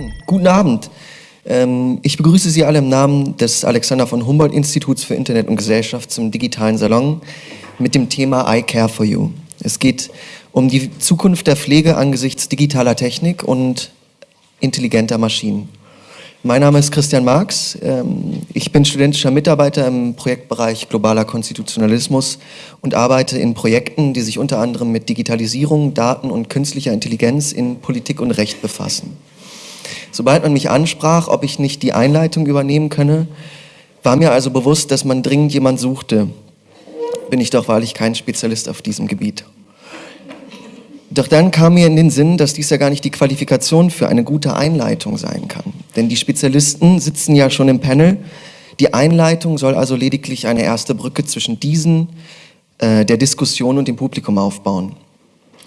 an. Guten Abend. Ähm, ich begrüße Sie alle im Namen des Alexander von Humboldt Instituts für Internet und Gesellschaft zum digitalen Salon mit dem Thema I Care for You. Es geht um die Zukunft der Pflege angesichts digitaler Technik und intelligenter Maschinen. Mein Name ist Christian Marx. Ähm, ich bin studentischer Mitarbeiter im Projektbereich Globaler Konstitutionalismus und arbeite in Projekten, die sich unter anderem mit Digitalisierung, Daten und künstlicher Intelligenz in Politik und Recht befassen. Sobald man mich ansprach, ob ich nicht die Einleitung übernehmen könne, war mir also bewusst, dass man dringend jemand suchte. Bin ich doch wahrlich kein Spezialist auf diesem Gebiet. Doch dann kam mir in den Sinn, dass dies ja gar nicht die Qualifikation für eine gute Einleitung sein kann. Denn die Spezialisten sitzen ja schon im Panel. Die Einleitung soll also lediglich eine erste Brücke zwischen diesen, äh, der Diskussion und dem Publikum aufbauen.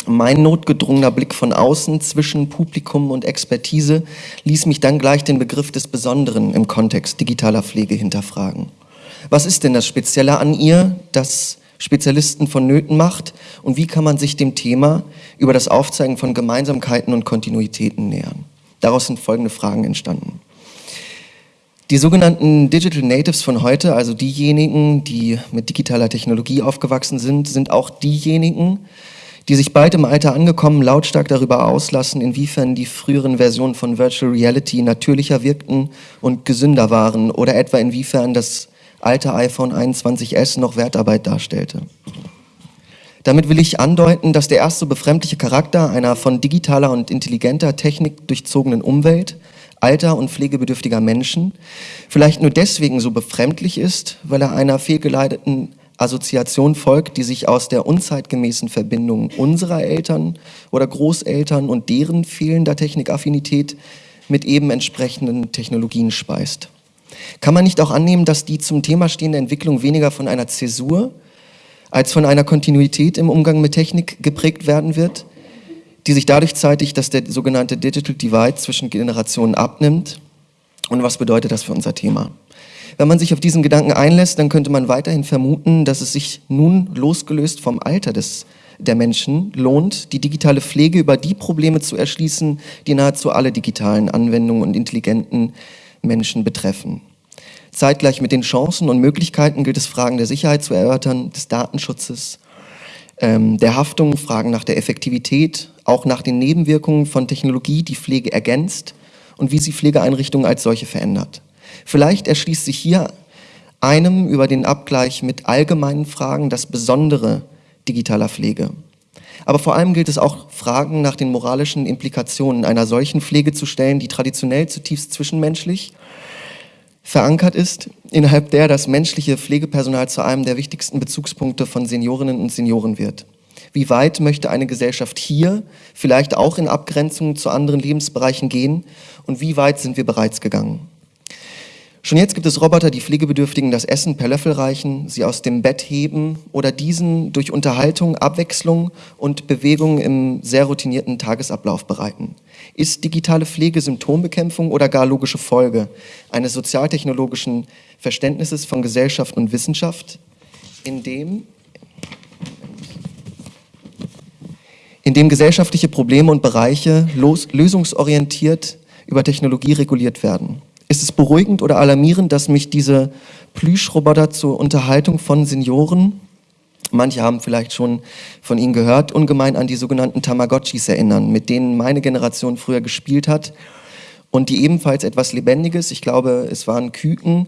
Mein notgedrungener Blick von außen zwischen Publikum und Expertise ließ mich dann gleich den Begriff des Besonderen im Kontext digitaler Pflege hinterfragen. Was ist denn das Spezielle an ihr, das Spezialisten von Nöten macht und wie kann man sich dem Thema über das Aufzeigen von Gemeinsamkeiten und Kontinuitäten nähern? Daraus sind folgende Fragen entstanden. Die sogenannten Digital Natives von heute, also diejenigen, die mit digitaler Technologie aufgewachsen sind, sind auch diejenigen, die sich bald im Alter angekommen lautstark darüber auslassen, inwiefern die früheren Versionen von Virtual Reality natürlicher wirkten und gesünder waren oder etwa inwiefern das alte iPhone 21s noch Wertarbeit darstellte. Damit will ich andeuten, dass der erste befremdliche Charakter einer von digitaler und intelligenter Technik durchzogenen Umwelt, alter und pflegebedürftiger Menschen, vielleicht nur deswegen so befremdlich ist, weil er einer fehlgeleiteten Assoziation folgt, die sich aus der unzeitgemäßen Verbindung unserer Eltern oder Großeltern und deren fehlender Technikaffinität mit eben entsprechenden Technologien speist. Kann man nicht auch annehmen, dass die zum Thema stehende Entwicklung weniger von einer Zäsur als von einer Kontinuität im Umgang mit Technik geprägt werden wird, die sich dadurch zeitigt, dass der sogenannte Digital Divide zwischen Generationen abnimmt? Und was bedeutet das für unser Thema? Wenn man sich auf diesen Gedanken einlässt, dann könnte man weiterhin vermuten, dass es sich nun losgelöst vom Alter des, der Menschen lohnt, die digitale Pflege über die Probleme zu erschließen, die nahezu alle digitalen Anwendungen und intelligenten Menschen betreffen. Zeitgleich mit den Chancen und Möglichkeiten gilt es, Fragen der Sicherheit zu erörtern, des Datenschutzes, ähm, der Haftung, Fragen nach der Effektivität, auch nach den Nebenwirkungen von Technologie, die Pflege ergänzt und wie sie Pflegeeinrichtungen als solche verändert. Vielleicht erschließt sich hier einem über den Abgleich mit allgemeinen Fragen das Besondere digitaler Pflege. Aber vor allem gilt es auch, Fragen nach den moralischen Implikationen einer solchen Pflege zu stellen, die traditionell zutiefst zwischenmenschlich verankert ist, innerhalb der das menschliche Pflegepersonal zu einem der wichtigsten Bezugspunkte von Seniorinnen und Senioren wird. Wie weit möchte eine Gesellschaft hier, vielleicht auch in Abgrenzung zu anderen Lebensbereichen gehen und wie weit sind wir bereits gegangen? Schon jetzt gibt es Roboter, die Pflegebedürftigen das Essen per Löffel reichen, sie aus dem Bett heben oder diesen durch Unterhaltung, Abwechslung und Bewegung im sehr routinierten Tagesablauf bereiten. Ist digitale Pflege Symptombekämpfung oder gar logische Folge eines sozialtechnologischen Verständnisses von Gesellschaft und Wissenschaft, in dem, in dem gesellschaftliche Probleme und Bereiche lösungsorientiert über Technologie reguliert werden? Ist es beruhigend oder alarmierend, dass mich diese Plüschroboter zur Unterhaltung von Senioren, manche haben vielleicht schon von ihnen gehört, ungemein an die sogenannten Tamagotchis erinnern, mit denen meine Generation früher gespielt hat und die ebenfalls etwas Lebendiges, ich glaube es waren Küken,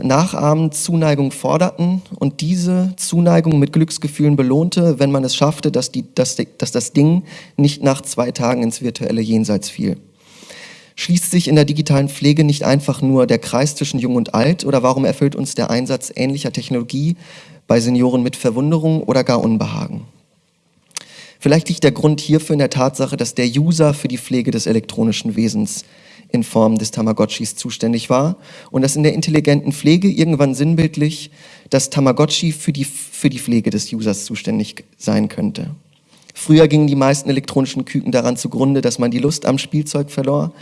nachahmend Zuneigung forderten und diese Zuneigung mit Glücksgefühlen belohnte, wenn man es schaffte, dass, die, dass, dass das Ding nicht nach zwei Tagen ins virtuelle Jenseits fiel. Schließt sich in der digitalen Pflege nicht einfach nur der Kreis zwischen Jung und Alt oder warum erfüllt uns der Einsatz ähnlicher Technologie bei Senioren mit Verwunderung oder gar Unbehagen? Vielleicht liegt der Grund hierfür in der Tatsache, dass der User für die Pflege des elektronischen Wesens in Form des Tamagotchis zuständig war und dass in der intelligenten Pflege irgendwann sinnbildlich das Tamagotchi für die, für die Pflege des Users zuständig sein könnte. Früher gingen die meisten elektronischen Küken daran zugrunde, dass man die Lust am Spielzeug verlor,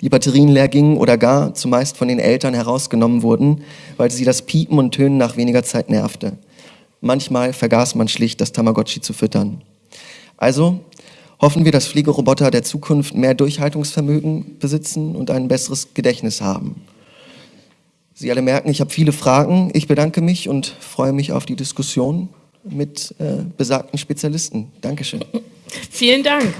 die Batterien leer gingen oder gar zumeist von den Eltern herausgenommen wurden, weil sie das Piepen und Tönen nach weniger Zeit nervte. Manchmal vergaß man schlicht, das Tamagotchi zu füttern. Also, hoffen wir, dass Pflegeroboter der Zukunft mehr Durchhaltungsvermögen besitzen und ein besseres Gedächtnis haben. Sie alle merken, ich habe viele Fragen. Ich bedanke mich und freue mich auf die Diskussion mit äh, besagten Spezialisten. Dankeschön. Vielen Dank.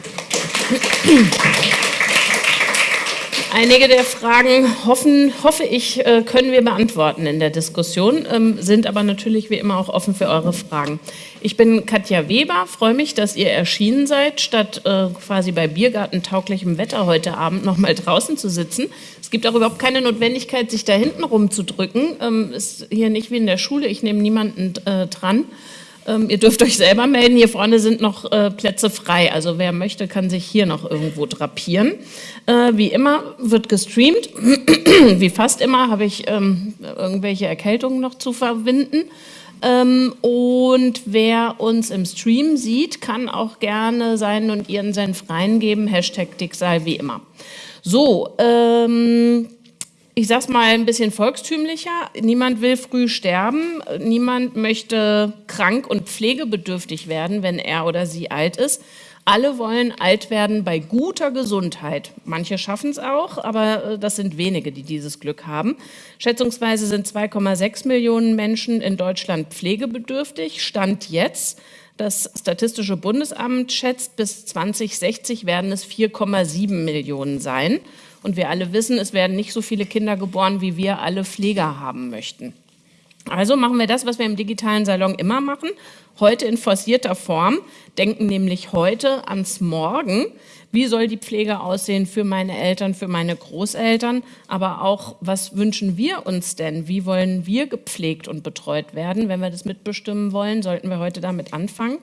Einige der Fragen hoffen, hoffe ich, äh, können wir beantworten in der Diskussion, ähm, sind aber natürlich wie immer auch offen für eure Fragen. Ich bin Katja Weber, freue mich, dass ihr erschienen seid, statt äh, quasi bei Biergartentauglichem Wetter heute Abend noch mal draußen zu sitzen. Es gibt auch überhaupt keine Notwendigkeit, sich da hinten rumzudrücken. Ähm, ist hier nicht wie in der Schule, ich nehme niemanden äh, dran. Ähm, ihr dürft euch selber melden, hier vorne sind noch äh, Plätze frei. Also wer möchte, kann sich hier noch irgendwo drapieren. Äh, wie immer wird gestreamt. wie fast immer habe ich ähm, irgendwelche Erkältungen noch zu verwinden. Ähm, und wer uns im Stream sieht, kann auch gerne seinen und ihren Senf reingeben. Hashtag Dicksal wie immer. So, ähm, ich sag's mal ein bisschen volkstümlicher, niemand will früh sterben, niemand möchte krank und pflegebedürftig werden, wenn er oder sie alt ist. Alle wollen alt werden bei guter Gesundheit. Manche schaffen es auch, aber äh, das sind wenige, die dieses Glück haben. Schätzungsweise sind 2,6 Millionen Menschen in Deutschland pflegebedürftig. Stand jetzt. Das Statistische Bundesamt schätzt, bis 2060 werden es 4,7 Millionen sein. Und wir alle wissen, es werden nicht so viele Kinder geboren, wie wir alle Pfleger haben möchten. Also machen wir das, was wir im digitalen Salon immer machen, heute in forcierter Form, denken nämlich heute ans Morgen. Wie soll die Pflege aussehen für meine Eltern, für meine Großeltern, aber auch, was wünschen wir uns denn? Wie wollen wir gepflegt und betreut werden? Wenn wir das mitbestimmen wollen, sollten wir heute damit anfangen.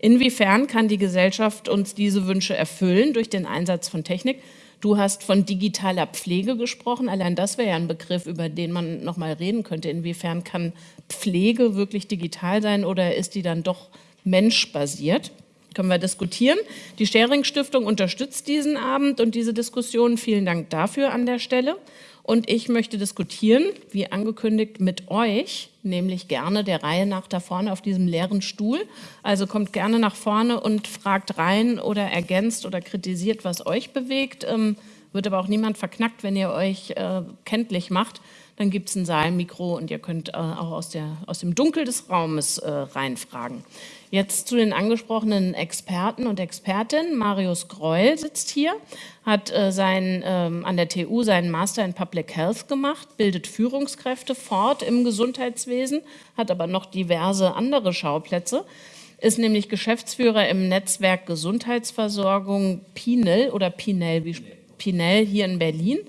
Inwiefern kann die Gesellschaft uns diese Wünsche erfüllen durch den Einsatz von Technik? Du hast von digitaler Pflege gesprochen. Allein das wäre ja ein Begriff, über den man noch mal reden könnte. Inwiefern kann Pflege wirklich digital sein oder ist die dann doch menschbasiert? Können wir diskutieren. Die Stering Stiftung unterstützt diesen Abend und diese Diskussion. Vielen Dank dafür an der Stelle. Und ich möchte diskutieren, wie angekündigt, mit euch, nämlich gerne der Reihe nach da vorne auf diesem leeren Stuhl. Also kommt gerne nach vorne und fragt rein oder ergänzt oder kritisiert, was euch bewegt. Ähm, wird aber auch niemand verknackt, wenn ihr euch äh, kenntlich macht. Dann gibt es ein Saalmikro und ihr könnt äh, auch aus, der, aus dem Dunkel des Raumes äh, reinfragen. Jetzt zu den angesprochenen Experten und Expertinnen. Marius Greul sitzt hier, hat äh, sein, ähm, an der TU seinen Master in Public Health gemacht, bildet Führungskräfte fort im Gesundheitswesen, hat aber noch diverse andere Schauplätze, ist nämlich Geschäftsführer im Netzwerk Gesundheitsversorgung Pinel oder Pinel, wie Pinel hier in Berlin.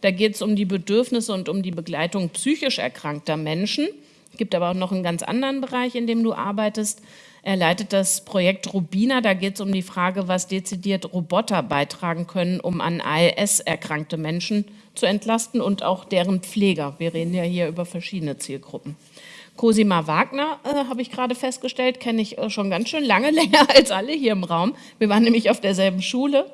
Da geht es um die Bedürfnisse und um die Begleitung psychisch erkrankter Menschen. Es gibt aber auch noch einen ganz anderen Bereich, in dem du arbeitest, er leitet das Projekt Rubina. Da geht es um die Frage, was dezidiert Roboter beitragen können, um an ALS erkrankte Menschen zu entlasten und auch deren Pfleger. Wir reden ja hier über verschiedene Zielgruppen. Cosima Wagner, äh, habe ich gerade festgestellt, kenne ich äh, schon ganz schön lange, länger als alle hier im Raum. Wir waren nämlich auf derselben Schule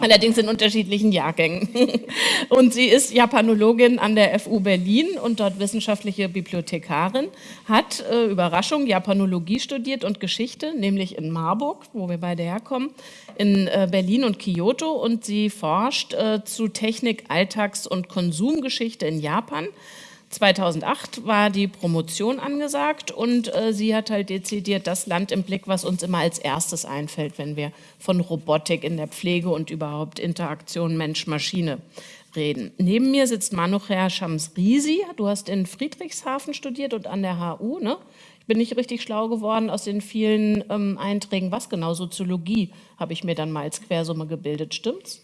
allerdings in unterschiedlichen Jahrgängen. Und sie ist Japanologin an der FU Berlin und dort wissenschaftliche Bibliothekarin, hat, äh, Überraschung, Japanologie studiert und Geschichte, nämlich in Marburg, wo wir beide herkommen, in äh, Berlin und Kyoto und sie forscht äh, zu Technik, Alltags- und Konsumgeschichte in Japan 2008 war die Promotion angesagt und äh, sie hat halt dezidiert das Land im Blick, was uns immer als erstes einfällt, wenn wir von Robotik in der Pflege und überhaupt Interaktion Mensch-Maschine reden. Neben mir sitzt Manucher Shamsrisi. Du hast in Friedrichshafen studiert und an der HU, ne? Ich bin nicht richtig schlau geworden aus den vielen ähm, Einträgen. Was genau? Soziologie habe ich mir dann mal als Quersumme gebildet, stimmt's?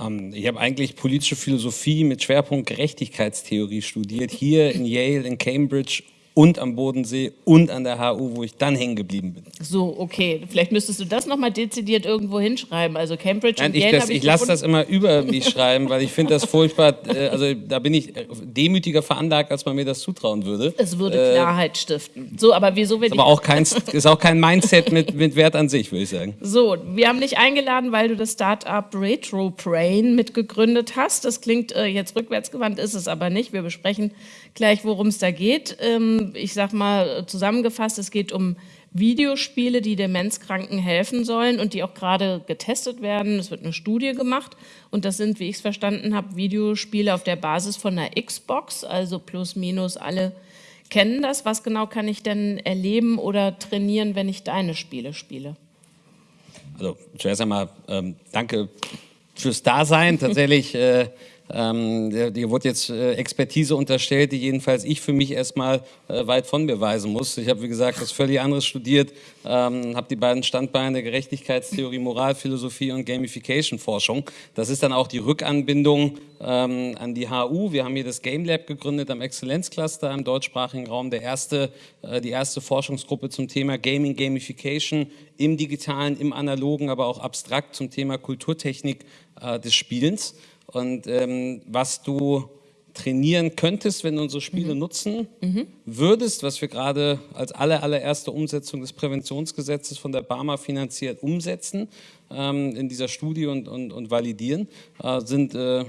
Ähm, ich habe eigentlich politische Philosophie mit Schwerpunkt Gerechtigkeitstheorie studiert, hier in Yale, in Cambridge und am Bodensee und an der HU, wo ich dann hängen geblieben bin. So, okay. Vielleicht müsstest du das nochmal dezidiert irgendwo hinschreiben. Also Cambridge Nein, und ich Yale Ich, ich lasse das immer über mich schreiben, weil ich finde das furchtbar, äh, also da bin ich demütiger veranlagt, als man mir das zutrauen würde. Es würde äh, Klarheit stiften. So, aber wieso wir ist aber auch kein, ist auch kein Mindset mit, mit Wert an sich, würde ich sagen. So, wir haben dich eingeladen, weil du das Startup Retro Brain mitgegründet hast. Das klingt äh, jetzt rückwärtsgewandt, ist es aber nicht. Wir besprechen gleich, worum es da geht. Ähm, ich sage mal zusammengefasst, es geht um Videospiele, die Demenzkranken helfen sollen und die auch gerade getestet werden. Es wird eine Studie gemacht und das sind, wie ich es verstanden habe, Videospiele auf der Basis von einer Xbox, also plus minus alle kennen das. Was genau kann ich denn erleben oder trainieren, wenn ich deine Spiele spiele? Also zuerst einmal ähm, danke fürs Dasein. Tatsächlich äh, ähm, dir wurde jetzt äh, Expertise unterstellt, die jedenfalls ich für mich erstmal äh, weit von mir weisen muss. Ich habe, wie gesagt, was völlig anderes studiert, ähm, habe die beiden Standbeine Gerechtigkeitstheorie, Moralphilosophie und Gamification-Forschung. Das ist dann auch die Rückanbindung ähm, an die HU. Wir haben hier das Game Lab gegründet am Exzellenzcluster im deutschsprachigen Raum. Der erste, äh, die erste Forschungsgruppe zum Thema Gaming, Gamification im digitalen, im analogen, aber auch abstrakt zum Thema Kulturtechnik äh, des Spielens. Und ähm, was du trainieren könntest, wenn du unsere Spiele mhm. nutzen mhm. würdest, was wir gerade als aller, allererste Umsetzung des Präventionsgesetzes von der Barmer finanziert umsetzen ähm, in dieser Studie und, und, und validieren, äh, sind äh,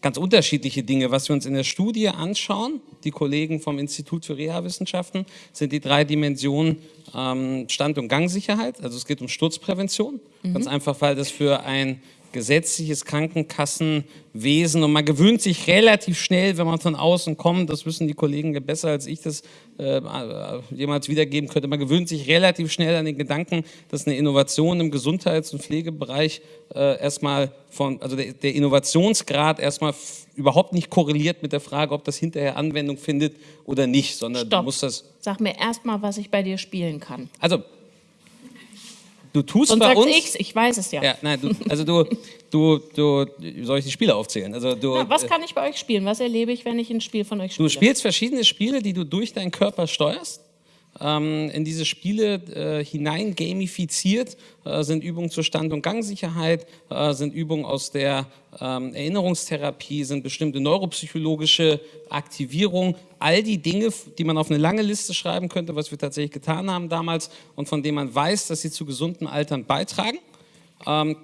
ganz unterschiedliche Dinge. Was wir uns in der Studie anschauen, die Kollegen vom Institut für Reha-Wissenschaften, sind die drei Dimensionen ähm, Stand- und Gangsicherheit. Also es geht um Sturzprävention. Mhm. Ganz einfach, weil das für ein gesetzliches Krankenkassenwesen und man gewöhnt sich relativ schnell, wenn man von außen kommt, das wissen die Kollegen besser als ich das äh, jemals wiedergeben könnte, man gewöhnt sich relativ schnell an den Gedanken, dass eine Innovation im Gesundheits- und Pflegebereich äh, erstmal von, also der, der Innovationsgrad erstmal überhaupt nicht korreliert mit der Frage, ob das hinterher Anwendung findet oder nicht, sondern Stopp. du musst das... Sag mir erstmal, was ich bei dir spielen kann. Also du tust Sonst bei uns. Ich's, ich weiß es ja. ja nein, du, also du, du, du, soll ich die Spiele aufzählen? Also du, Na, was kann ich bei euch spielen? Was erlebe ich, wenn ich ein Spiel von euch spiele? Du spielst verschiedene Spiele, die du durch deinen Körper steuerst ähm, in diese Spiele äh, hinein gamifiziert, äh, sind Übungen zur Stand- und Gangsicherheit, äh, sind Übungen aus der ähm, Erinnerungstherapie, sind bestimmte neuropsychologische Aktivierung, all die Dinge, die man auf eine lange Liste schreiben könnte, was wir tatsächlich getan haben damals und von denen man weiß, dass sie zu gesunden Altern beitragen. Ähm,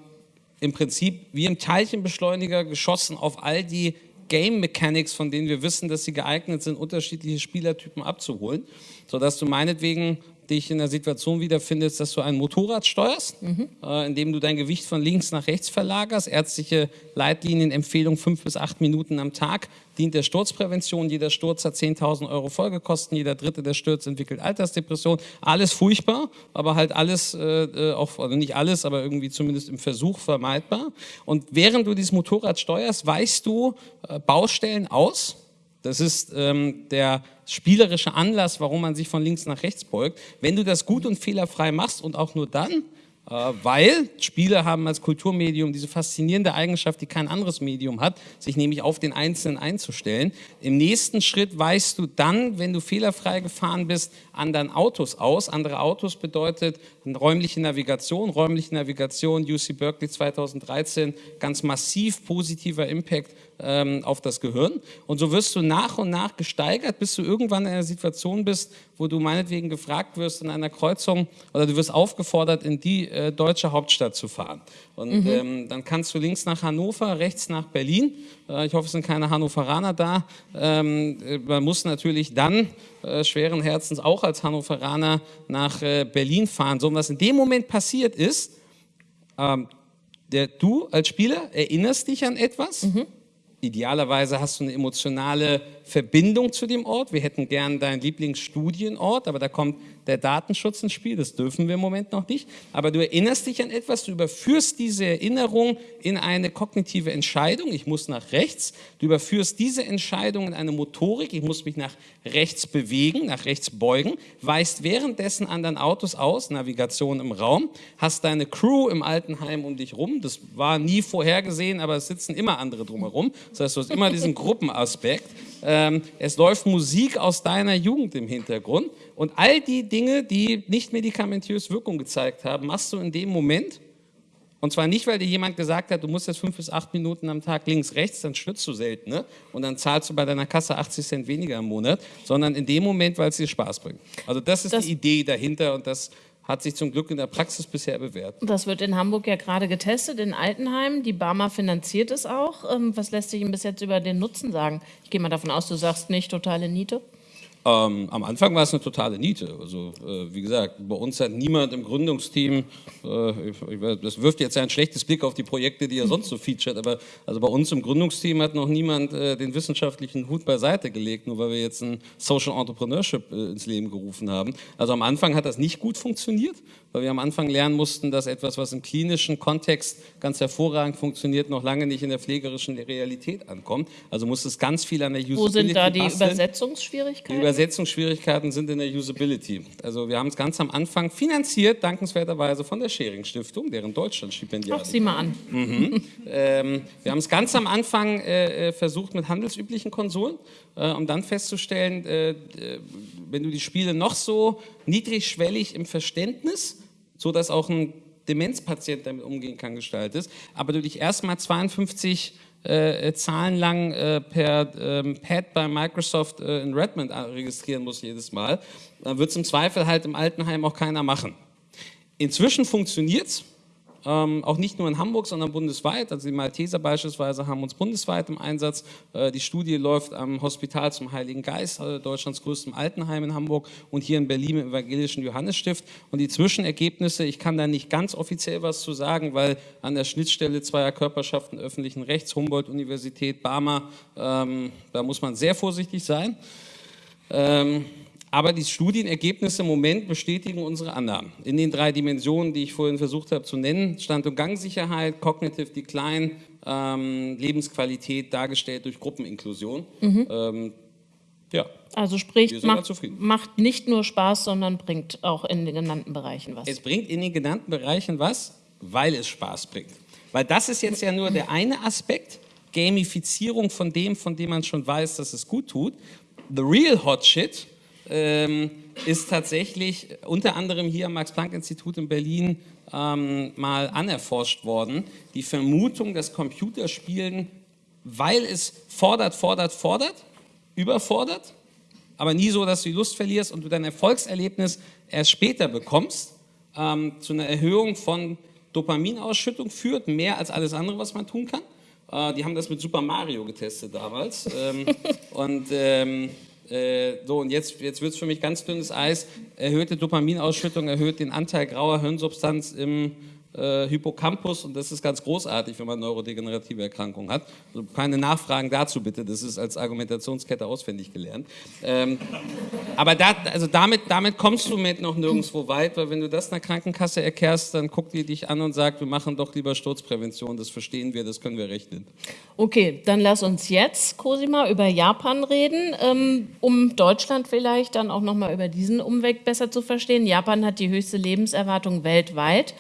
Im Prinzip wie im Teilchenbeschleuniger geschossen auf all die Game Mechanics, von denen wir wissen, dass sie geeignet sind, unterschiedliche Spielertypen abzuholen, sodass du meinetwegen dich in der Situation wiederfindest, dass du ein Motorrad steuerst, mhm. äh, indem du dein Gewicht von links nach rechts verlagerst. Ärztliche Leitlinien, Empfehlung fünf bis acht Minuten am Tag dient der Sturzprävention. Jeder Sturz hat 10.000 Euro Folgekosten. Jeder Dritte, der stürzt, entwickelt Altersdepression. Alles furchtbar, aber halt alles, äh, äh, auch, also nicht alles, aber irgendwie zumindest im Versuch vermeidbar. Und während du dieses Motorrad steuerst, weißt du äh, Baustellen aus, das ist ähm, der spielerische Anlass, warum man sich von links nach rechts beugt. Wenn du das gut und fehlerfrei machst und auch nur dann, äh, weil Spiele haben als Kulturmedium diese faszinierende Eigenschaft, die kein anderes Medium hat, sich nämlich auf den Einzelnen einzustellen. Im nächsten Schritt weißt du dann, wenn du fehlerfrei gefahren bist, anderen Autos aus. Andere Autos bedeutet räumliche Navigation. Räumliche Navigation, UC Berkeley 2013, ganz massiv positiver Impact ähm, auf das Gehirn. Und so wirst du nach und nach gesteigert, bis du irgendwann in einer Situation bist, wo du meinetwegen gefragt wirst in einer Kreuzung oder du wirst aufgefordert, in die äh, deutsche Hauptstadt zu fahren. Und mhm. ähm, dann kannst du links nach Hannover, rechts nach Berlin. Äh, ich hoffe, es sind keine Hannoveraner da. Ähm, äh, man muss natürlich dann äh, schweren Herzens auch als Hannoveraner nach äh, Berlin fahren. So, und was in dem Moment passiert ist, ähm, der, du als Spieler erinnerst dich an etwas. Mhm Idealerweise hast du eine emotionale Verbindung zu dem Ort. Wir hätten gern deinen Lieblingsstudienort, aber da kommt der Datenschutz ins Spiel. Das dürfen wir im Moment noch nicht. Aber du erinnerst dich an etwas, du überführst diese Erinnerung in eine kognitive Entscheidung. Ich muss nach rechts. Du überführst diese Entscheidung in eine Motorik. Ich muss mich nach rechts bewegen, nach rechts beugen. Weißt währenddessen anderen Autos aus, Navigation im Raum. Hast deine Crew im Altenheim um dich rum. Das war nie vorhergesehen, aber es sitzen immer andere drumherum. Das heißt, du hast immer diesen Gruppenaspekt ähm, es läuft Musik aus deiner Jugend im Hintergrund und all die Dinge, die nicht medikamentös Wirkung gezeigt haben, machst du in dem Moment und zwar nicht, weil dir jemand gesagt hat, du musst jetzt fünf bis acht Minuten am Tag links, rechts, dann schwitzt du selten ne? und dann zahlst du bei deiner Kasse 80 Cent weniger im Monat, sondern in dem Moment, weil es dir Spaß bringt. Also das ist das die Idee dahinter und das hat sich zum Glück in der Praxis bisher bewährt. Das wird in Hamburg ja gerade getestet, in Altenheim. Die Barmer finanziert es auch. Ähm, was lässt sich Ihnen bis jetzt über den Nutzen sagen? Ich gehe mal davon aus, du sagst nicht totale Niete. Ähm, am Anfang war es eine totale Niete. Also äh, wie gesagt, bei uns hat niemand im Gründungsteam, äh, das wirft jetzt ein schlechtes Blick auf die Projekte, die er sonst so featured, aber also bei uns im Gründungsteam hat noch niemand äh, den wissenschaftlichen Hut beiseite gelegt, nur weil wir jetzt ein Social Entrepreneurship äh, ins Leben gerufen haben. Also am Anfang hat das nicht gut funktioniert, weil wir am Anfang lernen mussten, dass etwas, was im klinischen Kontext ganz hervorragend funktioniert, noch lange nicht in der pflegerischen Realität ankommt. Also muss es ganz viel an der Usability Wo sind da die basteln. Übersetzungsschwierigkeiten? Die Übersetzungsschwierigkeiten sind in der Usability. Also wir haben es ganz am Anfang finanziert, dankenswerterweise von der Schering Stiftung, deren Deutschlandstipendiat. Ach, sieh mal an. Mhm. ähm, wir haben es ganz am Anfang äh, äh, versucht mit handelsüblichen Konsolen, äh, um dann festzustellen, äh, äh, wenn du die Spiele noch so niedrigschwellig im Verständnis, so dass auch ein Demenzpatient damit umgehen kann, gestaltest, aber du dich erstmal 52 äh, Zahlen lang äh, per ähm, Pad bei Microsoft äh, in Redmond registrieren muss jedes Mal, dann wird es im Zweifel halt im Altenheim auch keiner machen. Inzwischen funktioniert es ähm, auch nicht nur in Hamburg, sondern bundesweit. Also die Malteser beispielsweise haben uns bundesweit im Einsatz. Äh, die Studie läuft am Hospital zum Heiligen Geist, äh, Deutschlands größtem Altenheim in Hamburg und hier in Berlin im Evangelischen Johannesstift. Und die Zwischenergebnisse, ich kann da nicht ganz offiziell was zu sagen, weil an der Schnittstelle zweier Körperschaften öffentlichen Rechts, Humboldt-Universität, Barmer, ähm, da muss man sehr vorsichtig sein. Ähm, aber die Studienergebnisse im Moment bestätigen unsere Annahmen. In den drei Dimensionen, die ich vorhin versucht habe zu nennen, Stand- und Gangsicherheit, Cognitive Decline, ähm, Lebensqualität dargestellt durch Gruppeninklusion. Mhm. Ähm, ja. Also sprich, macht, macht nicht nur Spaß, sondern bringt auch in den genannten Bereichen was. Es bringt in den genannten Bereichen was, weil es Spaß bringt. Weil das ist jetzt ja nur der eine Aspekt, Gamifizierung von dem, von dem man schon weiß, dass es gut tut. The real hot shit ähm, ist tatsächlich unter anderem hier am Max-Planck-Institut in Berlin ähm, mal anerforscht worden. Die Vermutung, dass Computerspielen, weil es fordert, fordert, fordert, überfordert, aber nie so, dass du die Lust verlierst und du dein Erfolgserlebnis erst später bekommst, ähm, zu einer Erhöhung von Dopaminausschüttung führt, mehr als alles andere, was man tun kann. Äh, die haben das mit Super Mario getestet damals. ähm, und ähm, äh, so, und jetzt, jetzt wird es für mich ganz dünnes Eis. Erhöhte Dopaminausschüttung erhöht den Anteil grauer Hirnsubstanz im äh, Hippocampus und das ist ganz großartig, wenn man neurodegenerative Erkrankungen hat. Also keine Nachfragen dazu bitte, das ist als Argumentationskette auswendig gelernt. Ähm, aber da, also damit, damit kommst du mit noch nirgendwo weit, weil wenn du das einer Krankenkasse erklärst, dann guckt die dich an und sagt, wir machen doch lieber Sturzprävention, das verstehen wir, das können wir rechnen. Okay, dann lass uns jetzt, Cosima, über Japan reden, ähm, um Deutschland vielleicht dann auch nochmal über diesen Umweg besser zu verstehen. Japan hat die höchste Lebenserwartung weltweit.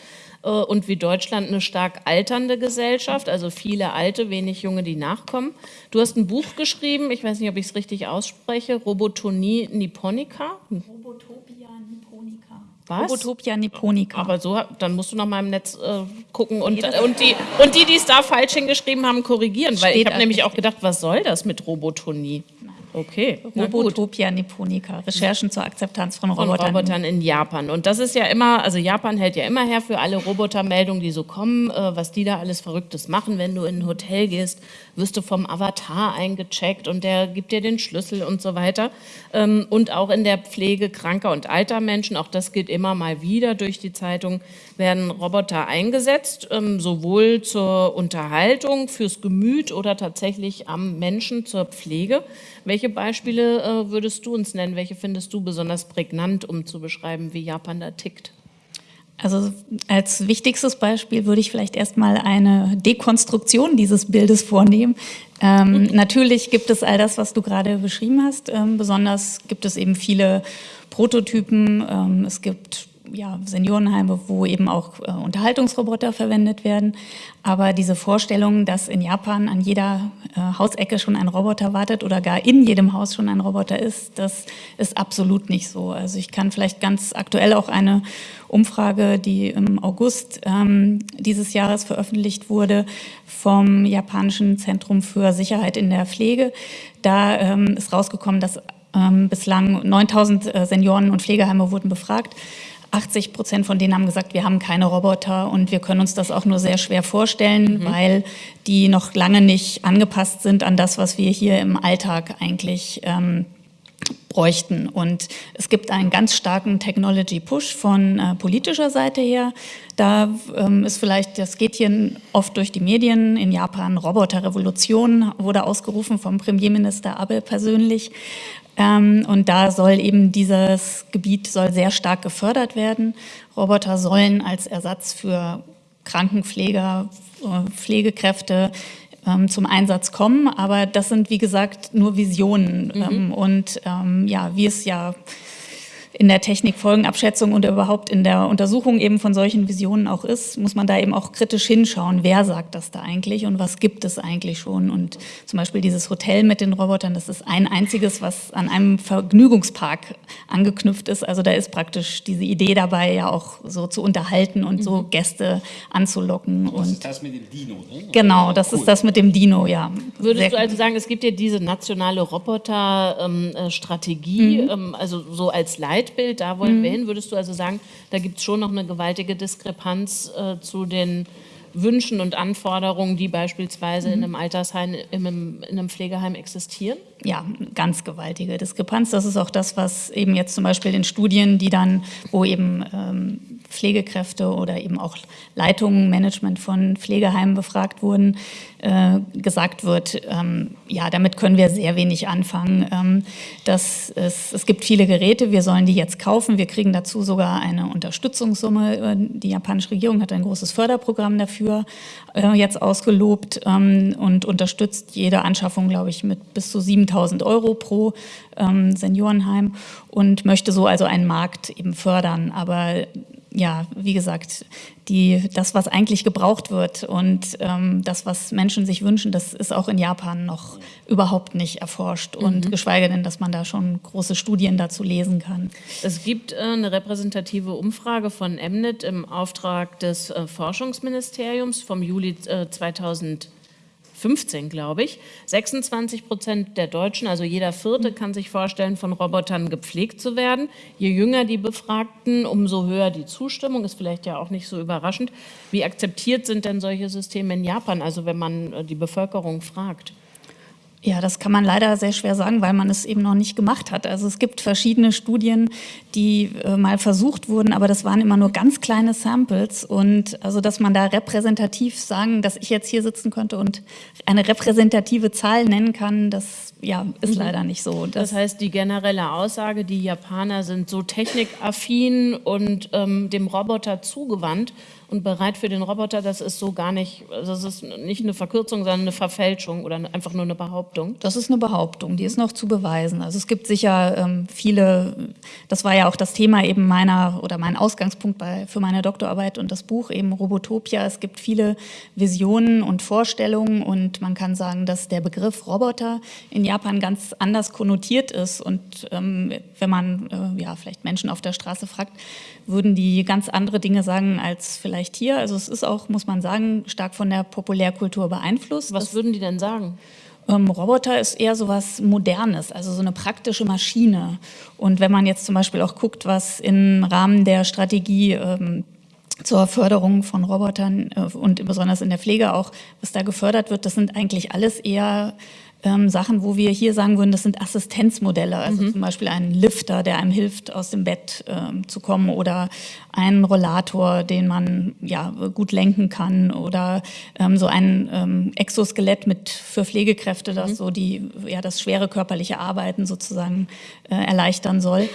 Äh, und wie Deutschland eine stark alternde Gesellschaft, also viele Alte, wenig Junge, die nachkommen. Du hast ein Buch geschrieben, ich weiß nicht, ob ich es richtig ausspreche, Robotonie Nipponica. Robotopia Nipponica. Was? Robotopia Nipponica. Aber so, dann musst du noch mal im Netz äh, gucken und, und die, und die, die es da falsch hingeschrieben haben, korrigieren, weil ich habe nämlich auch gedacht, was soll das mit Robotonie? Okay. Robotopia Nipponica, Recherchen zur Akzeptanz von Robotern. Von Robotern in Japan. Und das ist ja immer, also Japan hält ja immer her für alle Robotermeldungen, die so kommen, äh, was die da alles Verrücktes machen. Wenn du in ein Hotel gehst, wirst du vom Avatar eingecheckt und der gibt dir den Schlüssel und so weiter. Ähm, und auch in der Pflege kranker und alter Menschen, auch das gilt immer mal wieder durch die Zeitung, werden Roboter eingesetzt, ähm, sowohl zur Unterhaltung, fürs Gemüt oder tatsächlich am Menschen zur Pflege. Welche Beispiele äh, würdest du uns nennen? Welche findest du besonders prägnant, um zu beschreiben, wie Japan da tickt? Also als wichtigstes Beispiel würde ich vielleicht erstmal eine Dekonstruktion dieses Bildes vornehmen. Ähm, mhm. Natürlich gibt es all das, was du gerade beschrieben hast. Ähm, besonders gibt es eben viele Prototypen. Ähm, es gibt ja, Seniorenheime, wo eben auch äh, Unterhaltungsroboter verwendet werden. Aber diese Vorstellung, dass in Japan an jeder äh, Hausecke schon ein Roboter wartet oder gar in jedem Haus schon ein Roboter ist, das ist absolut nicht so. Also ich kann vielleicht ganz aktuell auch eine Umfrage, die im August ähm, dieses Jahres veröffentlicht wurde, vom japanischen Zentrum für Sicherheit in der Pflege. Da ähm, ist rausgekommen, dass ähm, bislang 9000 äh, Senioren und Pflegeheime wurden befragt. 80 Prozent von denen haben gesagt, wir haben keine Roboter und wir können uns das auch nur sehr schwer vorstellen, mhm. weil die noch lange nicht angepasst sind an das, was wir hier im Alltag eigentlich ähm, bräuchten. Und es gibt einen ganz starken Technology-Push von äh, politischer Seite her. Da ähm, ist vielleicht, das geht hier oft durch die Medien, in Japan Roboterrevolution wurde ausgerufen vom Premierminister Abe persönlich. Ähm, und da soll eben dieses Gebiet soll sehr stark gefördert werden. Roboter sollen als Ersatz für Krankenpfleger, äh, Pflegekräfte ähm, zum Einsatz kommen. Aber das sind, wie gesagt, nur Visionen. Mhm. Ähm, und ähm, ja, wie es ja in der Technikfolgenabschätzung und überhaupt in der Untersuchung eben von solchen Visionen auch ist, muss man da eben auch kritisch hinschauen, wer sagt das da eigentlich und was gibt es eigentlich schon. Und zum Beispiel dieses Hotel mit den Robotern, das ist ein einziges, was an einem Vergnügungspark angeknüpft ist. Also da ist praktisch diese Idee dabei, ja auch so zu unterhalten und mhm. so Gäste anzulocken. Das und ist das mit dem Dino, ne? Genau, das cool. ist das mit dem Dino, ja. Würdest Sehr du also sagen, es gibt ja diese nationale Roboter-Strategie, ähm, mhm. ähm, also so als Leit Leitbild, da wollen mhm. wir hin. Würdest du also sagen, da gibt es schon noch eine gewaltige Diskrepanz äh, zu den Wünschen und Anforderungen, die beispielsweise mhm. in einem Altersheim, in einem, in einem Pflegeheim existieren? Ja, ganz gewaltige Diskrepanz. Das ist auch das, was eben jetzt zum Beispiel in Studien, die dann, wo eben ähm, Pflegekräfte oder eben auch Leitungen, Management von Pflegeheimen befragt wurden, äh, gesagt wird, ähm, ja, damit können wir sehr wenig anfangen. Ähm, das ist, es gibt viele Geräte, wir sollen die jetzt kaufen. Wir kriegen dazu sogar eine Unterstützungssumme. Äh, die japanische Regierung hat ein großes Förderprogramm dafür äh, jetzt ausgelobt ähm, und unterstützt jede Anschaffung, glaube ich, mit bis zu 7000 Euro pro ähm, Seniorenheim und möchte so also einen Markt eben fördern. Aber ja, wie gesagt, die, das, was eigentlich gebraucht wird und ähm, das, was Menschen sich wünschen, das ist auch in Japan noch überhaupt nicht erforscht und mhm. geschweige denn, dass man da schon große Studien dazu lesen kann. Es gibt äh, eine repräsentative Umfrage von Mnet im Auftrag des äh, Forschungsministeriums vom Juli äh, 2000 15, glaube ich. 26 Prozent der Deutschen, also jeder Vierte, kann sich vorstellen, von Robotern gepflegt zu werden. Je jünger die Befragten, umso höher die Zustimmung. Ist vielleicht ja auch nicht so überraschend. Wie akzeptiert sind denn solche Systeme in Japan, also wenn man äh, die Bevölkerung fragt? Ja, das kann man leider sehr schwer sagen, weil man es eben noch nicht gemacht hat. Also es gibt verschiedene Studien, die äh, mal versucht wurden, aber das waren immer nur ganz kleine Samples. Und also, dass man da repräsentativ sagen, dass ich jetzt hier sitzen könnte und eine repräsentative Zahl nennen kann, das ja, ist mhm. leider nicht so. Das, das, heißt, die generelle Aussage, die Japaner sind so technikaffin und ähm, dem Roboter zugewandt und bereit für den Roboter, das ist so gar nicht, also das ist nicht eine Verkürzung, sondern eine Verfälschung oder einfach nur eine Behauptung. Das ist eine Behauptung, die ist noch zu beweisen. Also es gibt sicher ähm, viele, das war ja auch das Thema eben meiner oder mein Ausgangspunkt bei, für meine Doktorarbeit und das Buch eben Robotopia. Es gibt viele Visionen und Vorstellungen und man kann sagen, dass der Begriff Roboter in Japan ganz anders konnotiert ist und ähm, wenn man äh, ja vielleicht Menschen auf der Straße fragt, würden die ganz andere Dinge sagen als vielleicht hier. Also es ist auch, muss man sagen, stark von der Populärkultur beeinflusst. Was das, würden die denn sagen? Ähm, Roboter ist eher so was Modernes, also so eine praktische Maschine. Und wenn man jetzt zum Beispiel auch guckt, was im Rahmen der Strategie ähm, zur Förderung von Robotern äh, und besonders in der Pflege auch, was da gefördert wird, das sind eigentlich alles eher ähm, Sachen, wo wir hier sagen würden, das sind Assistenzmodelle, also mhm. zum Beispiel ein Lifter, der einem hilft, aus dem Bett ähm, zu kommen oder ein Rollator, den man ja gut lenken kann oder ähm, so ein ähm, Exoskelett mit für Pflegekräfte, das mhm. so die ja das schwere körperliche Arbeiten sozusagen äh, erleichtern soll.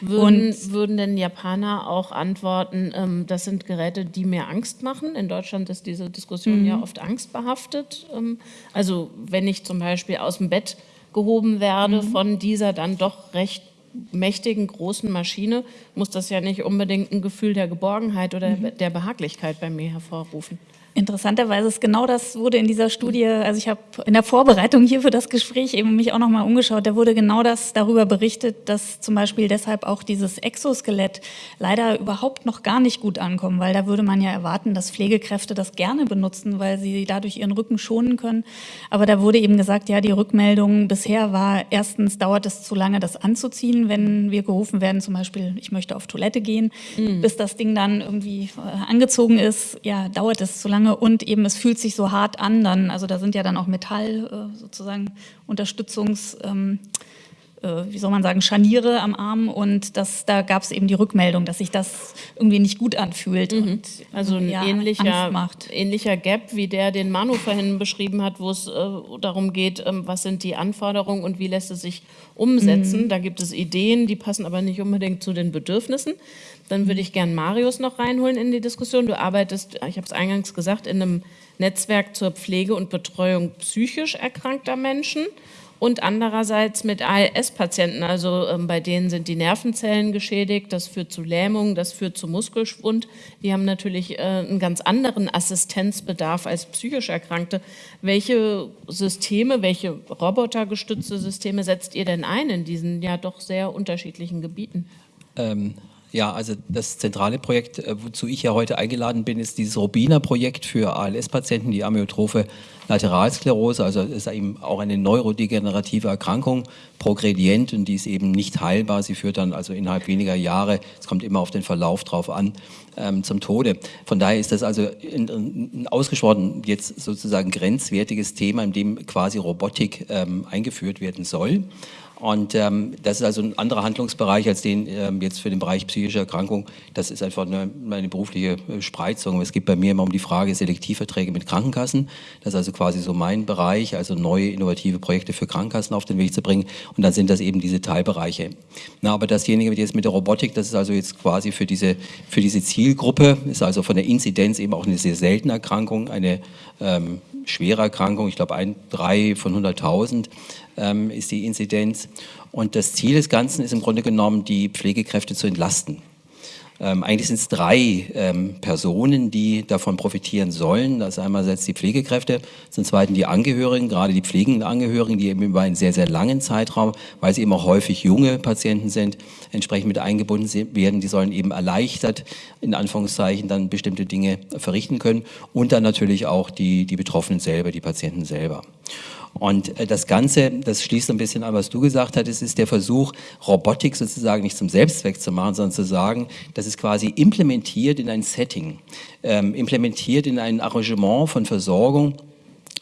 Würden, Und, würden denn Japaner auch antworten, ähm, das sind Geräte, die mir Angst machen? In Deutschland ist diese Diskussion mhm. ja oft angstbehaftet. Ähm, also wenn ich zum Beispiel Beispiel aus dem Bett gehoben werde mhm. von dieser dann doch recht mächtigen, großen Maschine, muss das ja nicht unbedingt ein Gefühl der Geborgenheit oder mhm. der Behaglichkeit bei mir hervorrufen. Interessanterweise ist genau das wurde in dieser Studie, also ich habe in der Vorbereitung hier für das Gespräch eben mich auch nochmal umgeschaut, da wurde genau das darüber berichtet, dass zum Beispiel deshalb auch dieses Exoskelett leider überhaupt noch gar nicht gut ankommt, weil da würde man ja erwarten, dass Pflegekräfte das gerne benutzen, weil sie dadurch ihren Rücken schonen können. Aber da wurde eben gesagt, ja, die Rückmeldung bisher war, erstens dauert es zu lange, das anzuziehen, wenn wir gerufen werden, zum Beispiel, ich möchte auf Toilette gehen, mhm. bis das Ding dann irgendwie äh, angezogen ist, ja, dauert es zu lange lange und eben es fühlt sich so hart an dann, also da sind ja dann auch Metall äh, sozusagen Unterstützungs... Ähm, äh, wie soll man sagen, Scharniere am Arm und das, da gab es eben die Rückmeldung, dass sich das irgendwie nicht gut anfühlt. Mhm. Und, also ein ja, ähnlicher, ähnlicher Gap, wie der, den Manu vorhin beschrieben hat, wo es äh, darum geht, ähm, was sind die Anforderungen und wie lässt es sich umsetzen. Mhm. Da gibt es Ideen, die passen aber nicht unbedingt zu den Bedürfnissen. Dann würde ich gern Marius noch reinholen in die Diskussion. Du arbeitest, ich habe es eingangs gesagt, in einem Netzwerk zur Pflege und Betreuung psychisch erkrankter Menschen und andererseits mit ALS-Patienten, also ähm, bei denen sind die Nervenzellen geschädigt, das führt zu Lähmung, das führt zu Muskelschwund. Die haben natürlich äh, einen ganz anderen Assistenzbedarf als psychisch Erkrankte. Welche Systeme, welche robotergestützte Systeme setzt ihr denn ein in diesen ja doch sehr unterschiedlichen Gebieten? Ähm, ja, also das zentrale Projekt, äh, wozu ich ja heute eingeladen bin, ist dieses Robina-Projekt für ALS-Patienten, die amyotrophe Lateralsklerose, also ist eben auch eine neurodegenerative Erkrankung, progredient und die ist eben nicht heilbar. Sie führt dann also innerhalb weniger Jahre, es kommt immer auf den Verlauf drauf an, ähm, zum Tode. Von daher ist das also ein, ausgesprochen jetzt sozusagen grenzwertiges Thema, in dem quasi Robotik ähm, eingeführt werden soll. Und ähm, das ist also ein anderer Handlungsbereich als den ähm, jetzt für den Bereich psychische Erkrankung. Das ist einfach eine, eine berufliche äh, Spreizung. Es geht bei mir immer um die Frage Selektivverträge mit Krankenkassen. Das ist also quasi so mein Bereich, also neue innovative Projekte für Krankenkassen auf den Weg zu bringen. Und dann sind das eben diese Teilbereiche. Na, aber dasjenige jetzt mit der Robotik, das ist also jetzt quasi für diese, für diese Zielgruppe, ist also von der Inzidenz eben auch eine sehr seltene Erkrankung, eine ähm, schwere Erkrankung, ich glaube ein, drei von 100.000 ähm, ist die Inzidenz. Und das Ziel des Ganzen ist im Grunde genommen, die Pflegekräfte zu entlasten. Ähm, eigentlich sind es drei ähm, Personen, die davon profitieren sollen. Das ist einerseits die Pflegekräfte, zum Zweiten die Angehörigen, gerade die pflegenden Angehörigen, die eben über einen sehr, sehr langen Zeitraum, weil sie eben auch häufig junge Patienten sind, entsprechend mit eingebunden werden. Die sollen eben erleichtert, in Anführungszeichen, dann bestimmte Dinge verrichten können. Und dann natürlich auch die, die Betroffenen selber, die Patienten selber. Und äh, das Ganze, das schließt ein bisschen an, was du gesagt hattest, ist der Versuch, Robotik sozusagen nicht zum Selbstzweck zu machen, sondern zu sagen, das ist quasi implementiert in ein Setting, ähm, implementiert in ein Arrangement von Versorgung,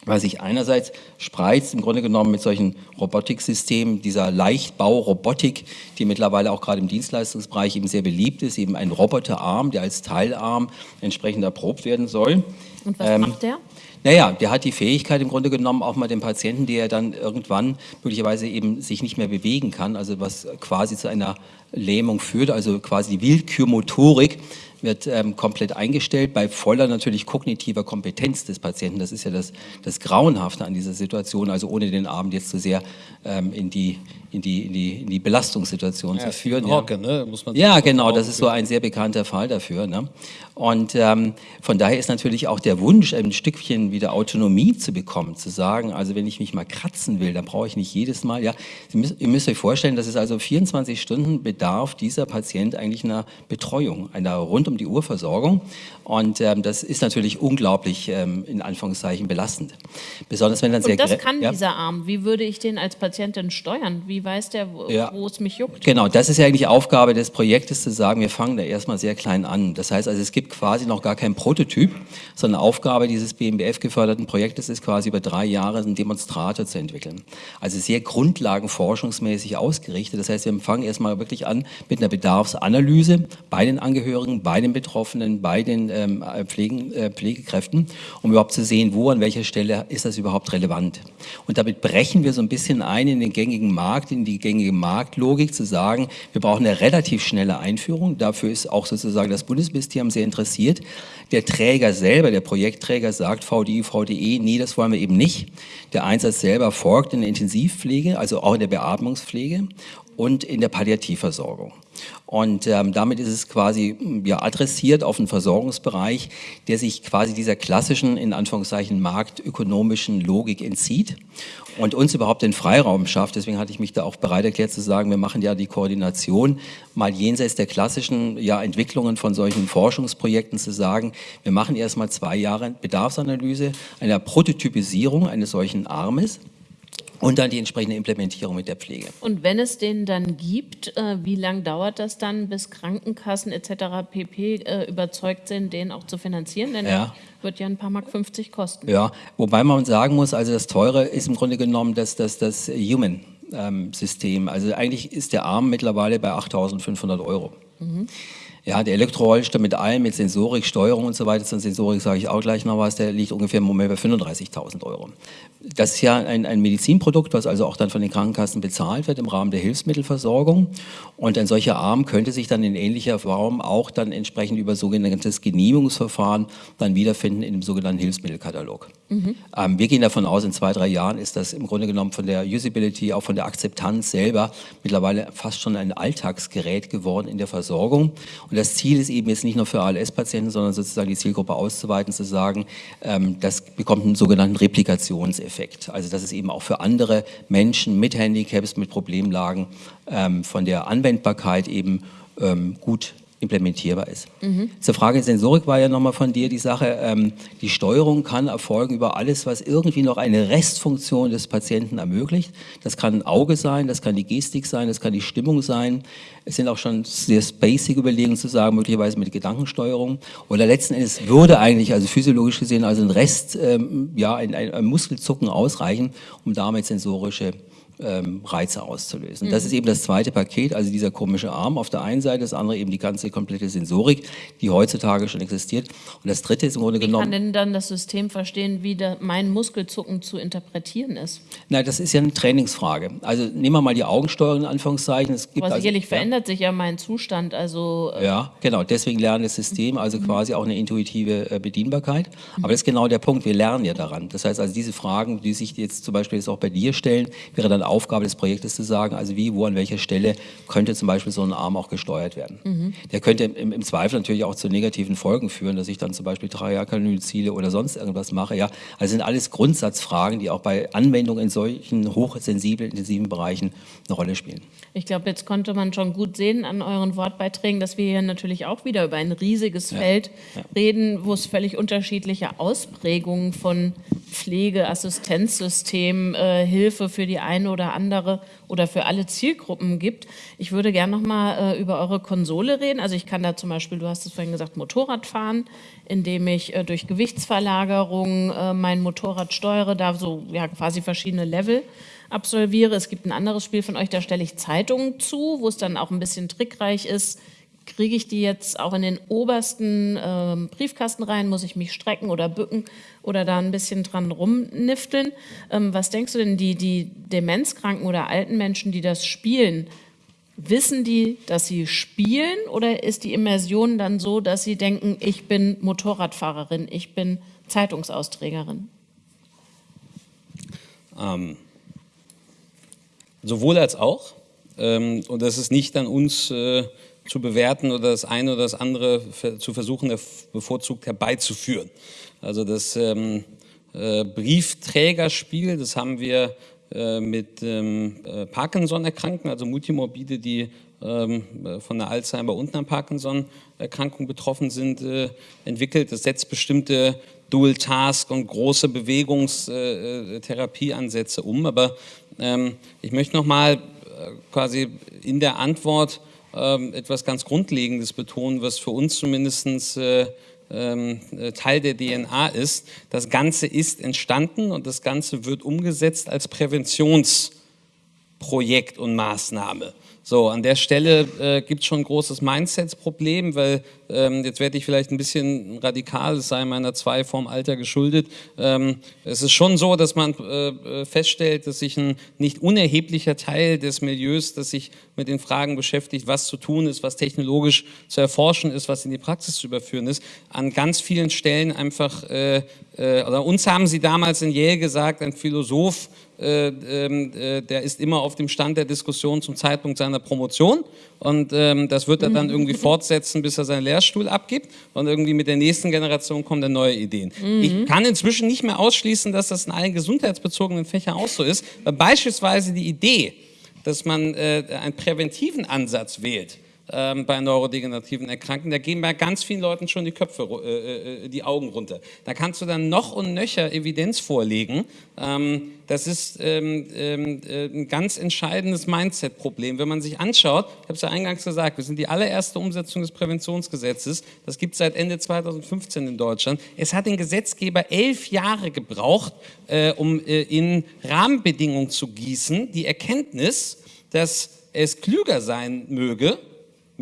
was sich einerseits spreizt, im Grunde genommen mit solchen Robotiksystemen, dieser Leichtbau-Robotik, die mittlerweile auch gerade im Dienstleistungsbereich eben sehr beliebt ist, eben ein Roboterarm, der als Teilarm entsprechend erprobt werden soll. Und was ähm, macht der? Naja, der hat die Fähigkeit im Grunde genommen auch mal den Patienten, der dann irgendwann möglicherweise eben sich nicht mehr bewegen kann, also was quasi zu einer Lähmung führt, also quasi die Willkürmotorik wird ähm, komplett eingestellt bei voller natürlich kognitiver Kompetenz des Patienten. Das ist ja das, das Grauenhafte an dieser Situation, also ohne den Abend jetzt zu sehr ähm, in, die, in, die, in, die, in die Belastungssituation ja, zu führen. Hocke, ne? Muss man ja, genau, das ist so ein sehr bekannter Fall dafür. Ne? Und ähm, von daher ist natürlich auch der Wunsch, ein Stückchen wieder Autonomie zu bekommen, zu sagen, also wenn ich mich mal kratzen will, dann brauche ich nicht jedes Mal, ja, ihr müsst, ihr müsst euch vorstellen, dass es also 24 Stunden bedarf dieser Patient eigentlich einer Betreuung, einer rund um die Uhr Versorgung. Und ähm, das ist natürlich unglaublich ähm, in Anführungszeichen belastend. Besonders wenn dann sehr... Und das kann ja. dieser Arm. Wie würde ich den als Patientin steuern? Wie weiß der, wo, ja. wo es mich juckt? Genau, das ist ja eigentlich Aufgabe des Projektes, zu sagen, wir fangen da erstmal sehr klein an. Das heißt also, es gibt quasi noch gar keinen Prototyp, sondern Aufgabe dieses BMBF-geförderten Projektes ist quasi über drei Jahre einen Demonstrator zu entwickeln. Also sehr grundlagenforschungsmäßig ausgerichtet. Das heißt, wir fangen erstmal wirklich an mit einer Bedarfsanalyse bei den Angehörigen, bei den Betroffenen, bei den ähm, Pflegen, äh, Pflegekräften, um überhaupt zu sehen, wo, an welcher Stelle ist das überhaupt relevant. Und damit brechen wir so ein bisschen ein in den gängigen Markt, in die gängige Marktlogik, zu sagen, wir brauchen eine relativ schnelle Einführung. Dafür ist auch sozusagen das Bundesministerium sehr interessiert. Der Träger selber, der Projektträger sagt VDI, VDE, nee, das wollen wir eben nicht. Der Einsatz selber folgt in der Intensivpflege, also auch in der Beatmungspflege und in der Palliativversorgung. Und ähm, damit ist es quasi ja, adressiert auf einen Versorgungsbereich, der sich quasi dieser klassischen, in Anführungszeichen, marktökonomischen Logik entzieht und uns überhaupt den Freiraum schafft. Deswegen hatte ich mich da auch bereit erklärt zu sagen, wir machen ja die Koordination mal jenseits der klassischen ja, Entwicklungen von solchen Forschungsprojekten zu sagen, wir machen erstmal zwei Jahre Bedarfsanalyse einer Prototypisierung eines solchen Armes und dann die entsprechende Implementierung mit der Pflege. Und wenn es den dann gibt, äh, wie lange dauert das dann, bis Krankenkassen etc. pp. Äh, überzeugt sind, den auch zu finanzieren? Denn ja. wird ja ein paar Mark 50 kosten. Ja, wobei man sagen muss, also das Teure ist im Grunde genommen das, das, das Human ähm, System. Also eigentlich ist der Arm mittlerweile bei 8.500 Euro. Mhm. Ja, der Elektrorollstuhl mit allem, mit Sensorik, Steuerung und so weiter, zur Sensorik sage ich auch gleich noch was, der liegt ungefähr im Moment bei 35.000 Euro. Das ist ja ein, ein, Medizinprodukt, was also auch dann von den Krankenkassen bezahlt wird im Rahmen der Hilfsmittelversorgung. Und ein solcher Arm könnte sich dann in ähnlicher Form auch dann entsprechend über sogenanntes Genehmigungsverfahren dann wiederfinden in dem sogenannten Hilfsmittelkatalog. Mhm. Ähm, wir gehen davon aus, in zwei, drei Jahren ist das im Grunde genommen von der Usability, auch von der Akzeptanz selber mittlerweile fast schon ein Alltagsgerät geworden in der Versorgung. Und das Ziel ist eben jetzt nicht nur für ALS-Patienten, sondern sozusagen die Zielgruppe auszuweiten, zu sagen, ähm, das bekommt einen sogenannten Replikationseffekt. Also dass es eben auch für andere Menschen mit Handicaps, mit Problemlagen ähm, von der Anwendbarkeit eben ähm, gut implementierbar ist. Mhm. Zur Frage Sensorik war ja nochmal von dir die Sache, ähm, die Steuerung kann erfolgen über alles, was irgendwie noch eine Restfunktion des Patienten ermöglicht. Das kann ein Auge sein, das kann die Gestik sein, das kann die Stimmung sein. Es sind auch schon sehr basic Überlegungen zu sagen, möglicherweise mit Gedankensteuerung. Oder letzten Endes würde eigentlich, also physiologisch gesehen, also ein Rest, ähm, ja, ein, ein, ein Muskelzucken ausreichen, um damit sensorische ähm, Reize auszulösen. Mhm. Das ist eben das zweite Paket, also dieser komische Arm auf der einen Seite, das andere eben die ganze komplette Sensorik, die heutzutage schon existiert. Und das dritte ist im Grunde wie genommen... Wie kann denn dann das System verstehen, wie da mein Muskelzucken zu interpretieren ist? Nein, das ist ja eine Trainingsfrage. Also nehmen wir mal die Augensteuerung in Anführungszeichen. Es gibt Aber also, sicherlich ja. verändert sich ja mein Zustand, also... Äh ja, genau, deswegen lernt das System also mhm. quasi auch eine intuitive äh, Bedienbarkeit. Aber das ist genau der Punkt, wir lernen ja daran. Das heißt also diese Fragen, die sich jetzt zum Beispiel jetzt auch bei dir stellen, wäre dann Aufgabe des Projektes zu sagen, also wie, wo, an welcher Stelle könnte zum Beispiel so ein Arm auch gesteuert werden. Mhm. Der könnte im, im, Zweifel natürlich auch zu negativen Folgen führen, dass ich dann zum Beispiel Trajakanylziele oder sonst irgendwas mache. Ja, also sind alles Grundsatzfragen, die auch bei Anwendungen in solchen hochsensiblen, intensiven Bereichen eine Rolle spielen. Ich glaube, jetzt konnte man schon gut sehen an euren Wortbeiträgen, dass wir hier natürlich auch wieder über ein riesiges ja. Feld ja. reden, wo es völlig unterschiedliche Ausprägungen von Pflege, Assistenzsystem, äh, Hilfe für die eine oder andere oder für alle Zielgruppen gibt. Ich würde gerne noch mal äh, über eure Konsole reden. Also ich kann da zum Beispiel, du hast es vorhin gesagt, Motorrad fahren, indem ich äh, durch Gewichtsverlagerung äh, mein Motorrad steuere, da so ja, quasi verschiedene Level absolviere. Es gibt ein anderes Spiel von euch, da stelle ich Zeitungen zu, wo es dann auch ein bisschen trickreich ist, kriege ich die jetzt auch in den obersten äh, Briefkasten rein? Muss ich mich strecken oder bücken oder da ein bisschen dran rumnifteln? Ähm, was denkst du denn, die, die Demenzkranken oder alten Menschen, die das spielen, wissen die, dass sie spielen oder ist die Immersion dann so, dass sie denken, ich bin Motorradfahrerin, ich bin Zeitungsausträgerin? Ähm, sowohl als auch. Ähm, und das ist nicht an uns äh, zu bewerten oder das eine oder das andere zu versuchen, bevorzugt herbeizuführen. Also das ähm, äh, Briefträgerspiel, das haben wir äh, mit ähm, äh, Parkinson-Erkrankten, also Multimorbide, die ähm, von der Alzheimer und einer Parkinson-Erkrankung betroffen sind, äh, entwickelt. Das setzt bestimmte Dual-Task und große Bewegungstherapieansätze äh, um. Aber ähm, ich möchte nochmal quasi in der Antwort etwas ganz Grundlegendes betonen, was für uns zumindest äh, ähm, äh, Teil der DNA ist. Das Ganze ist entstanden und das Ganze wird umgesetzt als Präventionsprojekt und Maßnahme. So, an der Stelle äh, gibt es schon ein großes Mindset-Problem, weil ähm, jetzt werde ich vielleicht ein bisschen radikal, es sei meiner zwei vorm Alter geschuldet. Ähm, es ist schon so, dass man äh, äh, feststellt, dass sich ein nicht unerheblicher Teil des Milieus, das sich mit den Fragen beschäftigt, was zu tun ist, was technologisch zu erforschen ist, was in die Praxis zu überführen ist, an ganz vielen Stellen einfach, äh, äh, oder uns haben sie damals in Yale gesagt, ein Philosoph, der ist immer auf dem Stand der Diskussion zum Zeitpunkt seiner Promotion und ähm, das wird er dann mhm. irgendwie fortsetzen, bis er seinen Lehrstuhl abgibt und irgendwie mit der nächsten Generation kommen dann neue Ideen. Mhm. Ich kann inzwischen nicht mehr ausschließen, dass das in allen gesundheitsbezogenen Fächern auch so ist, weil beispielsweise die Idee, dass man äh, einen präventiven Ansatz wählt, ähm, bei neurodegenerativen Erkrankungen. Da gehen bei ganz vielen Leuten schon die Köpfe, äh, äh, die Augen runter. Da kannst du dann noch und nöcher Evidenz vorlegen. Ähm, das ist ähm, ähm äh, ein ganz entscheidendes Mindset-Problem. Wenn man sich anschaut, ich habe es ja eingangs gesagt, wir sind die allererste Umsetzung des Präventionsgesetzes. Das gibt es seit Ende 2015 in Deutschland. Es hat den Gesetzgeber elf Jahre gebraucht, äh, um äh, in Rahmenbedingungen zu gießen, die Erkenntnis, dass es klüger sein möge,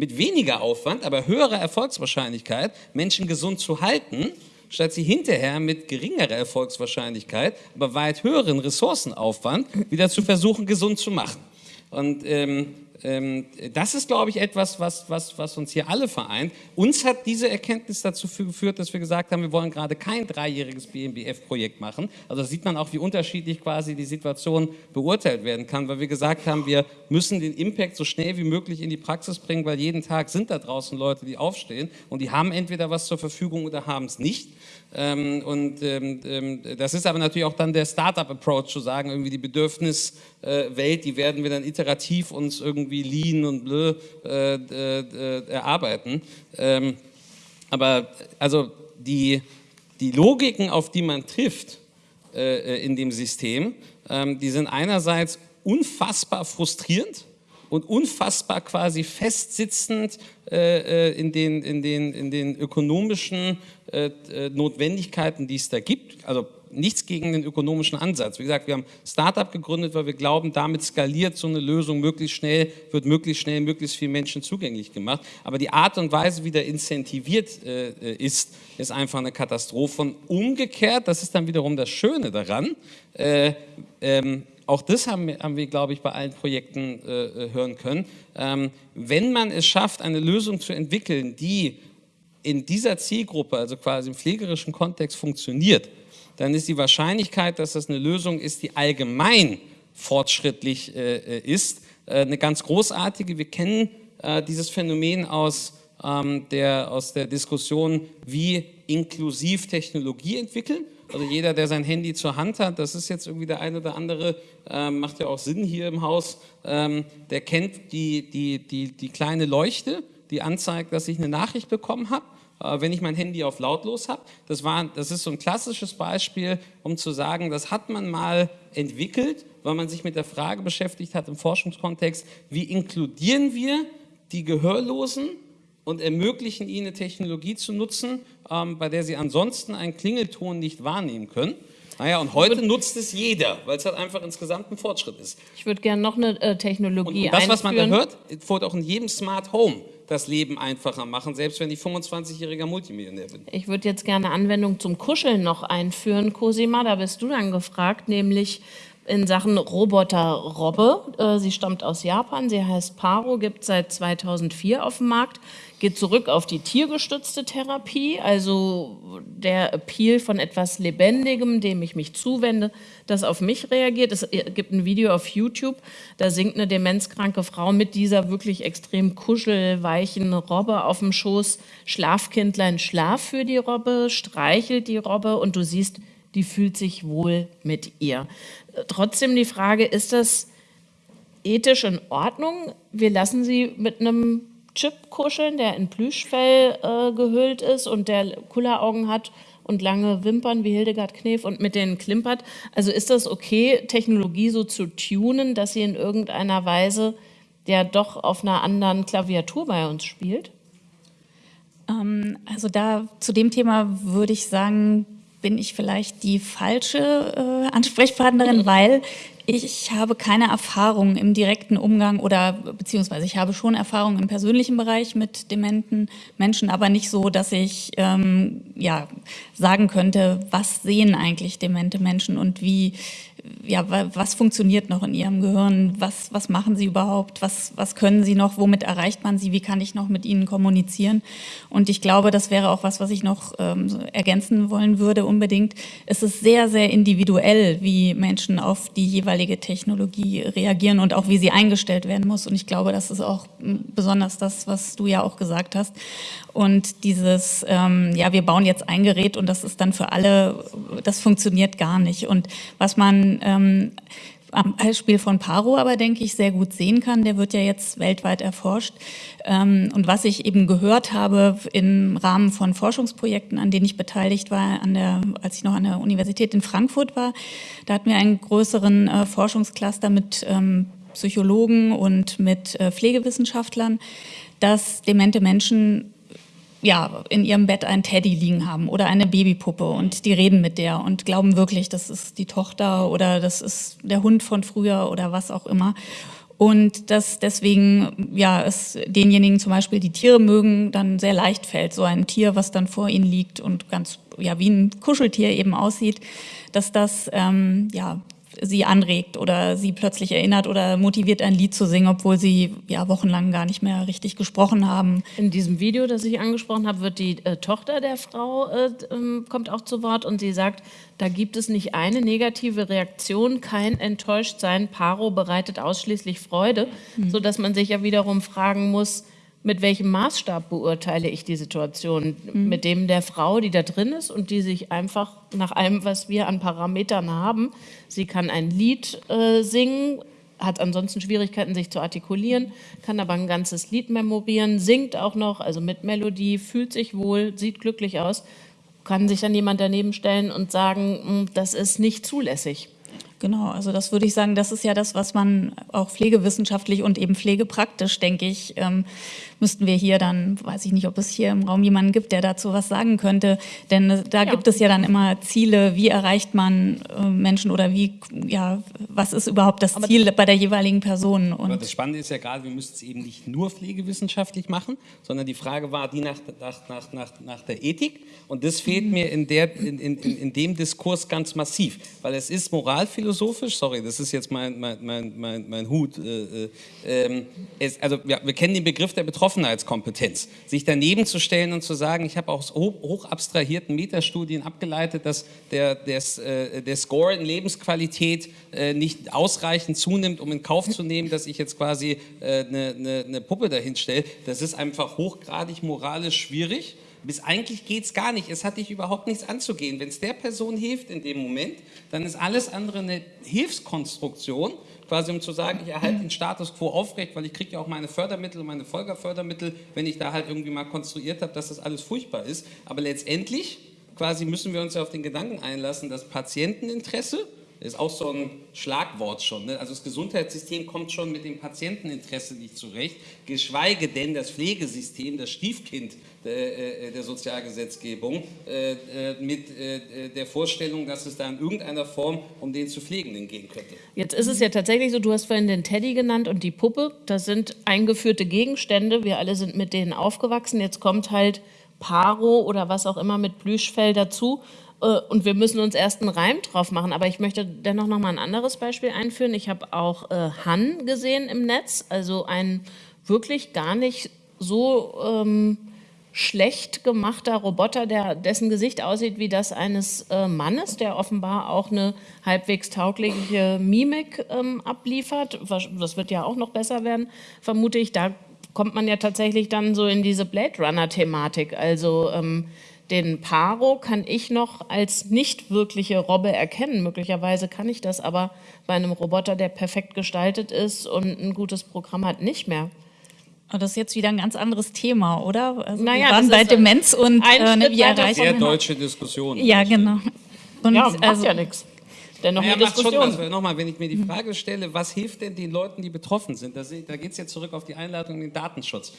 mit weniger Aufwand, aber höherer Erfolgswahrscheinlichkeit Menschen gesund zu halten, statt sie hinterher mit geringerer Erfolgswahrscheinlichkeit, aber weit höheren Ressourcenaufwand wieder zu versuchen, gesund zu machen. Und ähm, das ist, glaube ich, etwas, was, was, was uns hier alle vereint. Uns hat diese Erkenntnis dazu geführt, dass wir gesagt haben, wir wollen gerade kein dreijähriges BMBF-Projekt machen. Also sieht man auch, wie unterschiedlich quasi die Situation beurteilt werden kann, weil wir gesagt haben, wir müssen den Impact so schnell wie möglich in die Praxis bringen, weil jeden Tag sind da draußen Leute, die aufstehen und die haben entweder was zur Verfügung oder haben es nicht. Ähm, und ähm, ähm, das ist aber natürlich auch dann der Startup-Approach zu sagen, irgendwie die Bedürfniswelt, die werden wir dann iterativ uns irgendwie lean und blö äh, äh, erarbeiten. aber also die, die Logiken, auf die man trifft äh, in dem System, die sind einerseits unfassbar frustrierend, und unfassbar quasi festsitzend äh, in, den, in, den, in den ökonomischen äh, Notwendigkeiten, die es da gibt. Also nichts gegen den ökonomischen Ansatz. Wie gesagt, wir haben Startup gegründet, weil wir glauben, damit skaliert so eine Lösung möglichst schnell, wird möglichst schnell möglichst vielen Menschen zugänglich gemacht. Aber die Art und Weise, wie der incentiviert äh, ist, ist einfach eine Katastrophe. Und umgekehrt, das ist dann wiederum das Schöne daran, äh, ähm, auch das haben wir, haben wir, glaube ich, bei allen Projekten äh, äh, hören können. Ähm, wenn man es schafft, eine Lösung zu entwickeln, die in dieser Zielgruppe, also quasi im pflegerischen Kontext funktioniert, dann ist die Wahrscheinlichkeit, dass das eine Lösung ist, die allgemein fortschrittlich äh, äh ist, äh, eine ganz großartige. Wir kennen äh, dieses Phänomen aus, ähm, der, aus der Diskussion, wie inklusiv Technologie entwickeln. Also jeder, der sein Handy zur Hand hat, das ist jetzt irgendwie der eine oder andere, ähm, macht ja auch Sinn hier im Haus, ähm, der kennt die, die, die, die kleine Leuchte, die anzeigt, dass ich eine Nachricht bekommen habe äh, wenn ich mein Handy auf lautlos habe. Das, das ist so ein klassisches Beispiel, um zu sagen, das hat man mal entwickelt, weil man sich mit der Frage beschäftigt hat im Forschungskontext, wie inkludieren wir die Gehörlosen und ermöglichen ihnen eine Technologie zu nutzen, ähm, bei der sie ansonsten einen Klingelton nicht wahrnehmen können. Naja, und heute nutzt es jeder, weil es halt einfach insgesamt ein Fortschritt ist. Ich würde gerne noch eine äh, Technologie und, und das, was man da hört, wird auch in jedem Smart Home das Leben einfacher machen, selbst wenn ich 25-jähriger Multimillionär bin. Ich würde jetzt gerne Anwendung zum Kuscheln noch einführen, Cosima, da bist du dann gefragt, nämlich in Sachen Roboter-Robbe. Äh, sie stammt aus Japan, sie heißt Paro, gibt seit 2004 auf dem Markt, geht zurück auf die tiergestützte Therapie, also der Appeal von etwas Lebendigem, dem ich mich zuwende, das auf mich reagiert. Es gibt ein Video auf YouTube, da singt eine demenzkranke Frau mit dieser wirklich extrem kuschelweichen Robbe auf dem Schoß, Schlafkindlein, schlaf für die Robbe, streichelt die Robbe und du siehst, die fühlt sich wohl mit ihr. Trotzdem die Frage, ist das ethisch in Ordnung? Wir lassen sie mit einem Chip kuscheln, der in Plüschfell äh, gehüllt ist und der Kulleraugen hat und lange Wimpern wie Hildegard Knef und mit denen klimpert. Also ist das okay, Technologie so zu tunen, dass sie in irgendeiner Weise ja doch auf einer anderen Klaviatur bei uns spielt? Ähm, also da zu dem Thema würde ich sagen, bin ich vielleicht die falsche äh, Ansprechpartnerin, weil ich habe keine Erfahrung im direkten Umgang oder beziehungsweise ich habe schon Erfahrung im persönlichen Bereich mit dementen Menschen, aber nicht so, dass ich ähm, ja, sagen könnte, was sehen eigentlich demente Menschen und wie, ja, was funktioniert noch in ihrem Gehirn, was, was machen sie überhaupt, was, was können sie noch, womit erreicht man sie, wie kann ich noch mit ihnen kommunizieren. Und ich glaube, das wäre auch was, was ich noch ähm, ergänzen wollen würde unbedingt. Es ist sehr, sehr individuell, wie Menschen auf die jeweilige Technologie reagieren und auch wie sie eingestellt werden muss. Und ich glaube, das ist auch besonders das, was du ja auch gesagt hast. Und dieses, ähm, ja, wir bauen jetzt ein Gerät und das ist dann für alle, das funktioniert gar nicht. Und was man ähm, am Beispiel von Paro aber, denke ich, sehr gut sehen kann. Der wird ja jetzt weltweit erforscht. Ähm, und was ich eben gehört habe im Rahmen von Forschungsprojekten, an denen ich beteiligt war, an der, als ich noch an der Universität in Frankfurt war, da hatten wir einen größeren äh, Forschungscluster mit ähm, Psychologen und mit äh, Pflegewissenschaftlern, dass demente Menschen ja, in ihrem Bett ein Teddy liegen haben oder eine Babypuppe und die reden mit der und glauben wirklich, das ist die Tochter oder das ist der Hund von früher oder was auch immer. Und dass deswegen, ja, es denjenigen zum Beispiel, die Tiere mögen, dann sehr leicht fällt, so ein Tier, was dann vor ihnen liegt und ganz, ja, wie ein Kuscheltier eben aussieht, dass das, ähm, ja, sie anregt oder sie plötzlich erinnert oder motiviert, ein Lied zu singen, obwohl sie ja wochenlang gar nicht mehr richtig gesprochen haben. In diesem Video, das ich angesprochen habe, wird die äh, Tochter der Frau äh, ähm, kommt auch zu Wort und sie sagt, da gibt es nicht eine negative Reaktion, kein Enttäuschtsein. Paro bereitet ausschließlich Freude, mhm. so dass man sich ja wiederum fragen muss, mit welchem Maßstab beurteile ich die Situation? Mhm. Mit dem der Frau, die da drin ist und die sich einfach nach allem, was wir an Parametern haben, sie kann ein Lied äh, singen, hat ansonsten Schwierigkeiten, sich zu artikulieren, kann aber ein ganzes Lied memorieren, singt auch noch, also mit Melodie, fühlt sich wohl, sieht glücklich aus, kann sich dann jemand daneben stellen und sagen, hm, das ist nicht zulässig. Genau, also das würde ich sagen, das ist ja das, was man auch pflegewissenschaftlich und eben pflegepraktisch, denke ich, ähm, müssten wir hier dann, weiß ich nicht, ob es hier im Raum jemanden gibt, der dazu was sagen könnte, denn da ja. gibt es ja dann immer Ziele, wie erreicht man äh, Menschen oder wie, ja, was ist überhaupt das Ziel Aber bei der jeweiligen Person. Und Aber das Spannende ist ja gerade, wir müssen es eben nicht nur pflegewissenschaftlich machen, sondern die Frage war die nach, nach, nach, nach, nach der Ethik und das fehlt mhm. mir in, der, in, in, in dem Diskurs ganz massiv, weil es ist moralphilosophisch, sorry, das ist jetzt mein, mein, mein, mein, mein Hut, äh, äh, ähm, es, also ja, wir kennen den Begriff der Betroffenheit, Betroffenheitskompetenz. Sich daneben zu stellen und zu sagen, ich habe aus hoch, hoch abstrahierten Metastudien abgeleitet, dass der, des, äh, der Score in Lebensqualität äh, nicht ausreichend zunimmt, um in Kauf zu nehmen, dass ich jetzt quasi äh, eine, eine, eine Puppe dahin stelle. Das ist einfach hochgradig moralisch schwierig. Bis eigentlich geht es gar nicht. Es hat dich überhaupt nichts anzugehen. Wenn es der Person hilft in dem Moment, dann ist alles andere eine Hilfskonstruktion, quasi um zu sagen, ich erhalte den Status quo aufrecht, weil ich kriege ja auch meine Fördermittel und meine Folgerfördermittel, wenn ich da halt irgendwie mal konstruiert habe, dass das alles furchtbar ist. Aber letztendlich quasi müssen wir uns ja auf den Gedanken einlassen, dass Patienteninteresse ist auch so ein Schlagwort schon. Ne? Also das Gesundheitssystem kommt schon mit dem Patienteninteresse nicht zurecht, geschweige denn das Pflegesystem, das Stiefkind der, äh, der Sozialgesetzgebung, äh, äh, mit der Vorstellung, dass es da in irgendeiner Form um den zu Pflegenden gehen könnte. Jetzt ist es ja tatsächlich so, du hast vorhin den Teddy genannt und die Puppe, das sind eingeführte Gegenstände, wir alle sind mit denen aufgewachsen, jetzt kommt halt Paro oder was auch immer mit Plüschfell dazu äh, und wir müssen uns erst einen Reim drauf machen. Aber ich möchte dennoch noch mal ein anderes Beispiel einführen. Ich habe auch äh, Han gesehen im Netz, also ein wirklich gar nicht so ähm, schlecht gemachter Roboter, der, dessen Gesicht aussieht wie das eines äh, Mannes, der offenbar auch eine halbwegs taugliche Mimik ähm, abliefert. Das wird ja auch noch besser werden, vermute ich. Da kommt man ja tatsächlich dann so in diese Blade Runner-Thematik. Also ähm, den Paro kann ich noch als nicht wirkliche Robbe erkennen. Möglicherweise kann ich das aber bei einem Roboter, der perfekt gestaltet ist und ein gutes Programm hat, nicht mehr. das ist jetzt wieder ein ganz anderes Thema, oder? Also naja, wir waren bei Demenz und äh, ne, wie erreichen Sehr deutsche Diskussion. Ja, genau. Und ja, macht also, ja nichts. Dennoch naja, eine Diskussion. Schon, also nochmal, wenn ich mir die Frage stelle, was hilft denn den Leuten, die betroffen sind? Da, da geht es jetzt zurück auf die Einladung in den Datenschutz.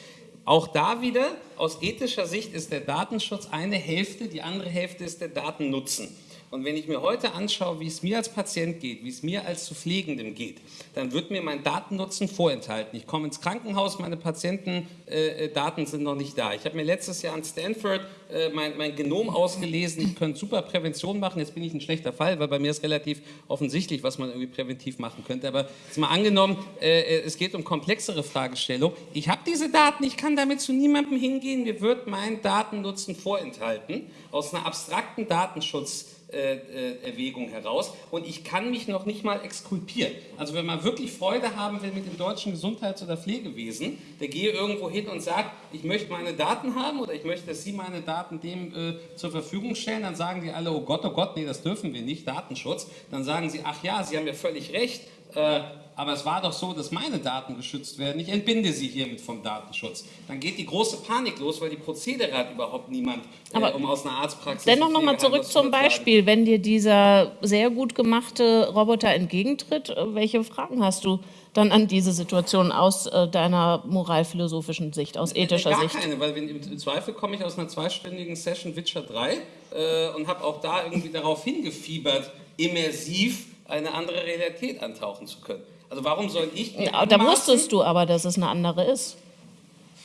Auch da wieder, aus ethischer Sicht ist der Datenschutz eine Hälfte, die andere Hälfte ist der Datennutzen. Und wenn ich mir heute anschaue, wie es mir als Patient geht, wie es mir als zu Pflegendem geht, dann wird mir mein Datennutzen vorenthalten. Ich komme ins Krankenhaus, meine Patientendaten äh, sind noch nicht da. Ich habe mir letztes Jahr an Stanford äh, mein, mein, Genom ausgelesen. Ich könnte super Prävention machen. Jetzt bin ich ein schlechter Fall, weil bei mir ist relativ offensichtlich, was man irgendwie präventiv machen könnte. Aber jetzt mal angenommen, äh, äh es geht um komplexere Fragestellungen. Ich habe diese Daten, ich kann damit zu niemandem hingehen. Mir wird mein Datennutzen vorenthalten. Aus einer abstrakten Datenschutz Erwägung heraus und ich kann mich noch nicht mal exkulpieren. Also wenn man wirklich Freude haben will mit dem deutschen Gesundheits- oder Pflegewesen, der gehe irgendwo hin und sagt, ich möchte meine Daten haben oder ich möchte, dass Sie meine Daten dem äh, zur Verfügung stellen, dann sagen die alle, oh Gott, oh Gott, nee, das dürfen wir nicht, Datenschutz. Dann sagen sie, ach ja, Sie haben ja völlig recht, äh, aber es war doch so, dass meine Daten geschützt werden. Ich entbinde sie hiermit vom Datenschutz. Dann geht die große Panik los, weil die Prozedere hat überhaupt niemand, äh, um aus einer Arztpraxis... Dennoch nochmal zurück zum Beispiel, wenn dir dieser sehr gut gemachte Roboter entgegentritt, äh, welche Fragen hast du dann an diese Situation aus äh, deiner moralphilosophischen Sicht, aus ethischer Gar Sicht? Keine, weil im Zweifel komme ich aus einer zweistündigen Session Witcher 3 äh, und habe auch da irgendwie darauf hingefiebert, immersiv eine andere Realität antauchen zu können. Also warum soll ich mir Da wusstest du aber, dass es eine andere ist.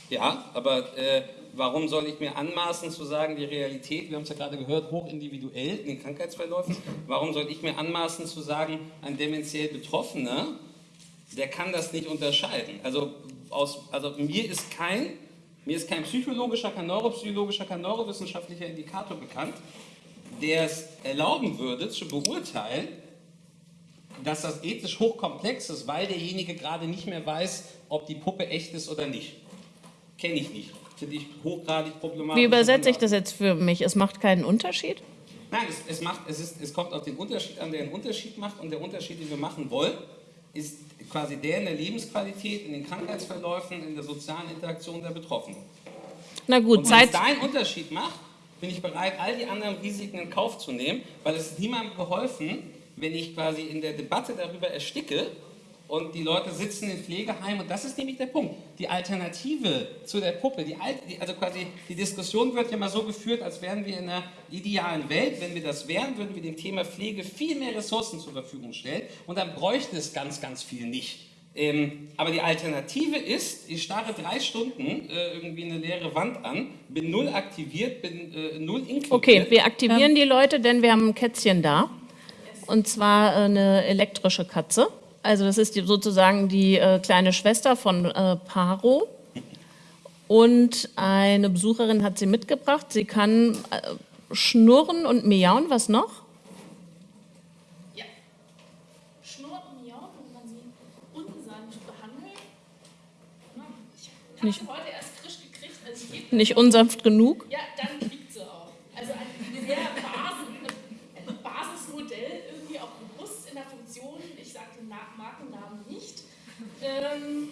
Ja, aber äh, warum soll ich mir anmaßen zu sagen, die Realität, wir haben es ja gerade gehört, hochindividuell in den Krankheitsverläufen, warum soll ich mir anmaßen zu sagen, ein dementiell Betroffener, der kann das nicht unterscheiden. Also, aus, also mir ist kein mir ist kein psychologischer, kein neuropsychologischer, kein neurowissenschaftlicher Indikator bekannt, der es erlauben würde, zu beurteilen, dass das ethisch hochkomplex ist, weil derjenige gerade nicht mehr weiß, ob die Puppe echt ist oder nicht. Kenne ich nicht. Finde ich hochgradig problematisch. Wie übersetze ich das jetzt für mich? Es macht keinen Unterschied? Nein, es, es, macht, es, ist, es kommt auf den Unterschied an, der einen Unterschied macht. Und der Unterschied, den wir machen wollen, ist quasi der in der Lebensqualität, in den Krankheitsverläufen, in der sozialen Interaktion der Betroffenen. Na gut, Und wenn es da einen Unterschied macht, bin ich bereit, all die anderen Risiken in Kauf zu nehmen, weil es niemandem geholfen, wenn ich quasi in der Debatte darüber ersticke und die Leute sitzen in Pflegeheimen und das ist nämlich der Punkt. Die Alternative zu der Puppe, die, also quasi die Diskussion wird ja mal so geführt, als wären wir in einer idealen Welt. Wenn wir das wären, würden wir dem Thema Pflege viel mehr Ressourcen zur Verfügung stellen und dann bräuchte es ganz, ganz viel nicht. Ähm, aber die Alternative ist, ich starre drei Stunden äh, irgendwie eine leere Wand an, bin null aktiviert, bin äh, null inkludiert. Okay, wir aktivieren ja. die Leute, denn wir haben ein Kätzchen da. Und zwar äh, eine elektrische Katze. Also das ist die, sozusagen die äh, kleine Schwester von äh, Paro. Und eine Besucherin hat sie mitgebracht. Sie kann äh, schnurren und miauen. Was noch? Ja. Schnurren und miauen, wenn man sie unsanft behandelt. Ich habe sie heute erst frisch gekriegt. Also Nicht unsanft genug? Ja, dann kriegt sie auch. Also ein sehr Basis, ein Basismodell, irgendwie auch bewusst in der Funktion. Ich sage den Markennamen nicht. Ähm,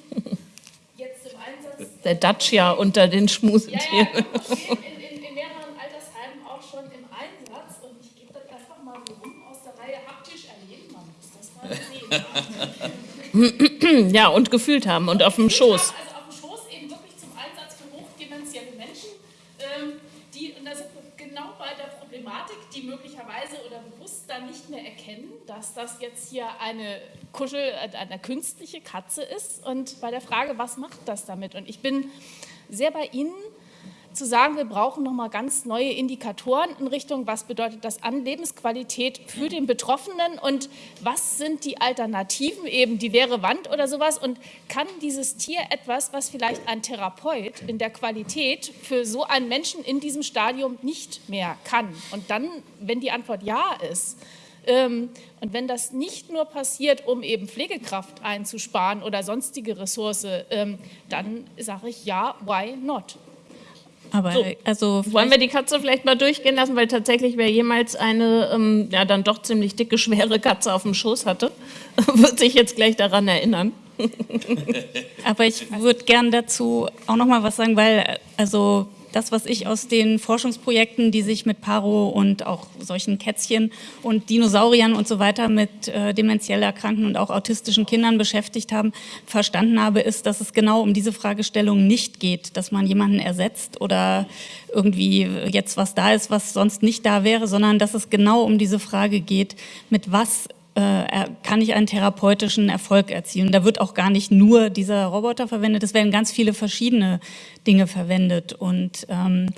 jetzt im Einsatz. Der Dacia unter den Schmusetieren. Ja, ja, in, in, in, mehreren Altersheimen auch schon im Einsatz. Und ich gebe das einfach mal so rum aus der Reihe haptisch erleben. Man muss das mal sehen. ja, und gefühlt haben und auf dem Schoß eben wirklich zum Einsatz für hochdemenzielle Menschen, ähm, die, und da sind wir genau bei der Problematik, die möglicherweise oder bewusst dann nicht mehr erkennen, dass das jetzt hier eine Kuschel, äh, eine künstliche Katze ist und bei der Frage, was macht das damit? Und ich bin sehr bei Ihnen, zu sagen, wir brauchen nochmal ganz neue Indikatoren in Richtung, was bedeutet das an Lebensqualität für den Betroffenen und was sind die Alternativen, eben die leere Wand oder sowas und kann dieses Tier etwas, was vielleicht ein Therapeut in der Qualität für so einen Menschen in diesem Stadium nicht mehr kann. Und dann, wenn die Antwort ja ist, und wenn das nicht nur passiert, um eben Pflegekraft einzusparen oder sonstige Ressource, ähm, dann sage ich ja, why not? Aber So. also Wollen wir die Katze vielleicht mal durchgehen lassen, weil tatsächlich wer jemals eine ähm, ja dann doch ziemlich dicke, schwere Katze auf dem Schoß hatte, wird sich jetzt gleich daran erinnern. Aber ich würde gern dazu auch noch mal was sagen, weil also das, was ich aus den Forschungsprojekten, die sich mit Paro und auch solchen Kätzchen und Dinosauriern und so weiter mit äh, demenziell erkrankten und auch autistischen Kindern beschäftigt haben, verstanden habe, ist, dass es genau um diese Fragestellung nicht geht, dass man jemanden ersetzt oder irgendwie jetzt was da ist, was sonst nicht da wäre, sondern dass es genau um diese Frage geht, mit was äh, kann ich einen therapeutischen Erfolg erzielen. Da wird auch gar nicht nur dieser Roboter verwendet, es werden ganz viele verschiedene Dinge verwendet. Und ähm,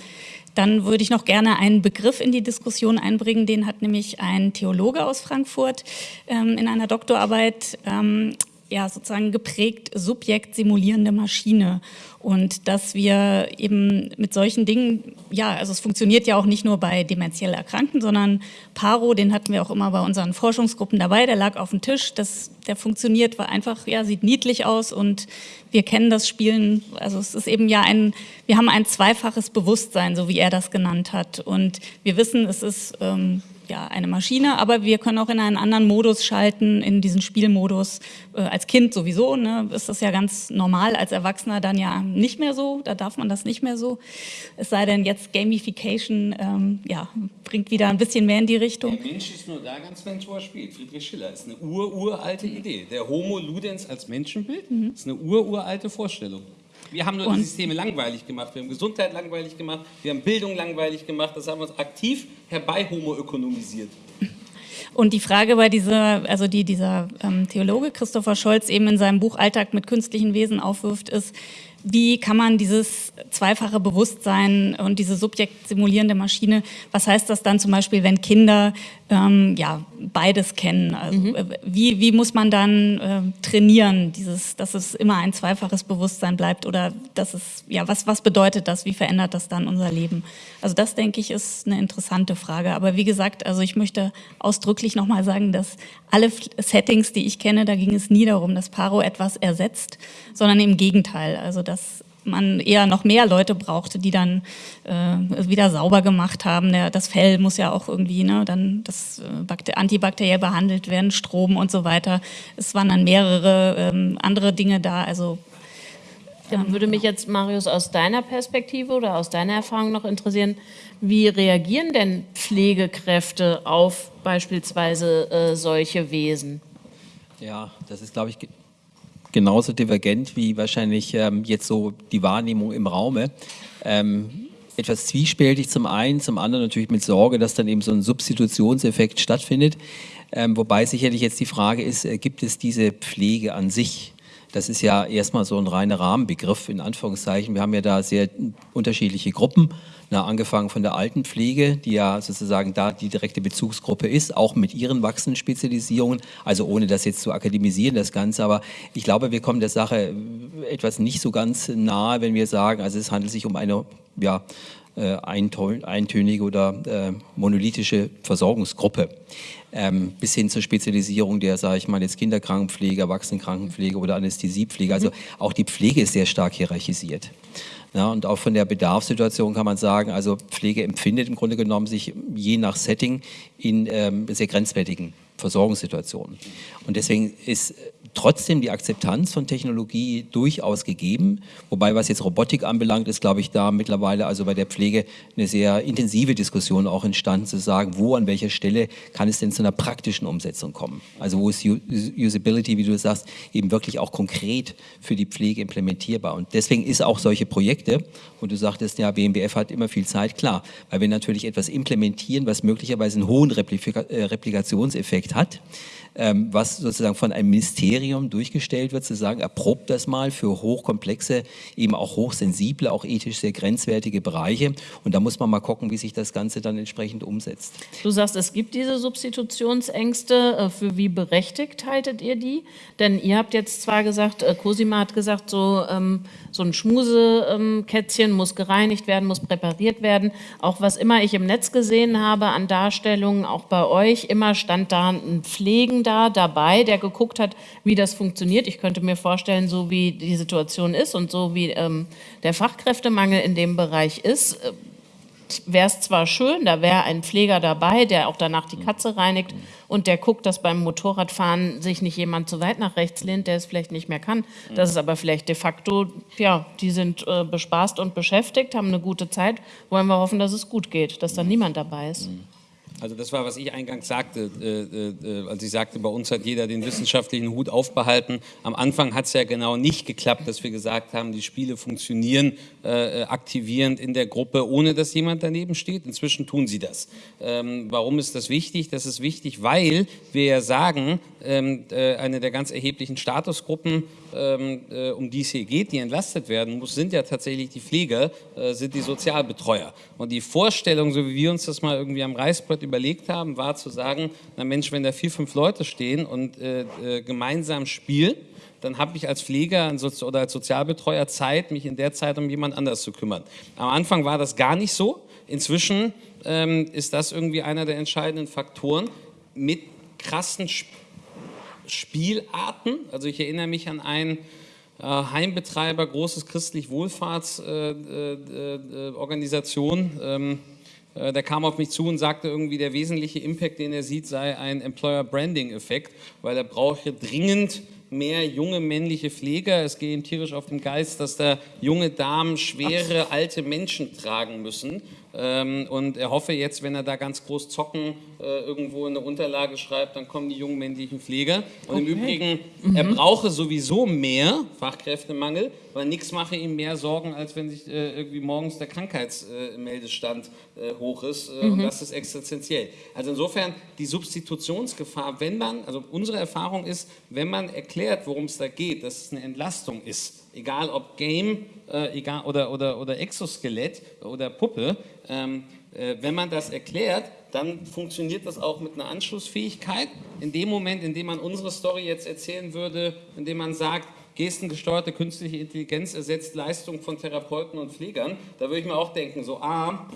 dann würde ich noch gerne einen Begriff in die Diskussion einbringen, den hat nämlich ein Theologe aus Frankfurt ähm, in einer Doktorarbeit ähm, ja sozusagen geprägt Subjekt simulierende Maschine. Und dass wir eben mit solchen Dingen, ja, also es funktioniert ja auch nicht nur bei dementiell Erkrankten, sondern Paro, den hatten wir auch immer bei unseren Forschungsgruppen dabei, der lag auf dem Tisch, das, der funktioniert, war einfach, ja, sieht niedlich aus und wir kennen das Spielen, also es ist eben ja ein, wir haben ein zweifaches Bewusstsein, so wie er das genannt hat. Und wir wissen, es ist ähm, ja, eine Maschine, aber wir können auch in einen anderen Modus schalten, in diesen Spielmodus. Äh, als Kind sowieso ne, ist das ja ganz normal, als Erwachsener dann ja nicht mehr so, da darf man das nicht mehr so. Es sei denn, jetzt Gamification ähm, ja, bringt wieder ein bisschen mehr in die Richtung. Der Mensch ist nur da ganz Mentor spielt. Friedrich Schiller ist eine ur-uralte Idee. Der Homo Ludens als Menschenbild mhm. ist eine ur-uralte Vorstellung. Wir haben nur und die Systeme langweilig gemacht, wir haben Gesundheit langweilig gemacht, wir haben Bildung langweilig gemacht, das haben wir uns aktiv herbei homoökonomisiert. Und die Frage bei dieser, also die dieser ähm, Theologe Christopher Scholz eben in seinem Buch Alltag mit künstlichen Wesen aufwirft, ist, wie kann man dieses zweifache Bewusstsein und diese subjektsimulierende Maschine, was heißt das dann zum Beispiel, wenn Kinder ähm, ja, beides kennen? Also, mhm. Äh, wie, wie muss man dann äh, trainieren, dieses, dass es immer ein zweifaches Bewusstsein bleibt oder dass es, ja, was, was bedeutet das? Wie verändert das dann unser Leben? Also das, denke ich, ist eine interessante Frage. Aber wie gesagt, also ich möchte ausdrücklich nochmal sagen, dass alle Settings, die ich kenne, da ging es nie darum, dass Paro etwas ersetzt, sondern im Gegenteil. Also dass man eher noch mehr Leute brauchte, die dann äh, wieder sauber gemacht haben. Der, das Fell muss ja auch irgendwie ne, dann das äh, antibakteriell behandelt werden, Strom und so weiter. Es waren dann mehrere ähm, andere Dinge da. Also dann würde mich jetzt, Marius, aus deiner Perspektive oder aus deiner Erfahrung noch interessieren, wie reagieren denn Pflegekräfte auf beispielsweise äh, solche Wesen? Ja, das ist, glaube ich, genauso divergent wie wahrscheinlich ähm, jetzt so die Wahrnehmung im Raume. Ähm, etwas zwiespältig zum einen, zum anderen natürlich mit Sorge, dass dann eben so ein Substitutionseffekt stattfindet. Ähm, wobei sicherlich jetzt die Frage ist, äh, gibt es diese Pflege an sich? Das ist ja erstmal so ein reiner Rahmenbegriff in Anführungszeichen. Wir haben ja da sehr unterschiedliche Gruppen. Na, angefangen von der Altenpflege, die ja sozusagen da die direkte Bezugsgruppe ist, auch mit ihren wachsenden Spezialisierungen, also ohne das jetzt zu akademisieren, das Ganze, aber ich glaube, wir kommen der Sache etwas nicht so ganz nahe, wenn wir sagen, also es handelt sich um eine, ja, äh, eintönige oder äh, monolithische Versorgungsgruppe. Ähm, bis hin zur Spezialisierung der, sage ich mal, jetzt Kinderkrankenpflege, Erwachsenenkrankenpflege oder Anästhesiepflege. Also auch die Pflege ist sehr stark hierarchisiert. Ja, und auch von der Bedarfssituation kann man sagen, also Pflege empfindet im Grunde genommen sich je nach Setting in ähm, sehr grenzwertigen Versorgungssituationen. Und deswegen ist trotzdem die Akzeptanz von Technologie durchaus gegeben. Wobei, was jetzt Robotik anbelangt, ist, glaube ich, da mittlerweile also bei der Pflege eine sehr intensive Diskussion auch entstanden, zu sagen, wo, an welcher Stelle kann es denn zu einer praktischen Umsetzung kommen? Also wo ist Usability, wie du sagst, eben wirklich auch konkret für die Pflege implementierbar? Und deswegen ist auch solche Projekte, und du sagtest ja, BMBF hat immer viel Zeit, klar, weil wir natürlich etwas implementieren, was möglicherweise einen hohen Replika äh, Replikationseffekt hat, ähm, was sozusagen von einem Ministerium durchgestellt wird, zu sagen, erprobt das mal für hochkomplexe, eben auch hochsensible, auch ethisch sehr grenzwertige Bereiche. Und da muss man mal gucken, wie sich das Ganze dann entsprechend umsetzt. Du sagst, es gibt diese Substitutionsängste. Äh, für wie berechtigt haltet ihr die? Denn ihr habt jetzt zwar gesagt, äh, Cosima hat gesagt, so, ähm, so ein Schmusekätzchen muss gereinigt werden, muss präpariert werden. Auch was immer ich im Netz gesehen habe an Darstellungen, auch bei euch, immer stand da ein Pflegen da dabei, der geguckt hat, wie das funktioniert. Ich könnte mir vorstellen, so wie die Situation ist und so wie ähm, der Fachkräftemangel in dem Bereich ist, äh, wäre es zwar schön, da wäre ein Pfleger dabei, der auch danach die Katze reinigt und der guckt, dass beim Motorradfahren sich nicht jemand zu weit nach rechts lehnt, der es vielleicht nicht mehr kann. Das ist aber vielleicht de facto, ja, die sind äh, bespaßt und beschäftigt, haben eine gute Zeit. Wollen wir hoffen, dass es gut geht, dass da niemand dabei ist. Also das war, was ich eingangs sagte, äh, äh, als ich sagte, bei uns hat jeder den wissenschaftlichen Hut aufbehalten. Am Anfang hat es ja genau nicht geklappt, dass wir gesagt haben, die Spiele funktionieren äh, aktivierend in der Gruppe, ohne dass jemand daneben steht. Inzwischen tun sie das. Ähm, warum ist das wichtig? Das ist wichtig, weil wir ja sagen, ähm, äh, eine der ganz erheblichen Statusgruppen, äh, um die es hier geht, die entlastet werden muss, sind ja tatsächlich die Pfleger, äh, sind die Sozialbetreuer. Und die Vorstellung, so wie wir uns das mal irgendwie am Reißbrett überlegt haben, war zu sagen, na Mensch, wenn da vier, fünf Leute stehen und äh, äh, gemeinsam spielen, dann habe ich als Pfleger oder als Sozialbetreuer Zeit, mich in der Zeit um jemand anders zu kümmern. Am Anfang war das gar nicht so. Inzwischen ähm, ist das irgendwie einer der entscheidenden Faktoren mit krassen Spielarten. Also ich erinnere mich an einen äh, Heimbetreiber, großes christlich Wohlfahrtsorganisation. Äh, äh, ähm, äh, der kam auf mich zu und sagte irgendwie, der wesentliche Impact, den er sieht, sei ein Employer Branding Effekt, weil er brauche dringend mehr junge männliche Pfleger. Es geht ihm tierisch auf den Geist, dass da junge Damen schwere alte Menschen tragen müssen. Ähm, und er hoffe jetzt, wenn er da ganz groß zocken äh, irgendwo in eine Unterlage schreibt, dann kommen die jungen männlichen Pfleger. Und okay. im Übrigen, mhm. er brauche sowieso mehr Fachkräftemangel, weil nichts mache ihm mehr Sorgen, als wenn sich äh, irgendwie morgens der Krankheitsmeldestand äh, hoch ist. Mhm. Und das ist existenziell. Also insofern die Substitutionsgefahr, wenn man, also unsere Erfahrung ist, wenn man erklärt, worum es da geht, dass es eine Entlastung ist, egal ob Game äh, egal, oder, oder, oder Exoskelett oder Puppe, ähm, äh, wenn man das erklärt, dann funktioniert das auch mit einer Anschlussfähigkeit. In dem Moment, in dem man unsere Story jetzt erzählen würde, in dem man sagt, gestengesteuerte künstliche Intelligenz ersetzt Leistung von Therapeuten und Pflegern, da würde ich mir auch denken, so A,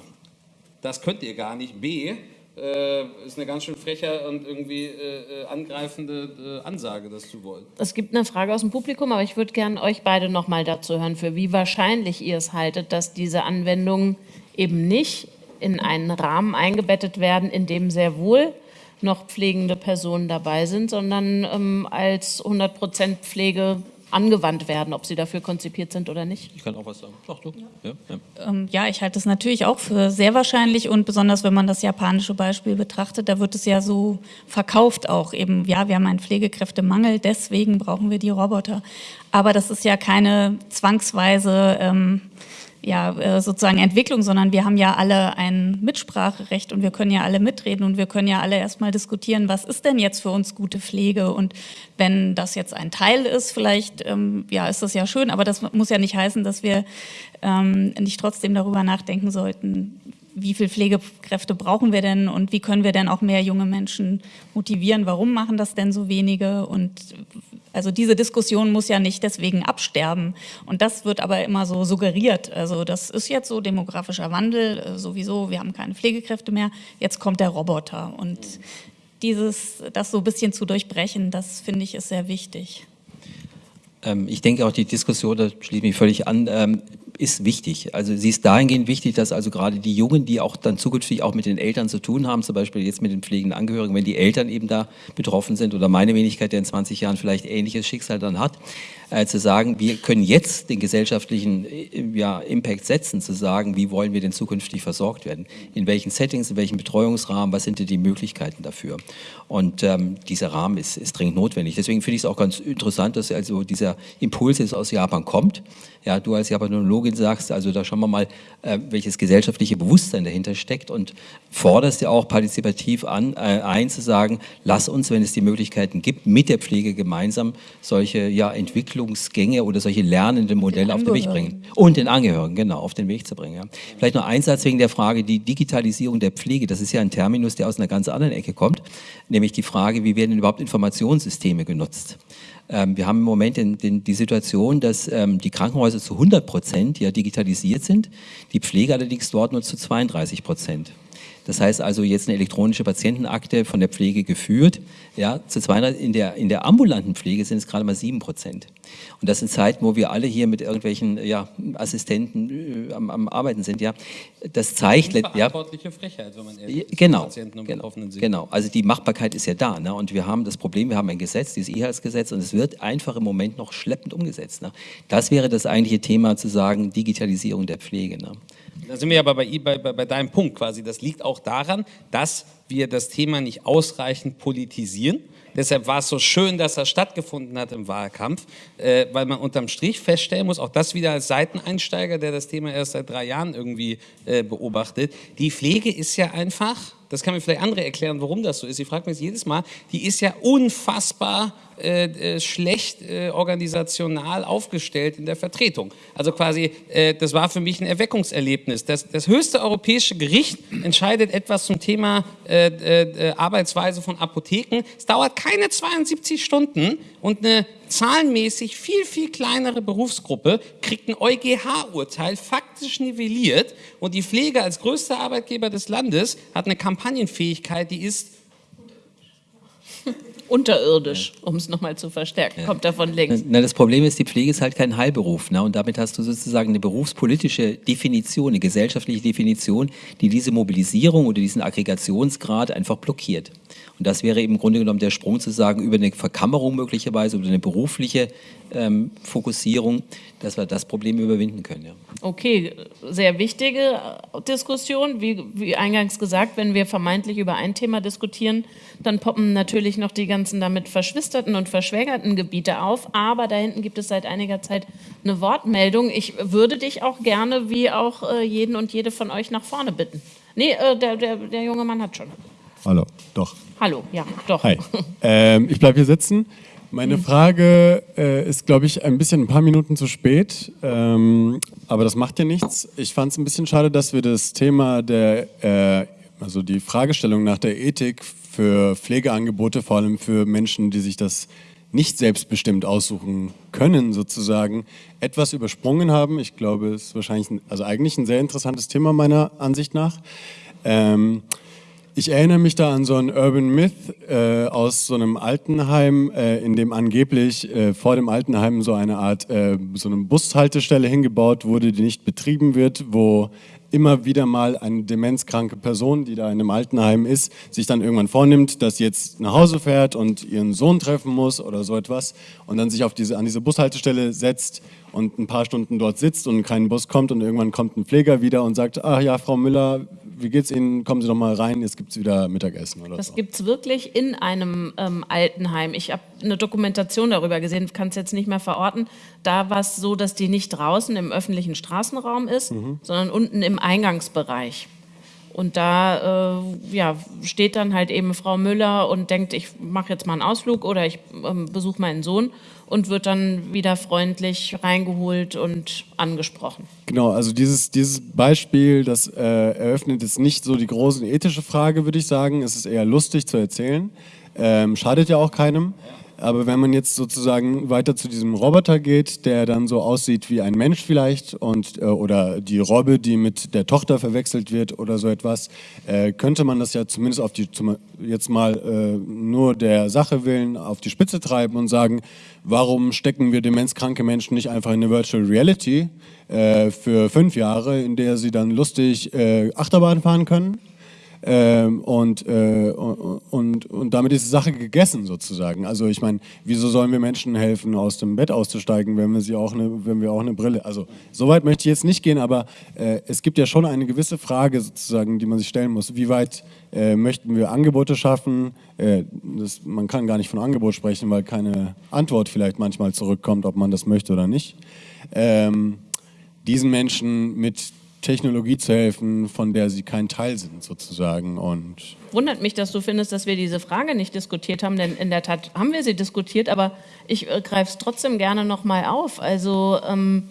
das könnt ihr gar nicht, B, äh, ist eine ganz schön freche und irgendwie äh, äh, angreifende äh, Ansage, das zu wollen. Es gibt eine Frage aus dem Publikum, aber ich würde gerne euch beide noch mal dazu hören, für wie wahrscheinlich ihr es haltet, dass diese Anwendungen eben nicht in einen Rahmen eingebettet werden, in dem sehr wohl noch pflegende Personen dabei sind, sondern ähm, als 100% Pflege angewandt werden, ob sie dafür konzipiert sind oder nicht. Ich kann auch was sagen. Sag du. Ja, ja. Ähm, ja ich halte es natürlich auch für sehr wahrscheinlich und besonders wenn man das japanische Beispiel betrachtet, da wird es ja so verkauft auch eben, ja, wir haben einen Pflegekräftemangel, deswegen brauchen wir die Roboter. Aber das ist ja keine zwangsweise ähm, ja, äh, sozusagen Entwicklung, sondern wir haben ja alle ein Mitspracherecht und wir können ja alle mitreden und wir können ja alle erstmal diskutieren, was ist denn jetzt für uns gute Pflege und wenn das jetzt ein Teil ist, vielleicht ähm, ja, ist das ja schön, aber das muss ja nicht heißen, dass wir ähm, nicht trotzdem darüber nachdenken sollten, wie viele Pflegekräfte brauchen wir denn und wie können wir denn auch mehr junge Menschen motivieren? Warum machen das denn so wenige? Und also diese Diskussion muss ja nicht deswegen absterben. Und das wird aber immer so suggeriert. Also das ist jetzt so demografischer Wandel äh, sowieso. Wir haben keine Pflegekräfte mehr. Jetzt kommt der Roboter. Und dieses, das so ein bisschen zu durchbrechen, das finde ich ist sehr wichtig. Ähm, ich denke auch die Diskussion, da schließe ich mich völlig an, ähm, ist wichtig. Also sie ist dahingehend wichtig, dass also gerade die Jungen, die auch dann zukünftig auch mit den Eltern zu tun haben, zum Beispiel jetzt mit den pflegenden Angehörigen, wenn die Eltern eben da betroffen sind oder meine Wenigkeit, der in 20 Jahren vielleicht ähnliches Schicksal dann hat, äh, zu sagen, wir können jetzt den gesellschaftlichen äh, ja, Impact setzen, zu sagen, wie wollen wir denn zukünftig versorgt werden, in welchen Settings, in welchem Betreuungsrahmen, was sind denn die Möglichkeiten dafür. Und ähm, dieser Rahmen ist, ist dringend notwendig. Deswegen finde ich es auch ganz interessant, dass also dieser Impuls jetzt aus Japan kommt. Ja, du als Japanologin sagst, also da schauen wir mal, äh, welches gesellschaftliche Bewusstsein dahinter steckt und forderst ja auch partizipativ an, äh, ein zu sagen, lass uns, wenn es die Möglichkeiten gibt, mit der Pflege gemeinsam solche ja, Entwicklungsgänge oder solche lernenden Modelle auf den Weg bringen. Und den Angehörigen, genau, auf den Weg zu bringen. Ja. Vielleicht noch ein Satz wegen der Frage, die Digitalisierung der Pflege, das ist ja ein Terminus, der aus einer ganz anderen Ecke kommt, nämlich die Frage, wie werden überhaupt Informationssysteme genutzt? Ähm, wir haben im Moment in, in die Situation, dass ähm, die Krankenhäuser zu 100 Prozent ja digitalisiert sind, die Pflege allerdings dort nur zu 32 Prozent. Das heißt also jetzt eine elektronische Patientenakte von der Pflege geführt. Ja, zu 200, in, der, in der ambulanten Pflege sind es gerade mal 7 Prozent. Und das sind Zeiten, wo wir alle hier mit irgendwelchen ja, Assistenten äh, am, am, Arbeiten sind. Ja, das zeigt... Verantwortliche ja, Frechheit, wenn man ehrlich genau, Patienten und genau. Genau, also die Machbarkeit ist ja da. Ne? Und wir haben das Problem, wir haben ein Gesetz, dieses E-Health-Gesetz, und es wird einfach im Moment noch schleppend umgesetzt. Ne? Das wäre das eigentliche Thema, zu sagen, Digitalisierung der Pflege. Ne? Da sind wir aber bei, bei, bei deinem Punkt quasi. Das liegt auch daran, dass wir das Thema nicht ausreichend politisieren. Deshalb war es so schön, dass das stattgefunden hat im Wahlkampf, äh, weil man unterm Strich feststellen muss, auch das wieder als Seiteneinsteiger, der das Thema erst seit drei Jahren irgendwie äh, beobachtet, die Pflege ist ja einfach das kann mir vielleicht andere erklären, warum das so ist. Ich frage mich jedes Mal, die ist ja unfassbar äh, äh, schlecht äh, organisational aufgestellt in der Vertretung. Also quasi, äh, das war für mich ein Erweckungserlebnis. Das, das höchste europäische Gericht entscheidet etwas zum Thema äh, äh, Arbeitsweise von Apotheken. Es dauert keine 72 Stunden und eine zahlenmäßig viel, viel kleinere Berufsgruppe kriegt ein EuGH-Urteil faktisch nivelliert und die Pflege als größter Arbeitgeber des Landes hat eine Kampagnenfähigkeit, die ist unterirdisch, um es nochmal zu verstärken. Kommt davon links. Na, das Problem ist, die Pflege ist halt kein Heilberuf. Ne? Und damit hast du sozusagen eine berufspolitische Definition, eine gesellschaftliche Definition, die diese Mobilisierung oder diesen Aggregationsgrad einfach blockiert. Und das wäre eben im Grunde genommen der Sprung zu sagen, über eine Verkammerung möglicherweise oder eine berufliche ähm, Fokussierung, dass wir das Problem überwinden können. Ja. Okay, sehr wichtige Diskussion. Wie, wie eingangs gesagt, wenn wir vermeintlich über ein Thema diskutieren, dann poppen natürlich noch die ganzen damit verschwisterten und verschwägerten Gebiete auf. Aber da hinten gibt es seit einiger Zeit eine Wortmeldung. Ich würde dich auch gerne, wie auch äh, jeden und jede von euch, nach vorne bitten. Nee, äh, der, der, der junge Mann hat schon. Hallo, doch. Hallo, ja, doch. Hi. Ähm, ich bleibe hier sitzen. Meine Frage äh, ist, glaube ich, ein bisschen ein paar Minuten zu spät, ähm, aber das macht ja nichts. Ich fand es ein bisschen schade, dass wir das Thema der, äh, also die Fragestellung nach der Ethik für Pflegeangebote, vor allem für Menschen, die sich das nicht selbstbestimmt aussuchen können, sozusagen, etwas übersprungen haben. Ich glaube, es ist wahrscheinlich, ein, also eigentlich ein sehr interessantes Thema meiner Ansicht nach. Ähm, ich erinnere mich da an so einen Urban Myth äh, aus so einem Altenheim, äh, in dem angeblich äh, vor dem Altenheim so eine Art, äh, so eine Bushaltestelle hingebaut wurde, die nicht betrieben wird, wo immer wieder mal eine demenzkranke Person, die da in einem Altenheim ist, sich dann irgendwann vornimmt, dass sie jetzt nach Hause fährt und ihren Sohn treffen muss oder so etwas und dann sich auf diese, an diese Bushaltestelle setzt und ein paar Stunden dort sitzt und kein Bus kommt und irgendwann kommt ein Pfleger wieder und sagt, ach ja, Frau Müller, wie geht's Ihnen? Kommen Sie doch mal rein, jetzt gibt es wieder Mittagessen oder das so. Das gibt es wirklich in einem ähm, Altenheim. Ich habe eine Dokumentation darüber gesehen, kann es jetzt nicht mehr verorten. Da war es so, dass die nicht draußen im öffentlichen Straßenraum ist, mhm. sondern unten im Eingangsbereich. Und da äh, ja, steht dann halt eben Frau Müller und denkt, ich mache jetzt mal einen Ausflug oder ich ähm, besuche meinen Sohn und wird dann wieder freundlich reingeholt und angesprochen. Genau, also dieses, dieses Beispiel, das äh, eröffnet jetzt nicht so die große ethische Frage, würde ich sagen. Es ist eher lustig zu erzählen. Ähm, schadet ja auch keinem. Aber wenn man jetzt sozusagen weiter zu diesem Roboter geht, der dann so aussieht wie ein Mensch vielleicht und äh, oder die Robbe, die mit der Tochter verwechselt wird oder so etwas, äh, könnte man das ja zumindest auf die zum, jetzt mal äh, nur der Sache willen auf die Spitze treiben und sagen, warum stecken wir demenzkranke Menschen nicht einfach in eine Virtual Reality äh, für fünf Jahre, in der sie dann lustig äh, Achterbahn fahren können? Ähm, und, äh, und, und damit ist die Sache gegessen sozusagen. Also ich meine, wieso sollen wir Menschen helfen, aus dem Bett auszusteigen, wenn wir, sie auch eine, wenn wir auch eine Brille... Also so weit möchte ich jetzt nicht gehen, aber äh, es gibt ja schon eine gewisse Frage sozusagen, die man sich stellen muss. Wie weit äh, möchten wir Angebote schaffen? Äh, das, man kann gar nicht von Angebot sprechen, weil keine Antwort vielleicht manchmal zurückkommt, ob man das möchte oder nicht. Ähm, diesen Menschen mit Technologie zu helfen, von der sie kein Teil sind sozusagen. Und Wundert mich, dass du findest, dass wir diese Frage nicht diskutiert haben, denn in der Tat haben wir sie diskutiert, aber ich äh, greife es trotzdem gerne nochmal auf. Also ähm,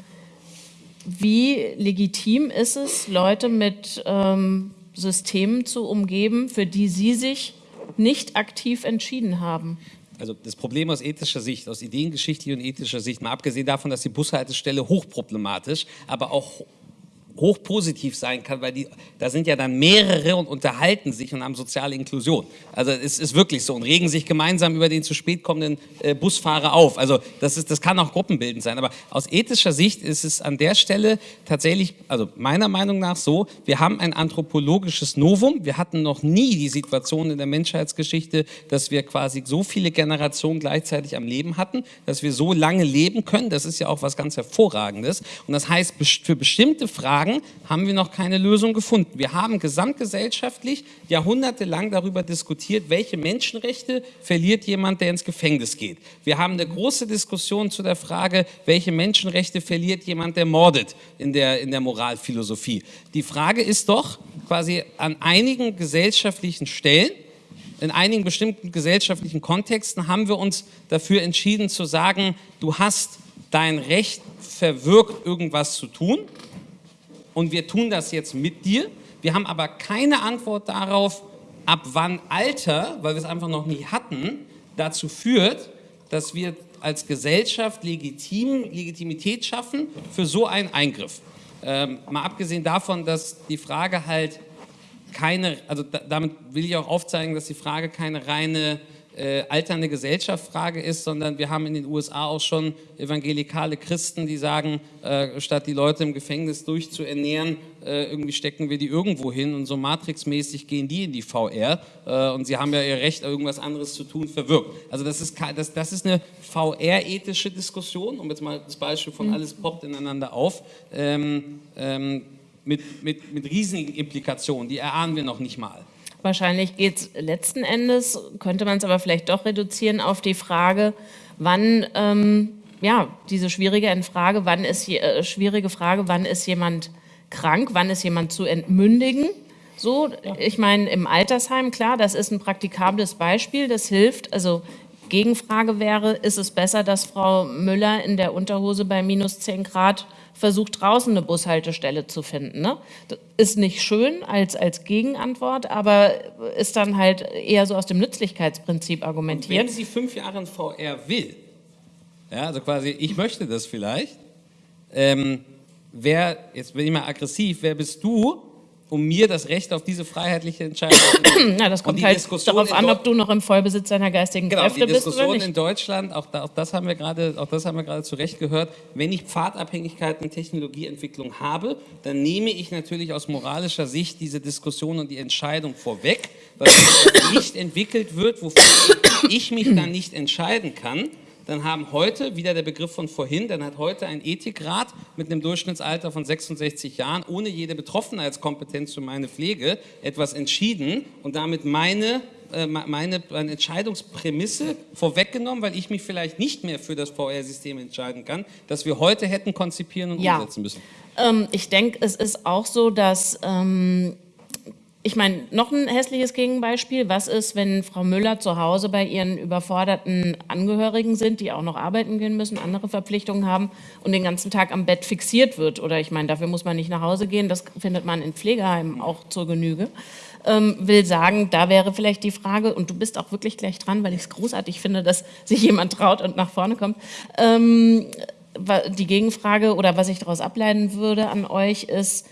wie legitim ist es, Leute mit ähm, Systemen zu umgeben, für die sie sich nicht aktiv entschieden haben? Also das Problem aus ethischer Sicht, aus ideengeschichtlicher und ethischer Sicht, mal abgesehen davon, dass die Bushaltestelle hochproblematisch, aber auch hochpositiv sein kann, weil die, da sind ja dann mehrere und unterhalten sich und haben soziale Inklusion. Also es ist wirklich so und regen sich gemeinsam über den zu spät kommenden äh, Busfahrer auf. Also das, ist, das kann auch gruppenbildend sein. Aber aus ethischer Sicht ist es an der Stelle tatsächlich, also meiner Meinung nach so, wir haben ein anthropologisches Novum. Wir hatten noch nie die Situation in der Menschheitsgeschichte, dass wir quasi so viele Generationen gleichzeitig am Leben hatten, dass wir so lange leben können. Das ist ja auch was ganz Hervorragendes. Und das heißt, für bestimmte Fragen sagen, haben wir noch keine Lösung gefunden. Wir haben gesamtgesellschaftlich jahrhundertelang darüber diskutiert, welche Menschenrechte verliert jemand, der ins Gefängnis geht. Wir haben eine große Diskussion zu der Frage, welche Menschenrechte verliert jemand, der mordet in der, in der Moralphilosophie. Die Frage ist doch, quasi an einigen gesellschaftlichen Stellen, in einigen bestimmten gesellschaftlichen Kontexten haben wir uns dafür entschieden zu sagen, du hast dein Recht verwirkt, irgendwas zu tun und wir tun das jetzt mit dir. Wir haben aber keine Antwort darauf, ab wann Alter, weil wir es einfach noch nie hatten, dazu führt, dass wir als Gesellschaft legitim, Legitimität schaffen für so einen Eingriff. Ähm, mal abgesehen davon, dass die Frage halt keine, also da, damit will ich auch aufzeigen, dass die Frage keine reine äh, alternde Gesellschaftsfrage ist, sondern wir haben in den USA auch schon evangelikale Christen, die sagen, äh, statt die Leute im Gefängnis durchzuernähren, äh, irgendwie stecken wir die irgendwo hin und so matrixmäßig gehen die in die VR äh, und sie haben ja ihr Recht, irgendwas anderes zu tun, verwirkt. Also das ist, das, das ist eine VR-ethische Diskussion, um jetzt mal das Beispiel von mhm. alles poppt ineinander auf, ähm, ähm, mit, mit, mit riesigen Implikationen, die erahnen wir noch nicht mal. Wahrscheinlich geht es letzten Endes, könnte man es aber vielleicht doch reduzieren auf die Frage, wann, ähm, ja, diese schwierige Frage, wann ist, äh, schwierige Frage, wann ist jemand krank, wann ist jemand zu entmündigen. So, ich meine, im Altersheim, klar, das ist ein praktikables Beispiel, das hilft. Also Gegenfrage wäre, ist es besser, dass Frau Müller in der Unterhose bei minus 10 Grad versucht, draußen eine Bushaltestelle zu finden. Ne? Ist nicht schön als, als Gegenantwort, aber ist dann halt eher so aus dem Nützlichkeitsprinzip argumentiert. Und wenn sie fünf Jahre in VR will, ja, also quasi, ich möchte das vielleicht, ähm, wer, jetzt bin ich mal aggressiv, wer bist du, um mir das Recht auf diese freiheitliche Entscheidung zu. Na, das kommt halt Diskussion darauf an, ob du noch im Vollbesitz deiner geistigen genau, Kräfte bist oder nicht. in Deutschland, auch, da, auch, das haben wir gerade, auch das haben wir gerade zu Recht gehört, wenn ich Pfadabhängigkeiten in Technologieentwicklung habe, dann nehme ich natürlich aus moralischer Sicht diese Diskussion und die Entscheidung vorweg, weil nicht entwickelt wird, wofür ich mich dann nicht entscheiden kann, dann haben heute, wieder der Begriff von vorhin, dann hat heute ein Ethikrat mit einem Durchschnittsalter von 66 Jahren ohne jede Betroffenheitskompetenz für meine Pflege etwas entschieden und damit meine äh, meine, meine Entscheidungsprämisse vorweggenommen, weil ich mich vielleicht nicht mehr für das VR-System entscheiden kann, das wir heute hätten konzipieren und ja. umsetzen müssen. Ähm, ich denke, es ist auch so, dass ähm, ich meine, noch ein hässliches Gegenbeispiel. Was ist, wenn Frau Müller zu Hause bei ihren überforderten Angehörigen sind, die auch noch arbeiten gehen müssen, andere Verpflichtungen haben und den ganzen Tag am Bett fixiert wird? Oder ich meine, dafür muss man nicht nach Hause gehen. Das findet man in Pflegeheimen auch zur Genüge. Ähm, will sagen, da wäre vielleicht die Frage, und du bist auch wirklich gleich dran, weil ich es großartig finde, dass sich jemand traut und nach vorne kommt. Ähm, die Gegenfrage oder was ich daraus ableiten würde an euch ist,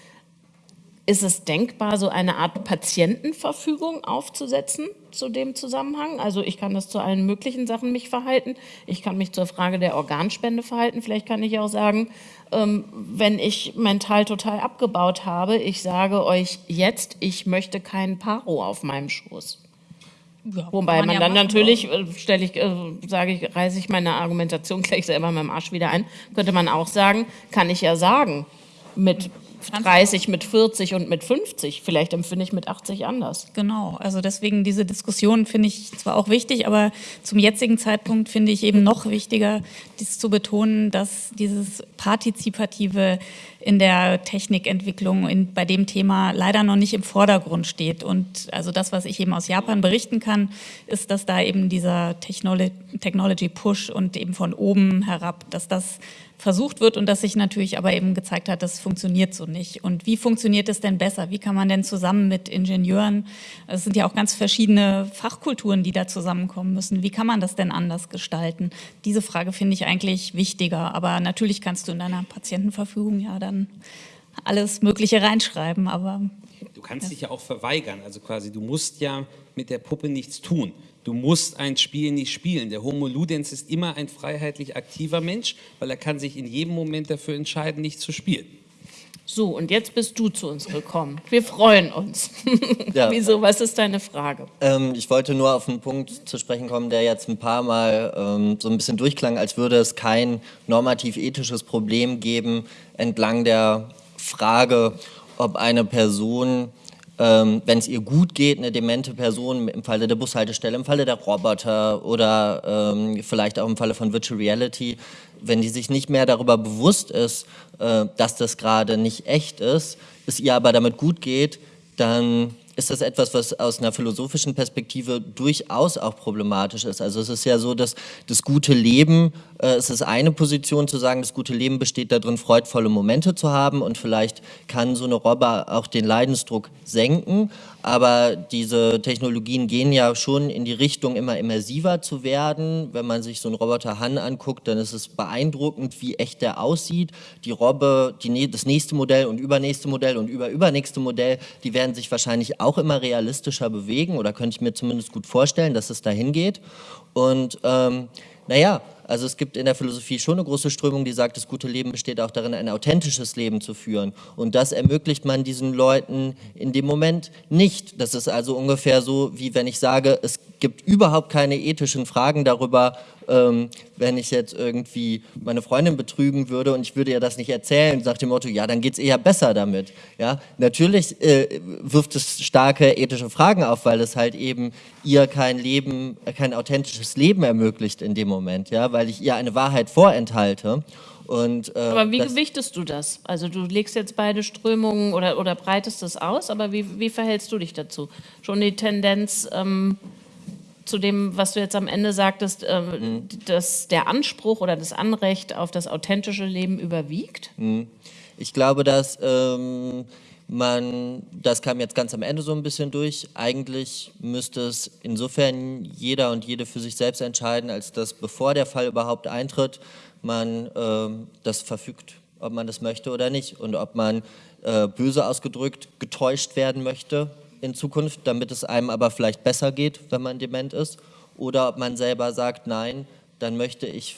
ist es denkbar, so eine Art Patientenverfügung aufzusetzen zu dem Zusammenhang? Also ich kann das zu allen möglichen Sachen mich verhalten. Ich kann mich zur Frage der Organspende verhalten. Vielleicht kann ich auch sagen, ähm, wenn ich mental total abgebaut habe, ich sage euch jetzt, ich möchte keinen Paro auf meinem Schoß. Ja, Wobei man, man ja dann natürlich, äh, stelle ich, äh, sage ich, reiße ich meine Argumentation gleich selber mit dem Arsch wieder ein, könnte man auch sagen, kann ich ja sagen, mit 30 mit 40 und mit 50. Vielleicht empfinde ich mit 80 anders. Genau, also deswegen diese Diskussion finde ich zwar auch wichtig, aber zum jetzigen Zeitpunkt finde ich eben noch wichtiger, dies zu betonen, dass dieses partizipative in der Technikentwicklung in, bei dem Thema leider noch nicht im Vordergrund steht. Und also das, was ich eben aus Japan berichten kann, ist, dass da eben dieser Technology, Technology Push und eben von oben herab, dass das versucht wird und dass sich natürlich aber eben gezeigt hat, das funktioniert so nicht. Und wie funktioniert es denn besser? Wie kann man denn zusammen mit Ingenieuren, es sind ja auch ganz verschiedene Fachkulturen, die da zusammenkommen müssen, wie kann man das denn anders gestalten? Diese Frage finde ich eigentlich wichtiger, aber natürlich kannst du in deiner Patientenverfügung ja dann alles Mögliche reinschreiben, aber... Du kannst ja. dich ja auch verweigern, also quasi du musst ja mit der Puppe nichts tun. Du musst ein Spiel nicht spielen. Der Homo Ludens ist immer ein freiheitlich aktiver Mensch, weil er kann sich in jedem Moment dafür entscheiden, nicht zu spielen. So, und jetzt bist du zu uns gekommen. Wir freuen uns. Ja. Wieso, was ist deine Frage? Ähm, ich wollte nur auf einen Punkt zu sprechen kommen, der jetzt ein paar Mal ähm, so ein bisschen durchklang, als würde es kein normativ-ethisches Problem geben entlang der Frage, ob eine Person ähm, wenn es ihr gut geht, eine demente Person im Falle der Bushaltestelle, im Falle der Roboter oder ähm, vielleicht auch im Falle von Virtual Reality, wenn die sich nicht mehr darüber bewusst ist, äh, dass das gerade nicht echt ist, es ihr aber damit gut geht, dann ist das etwas, was aus einer philosophischen Perspektive durchaus auch problematisch ist. Also es ist ja so, dass das gute Leben, äh, es ist eine Position zu sagen, das gute Leben besteht darin, freudvolle Momente zu haben und vielleicht kann so eine Robber auch den Leidensdruck senken, aber diese Technologien gehen ja schon in die Richtung, immer immersiver zu werden. Wenn man sich so einen Roboter Han anguckt, dann ist es beeindruckend, wie echt der aussieht. Die Robbe, die, das nächste Modell und übernächste Modell und überübernächste Modell, die werden sich wahrscheinlich auch immer realistischer bewegen oder könnte ich mir zumindest gut vorstellen, dass es dahin geht. Und ähm, naja, also es gibt in der Philosophie schon eine große Strömung, die sagt, das gute Leben besteht auch darin, ein authentisches Leben zu führen. Und das ermöglicht man diesen Leuten in dem Moment nicht. Das ist also ungefähr so, wie wenn ich sage, es gibt überhaupt keine ethischen Fragen darüber, ähm, wenn ich jetzt irgendwie meine Freundin betrügen würde und ich würde ihr das nicht erzählen, sagt dem Motto, ja, dann geht es eher besser damit. Ja, natürlich äh, wirft es starke ethische Fragen auf, weil es halt eben ihr kein Leben, kein authentisches Leben ermöglicht in dem Moment, ja, weil ich ihr eine Wahrheit vorenthalte. Und, äh, aber wie gewichtest du das? Also du legst jetzt beide Strömungen oder, oder breitest es aus, aber wie, wie verhältst du dich dazu? Schon die Tendenz, ähm, zu dem, was du jetzt am Ende sagtest, äh, mhm. dass der Anspruch oder das Anrecht auf das authentische Leben überwiegt? Mhm. Ich glaube, dass ähm, man, das kam jetzt ganz am Ende so ein bisschen durch, eigentlich müsste es insofern jeder und jede für sich selbst entscheiden, als dass bevor der Fall überhaupt eintritt, man ähm, das verfügt, ob man das möchte oder nicht und ob man äh, böse ausgedrückt getäuscht werden möchte in Zukunft, damit es einem aber vielleicht besser geht, wenn man dement ist, oder ob man selber sagt, nein, dann möchte ich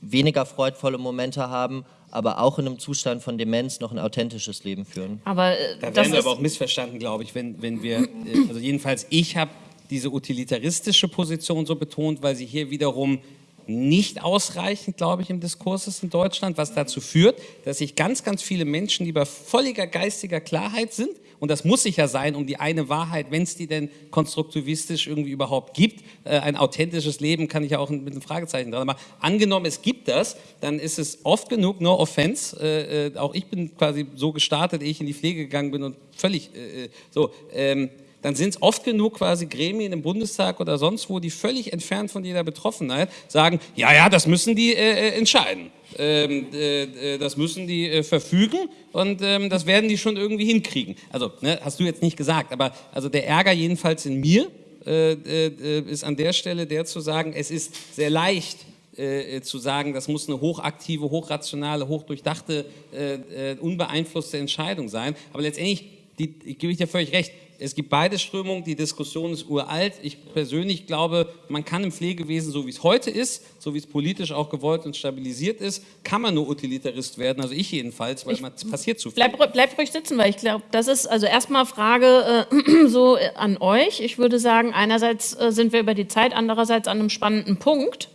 weniger freudvolle Momente haben, aber auch in einem Zustand von Demenz noch ein authentisches Leben führen. Aber äh, da werden wir aber auch missverstanden, glaube ich, wenn, wenn wir, äh, also jedenfalls ich habe diese utilitaristische Position so betont, weil sie hier wiederum nicht ausreichend, glaube ich, im Diskurs ist in Deutschland, was dazu führt, dass sich ganz, ganz viele Menschen, die bei völliger geistiger Klarheit sind, und das muss sicher sein, um die eine Wahrheit, wenn es die denn konstruktivistisch irgendwie überhaupt gibt, äh, ein authentisches Leben kann ich ja auch mit einem Fragezeichen dran, aber angenommen es gibt das, dann ist es oft genug, no offense, äh, äh, auch ich bin quasi so gestartet, ehe ich in die Pflege gegangen bin und völlig äh, äh so, ähm, dann sind es oft genug quasi Gremien im Bundestag oder sonst wo, die völlig entfernt von jeder Betroffenheit sagen, ja, ja, das müssen die äh, äh entscheiden. Ähm, äh, äh, das müssen die äh, verfügen und ähm, das werden die schon irgendwie hinkriegen. Also, ne, hast du jetzt nicht gesagt, aber also der Ärger jedenfalls in mir äh, äh, ist an der Stelle der zu sagen, es ist sehr leicht, äh, zu sagen, das muss eine hochaktive, hochrationale, hochdurchdachte, äh, unbeeinflusste Entscheidung sein. Aber letztendlich, die, ich gebe ich dir völlig recht, es gibt beide Strömungen, die Diskussion ist uralt. Ich persönlich glaube, man kann im Pflegewesen, so wie es heute ist, so wie es politisch auch gewollt und stabilisiert ist, kann man nur Utilitarist werden, also ich jedenfalls, weil es passiert zu viel. Bleib, bleib ruhig sitzen, weil ich glaube, das ist also erstmal Frage äh, so äh, an euch. Ich würde sagen, einerseits äh, sind wir über die Zeit, andererseits an einem spannenden Punkt.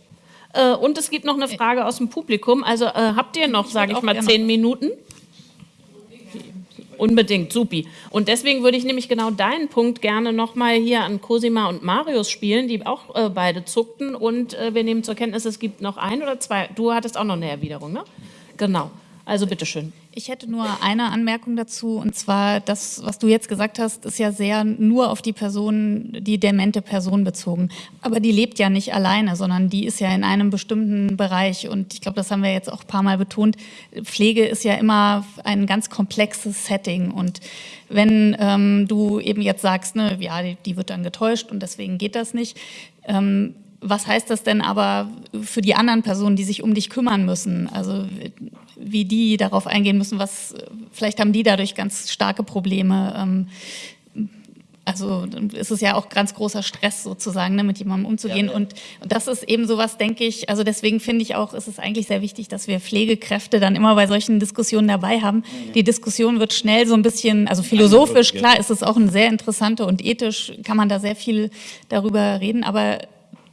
Äh, und es gibt noch eine Frage aus dem Publikum. Also äh, habt ihr noch, sage ich mal, zehn Minuten? Unbedingt, supi. Und deswegen würde ich nämlich genau deinen Punkt gerne nochmal hier an Cosima und Marius spielen, die auch äh, beide zuckten. Und äh, wir nehmen zur Kenntnis, es gibt noch ein oder zwei. Du hattest auch noch eine Erwiderung, ne? Genau. Also bitteschön. Ich hätte nur eine Anmerkung dazu, und zwar das, was du jetzt gesagt hast, ist ja sehr nur auf die Person, die demente Person bezogen. Aber die lebt ja nicht alleine, sondern die ist ja in einem bestimmten Bereich. Und ich glaube, das haben wir jetzt auch ein paar Mal betont. Pflege ist ja immer ein ganz komplexes Setting. Und wenn ähm, du eben jetzt sagst, ne, ja, die, die, wird dann getäuscht und deswegen geht das nicht, ähm, was heißt das denn aber für die anderen Personen, die sich um dich kümmern müssen? Also wie die darauf eingehen müssen, was vielleicht haben die dadurch ganz starke Probleme. Ähm, also ist es ja auch ganz großer Stress sozusagen, ne, mit jemandem umzugehen. Ja, ja. Und, und, das ist eben sowas, denke ich, also deswegen finde ich auch, ist es eigentlich sehr wichtig, dass wir Pflegekräfte dann immer bei solchen Diskussionen dabei haben. Mhm. Die Diskussion wird schnell so ein bisschen, also philosophisch, klar ist es auch eine sehr interessante und ethisch kann man da sehr viel darüber reden, aber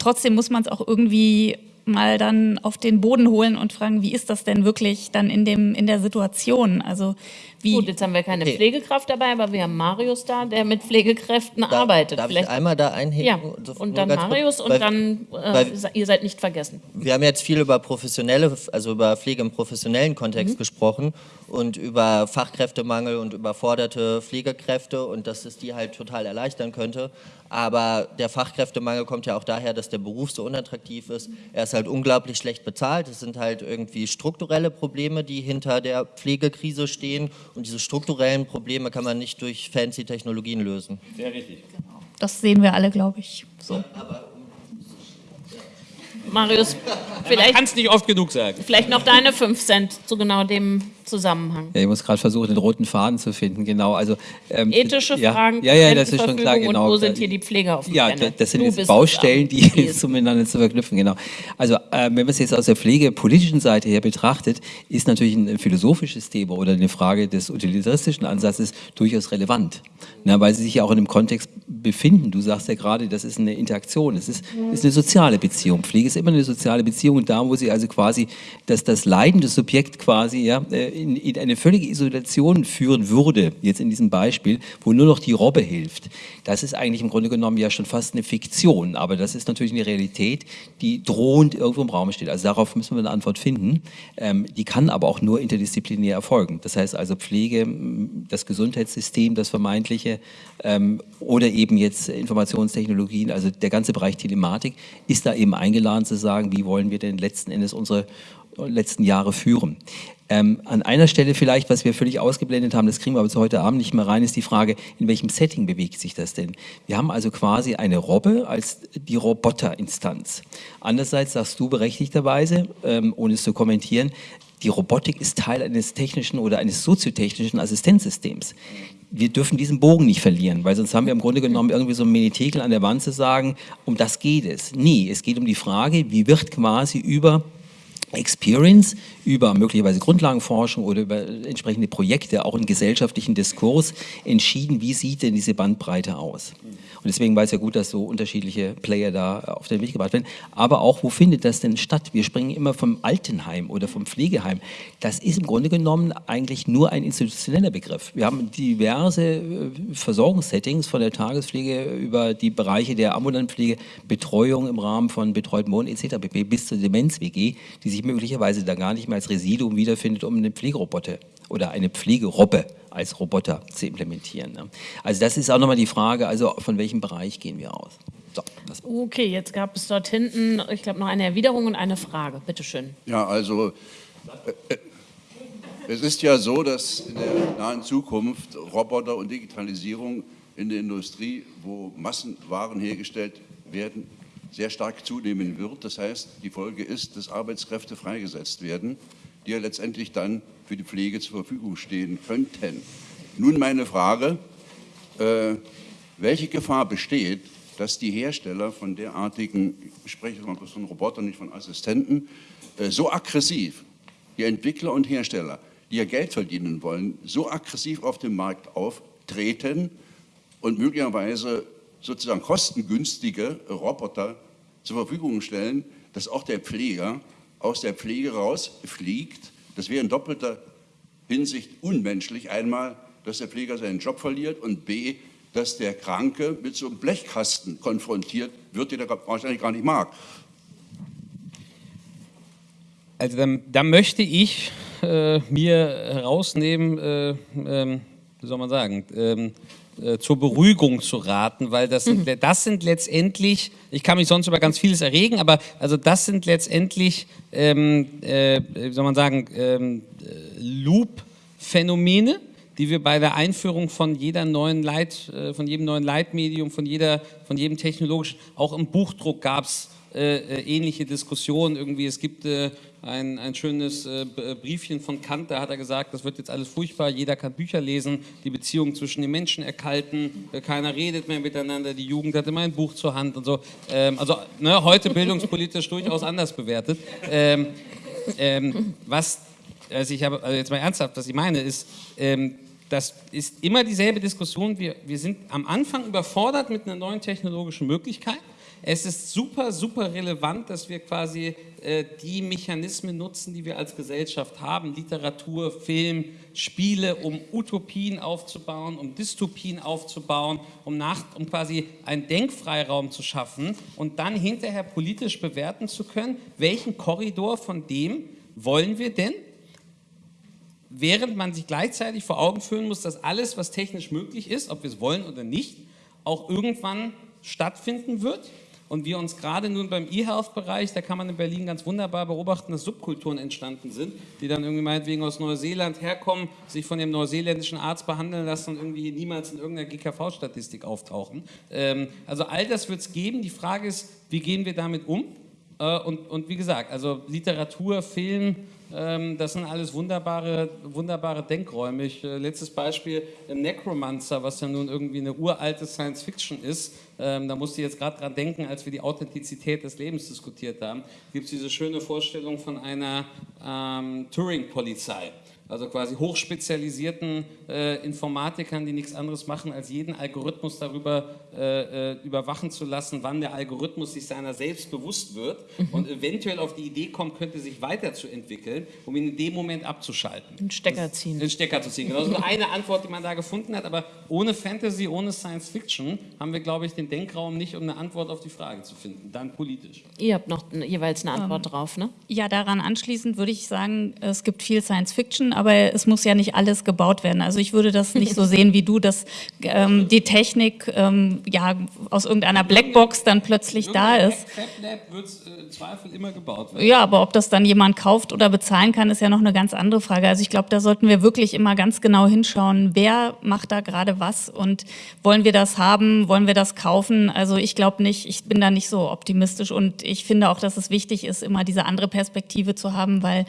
trotzdem muss man es auch irgendwie mal dann auf den Boden holen und fragen, wie ist das denn wirklich dann in, dem, in der Situation? Also wie Gut, jetzt haben wir keine okay. Pflegekraft dabei, aber wir haben Marius da, der mit Pflegekräften da, arbeitet. Darf Vielleicht. ich einmal da einheben? Ja, und dann Marius kurz, und dann, äh, ihr seid nicht vergessen. Wir haben jetzt viel über professionelle, also über Pflege im professionellen Kontext mhm. gesprochen und über Fachkräftemangel und überforderte Pflegekräfte und dass es die halt total erleichtern könnte. Aber der Fachkräftemangel kommt ja auch daher, dass der Beruf so unattraktiv ist. Er ist halt unglaublich schlecht bezahlt. Es sind halt irgendwie strukturelle Probleme, die hinter der Pflegekrise stehen. Und diese strukturellen Probleme kann man nicht durch fancy Technologien lösen. Sehr richtig. Das sehen wir alle, glaube ich, so. Aber Marius, vielleicht, kann es nicht oft genug sagen. vielleicht noch deine 5 Cent zu genau dem Zusammenhang. Ja, ich muss gerade versuchen, den roten Faden zu finden, genau. Also, ähm, Ethische ja, Fragen, ja, ja, das ist schon klar, genau. Und wo sind hier die Pflegeaufwände? Ja, da- das sind Du jetzt Baustellen, die jetzt miteinander zu verknüpfen, genau. Also, äh, wenn man es jetzt aus der pflegepolitischen Seite her betrachtet, ist natürlich ein philosophisches Thema oder eine Frage des utilitaristischen Ansatzes durchaus relevant, na, weil sie sich ja auch in einem Kontext befinden. Du sagst ja gerade, das ist eine Interaktion, es ist, ist eine soziale Beziehung. Pflege ist immer eine soziale Beziehung und da, wo sie also quasi das, das leidende Subjekt quasi ja, äh, in, in eine völlige Isolation führen würde, jetzt in diesem Beispiel, wo nur noch die Robbe hilft, das ist eigentlich im Grunde genommen ja schon fast eine Fiktion, aber das ist natürlich eine Realität, die drohend irgendwo im Raum steht. Also darauf müssen wir eine Antwort finden. Ähm, die kann aber auch nur interdisziplinär erfolgen. Das heißt also Pflege, das Gesundheitssystem, das vermeintliche ähm, oder eben jetzt Informationstechnologien, also der ganze Bereich Telematik, ist da eben eingeladen zu sagen, wie wollen wir denn letzten Endes unsere letzten Jahre führen. Ähm, an einer Stelle vielleicht, was wir völlig ausgeblendet haben, das kriegen wir aber zu heute Abend nicht mehr rein, ist die Frage, in welchem Setting bewegt sich das denn? Wir haben also quasi eine Robbe als die Roboterinstanz. Andererseits sagst du berechtigterweise, ähm, ohne es zu kommentieren, die Robotik ist Teil eines technischen oder eines soziotechnischen Assistenzsystems. Wir dürfen diesen Bogen nicht verlieren, weil sonst haben wir im Grunde genommen irgendwie so ein Menetekel an der Wand zu sagen, um das geht es. Nee, es geht um die Frage, wie wird quasi über Experience über möglicherweise Grundlagenforschung oder über entsprechende Projekte, auch einen gesellschaftlichen Diskurs entschieden, wie sieht denn diese Bandbreite aus. Und deswegen war es ja gut, dass so unterschiedliche Player da auf den Weg gebracht werden. Aber auch, wo findet das denn statt? Wir springen immer vom Altenheim oder vom Pflegeheim. Das ist im Grunde genommen eigentlich nur ein institutioneller Begriff. Wir haben diverse äh, Versorgungssettings von der Tagespflege über die Bereiche der ambulanten Pflege, Betreuung im Rahmen von betreuten Wohnen etc. bis zur Demenz-WG, die sich möglicherweise da gar nicht mehr als Residuum wiederfindet, um eine Pflegeroboter oder eine Pflegerobbe als Roboter zu implementieren. ne? Also das ist auch nochmal die Frage, also von welchem Bereich gehen wir aus? So, Okay, jetzt gab es dort hinten, ich glaube, noch eine Erwiderung und eine Frage. Bitte schön. Ja, also äh, äh, es ist ja so, dass in der nahen Zukunft Roboter und Digitalisierung in der Industrie, wo Massenwaren hergestellt werden, sehr stark zunehmen wird. Das heißt, die Folge ist, dass Arbeitskräfte freigesetzt werden, die ja letztendlich dann für die Pflege zur Verfügung stehen könnten. Nun meine Frage, äh, welche Gefahr besteht, dass die Hersteller von derartigen, ich spreche mal von Robotern, nicht von Assistenten, äh, so aggressiv, die Entwickler und Hersteller, die ja Geld verdienen wollen, so aggressiv auf dem Markt auftreten und möglicherweise sozusagen kostengünstige Roboter zur Verfügung stellen, dass auch der Pfleger aus der Pflege rausfliegt. Das wäre in doppelter Hinsicht unmenschlich. Einmal, dass der Pfleger seinen Job verliert und b, dass der Kranke mit so einem Blechkasten konfrontiert wird, den er wahrscheinlich gar nicht mag. Also da möchte ich äh, mir herausnehmen, äh, ähm, wie soll man sagen, ähm, äh, zur Beruhigung zu raten, weil das sind, das sind letztendlich, ich kann mich sonst über ganz vieles erregen, aber also das sind letztendlich, ähm, äh, wie soll man sagen, ähm, äh, Loop-Phänomene, die wir bei der Einführung von jeder neuen Leit, äh, von jedem neuen Leitmedium, von jeder, von jedem technologischen, auch im Buchdruck gab es äh, ähnliche Diskussionen. Irgendwie, es gibt äh, ein, ein schönes äh, äh, Briefchen von Kant, da hat er gesagt, das wird jetzt alles furchtbar, jeder kann Bücher lesen, die Beziehungen zwischen den Menschen erkalten, äh, keiner redet mehr miteinander, die Jugend hat immer ein Buch zur Hand und so. Ähm, also ne, heute bildungspolitisch durchaus anders bewertet. Ähm, ähm, was, also ich habe, also jetzt mal ernsthaft, was ich meine, ist, ähm, das ist immer dieselbe Diskussion. Wir, wir sind am Anfang überfordert mit einer neuen technologischen Möglichkeit. Es ist super, super relevant, dass wir quasi äh, die Mechanismen nutzen, die wir als Gesellschaft haben, Literatur, Film, Spiele, um Utopien aufzubauen, um Dystopien aufzubauen, um, nach, um quasi einen Denkfreiraum zu schaffen und dann hinterher politisch bewerten zu können, welchen Korridor von dem wollen wir denn während man sich gleichzeitig vor Augen führen muss, dass alles, was technisch möglich ist, ob wir es wollen oder nicht, auch irgendwann stattfinden wird. Und wir uns gerade nun beim E-Health-Bereich, da kann man in Berlin ganz wunderbar beobachten, dass Subkulturen entstanden sind, die dann irgendwie meinetwegen aus Neuseeland herkommen, sich von dem neuseeländischen Arzt behandeln lassen und irgendwie niemals in irgendeiner GKV-Statistik auftauchen. Ähm, also all das wird es geben. Die Frage ist, wie gehen wir damit um? Äh, und, und wie gesagt, also Literatur, Film, das sind alles wunderbare, wunderbare Denkräume. Ich, äh, letztes Beispiel, Necromancer, was ja nun irgendwie eine uralte Science-Fiction ist. Ähm, da musste ich jetzt gerade dran denken, als wir die Authentizität des Lebens diskutiert haben, gibt es diese schöne Vorstellung von einer ähm, Turing-Polizei also quasi hochspezialisierten äh, Informatikern, die nichts anderes machen, als jeden Algorithmus darüber äh, äh, überwachen zu lassen, wann der Algorithmus sich seiner selbst bewusst wird mhm. und eventuell auf die Idee kommt, könnte sich weiterzuentwickeln, um ihn in dem Moment abzuschalten. Den Stecker ziehen. Den Stecker zu ziehen. Genau, das ist nur eine Antwort, die man da gefunden hat, aber ohne Fantasy, ohne Science Fiction haben wir, glaube ich, den Denkraum nicht, um eine Antwort auf die Frage zu finden, dann politisch. Ihr habt noch jeweils eine Antwort um, ähm, drauf, ne? Ja, daran anschließend würde ich sagen, es gibt viel Science Fiction, aber es muss ja nicht alles gebaut werden. Also ich würde das nicht so sehen wie du, dass ähm, die Technik ähm, ja aus irgendeiner Blackbox dann plötzlich da ist. FabLab wird äh, im Zweifel immer gebaut werden. Ja, aber ob das dann jemand kauft oder bezahlen kann, ist ja noch eine ganz andere Frage. Also ich glaube, da sollten wir wirklich immer ganz genau hinschauen, wer macht da gerade was und wollen wir das haben, wollen wir das kaufen? Also ich glaube nicht, ich bin da nicht so optimistisch und ich finde auch, dass es wichtig ist, immer diese andere Perspektive zu haben, weil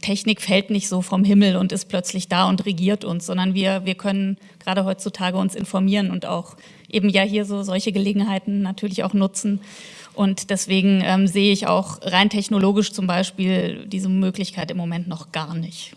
Technik fällt nicht so vom Himmel und ist plötzlich da und regiert uns, sondern wir, wir können gerade heutzutage uns informieren und auch eben ja hier so solche Gelegenheiten natürlich auch nutzen. Und deswegen ähm, sehe ich auch rein technologisch zum Beispiel diese Möglichkeit im Moment noch gar nicht.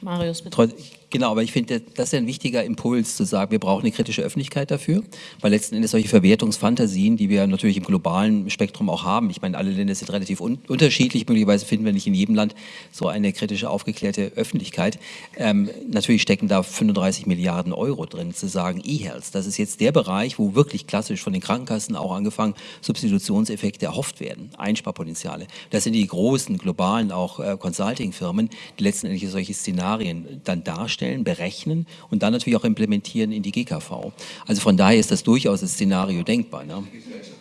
Marius, bitte. Genau, aber ich finde, das ist ein wichtiger Impuls zu sagen, wir brauchen eine kritische Öffentlichkeit dafür, weil letzten Endes solche Verwertungsfantasien, die wir natürlich im globalen Spektrum auch haben, ich meine, alle Länder sind relativ un unterschiedlich, möglicherweise finden wir nicht in jedem Land so eine kritische, aufgeklärte Öffentlichkeit. Ähm, natürlich stecken da 35 Milliarden Euro drin, zu sagen, E-Health, das ist jetzt der Bereich, wo wirklich klassisch von den Krankenkassen auch angefangen Substitutionseffekte erhofft werden, Einsparpotenziale. Das sind die großen, globalen auch äh, Consulting-Firmen, die letzten Endes solche Szenarien dann darstellen darstellen, berechnen und dann natürlich auch implementieren in die GKV. Also von daher ist das durchaus das Szenario denkbar. Ne?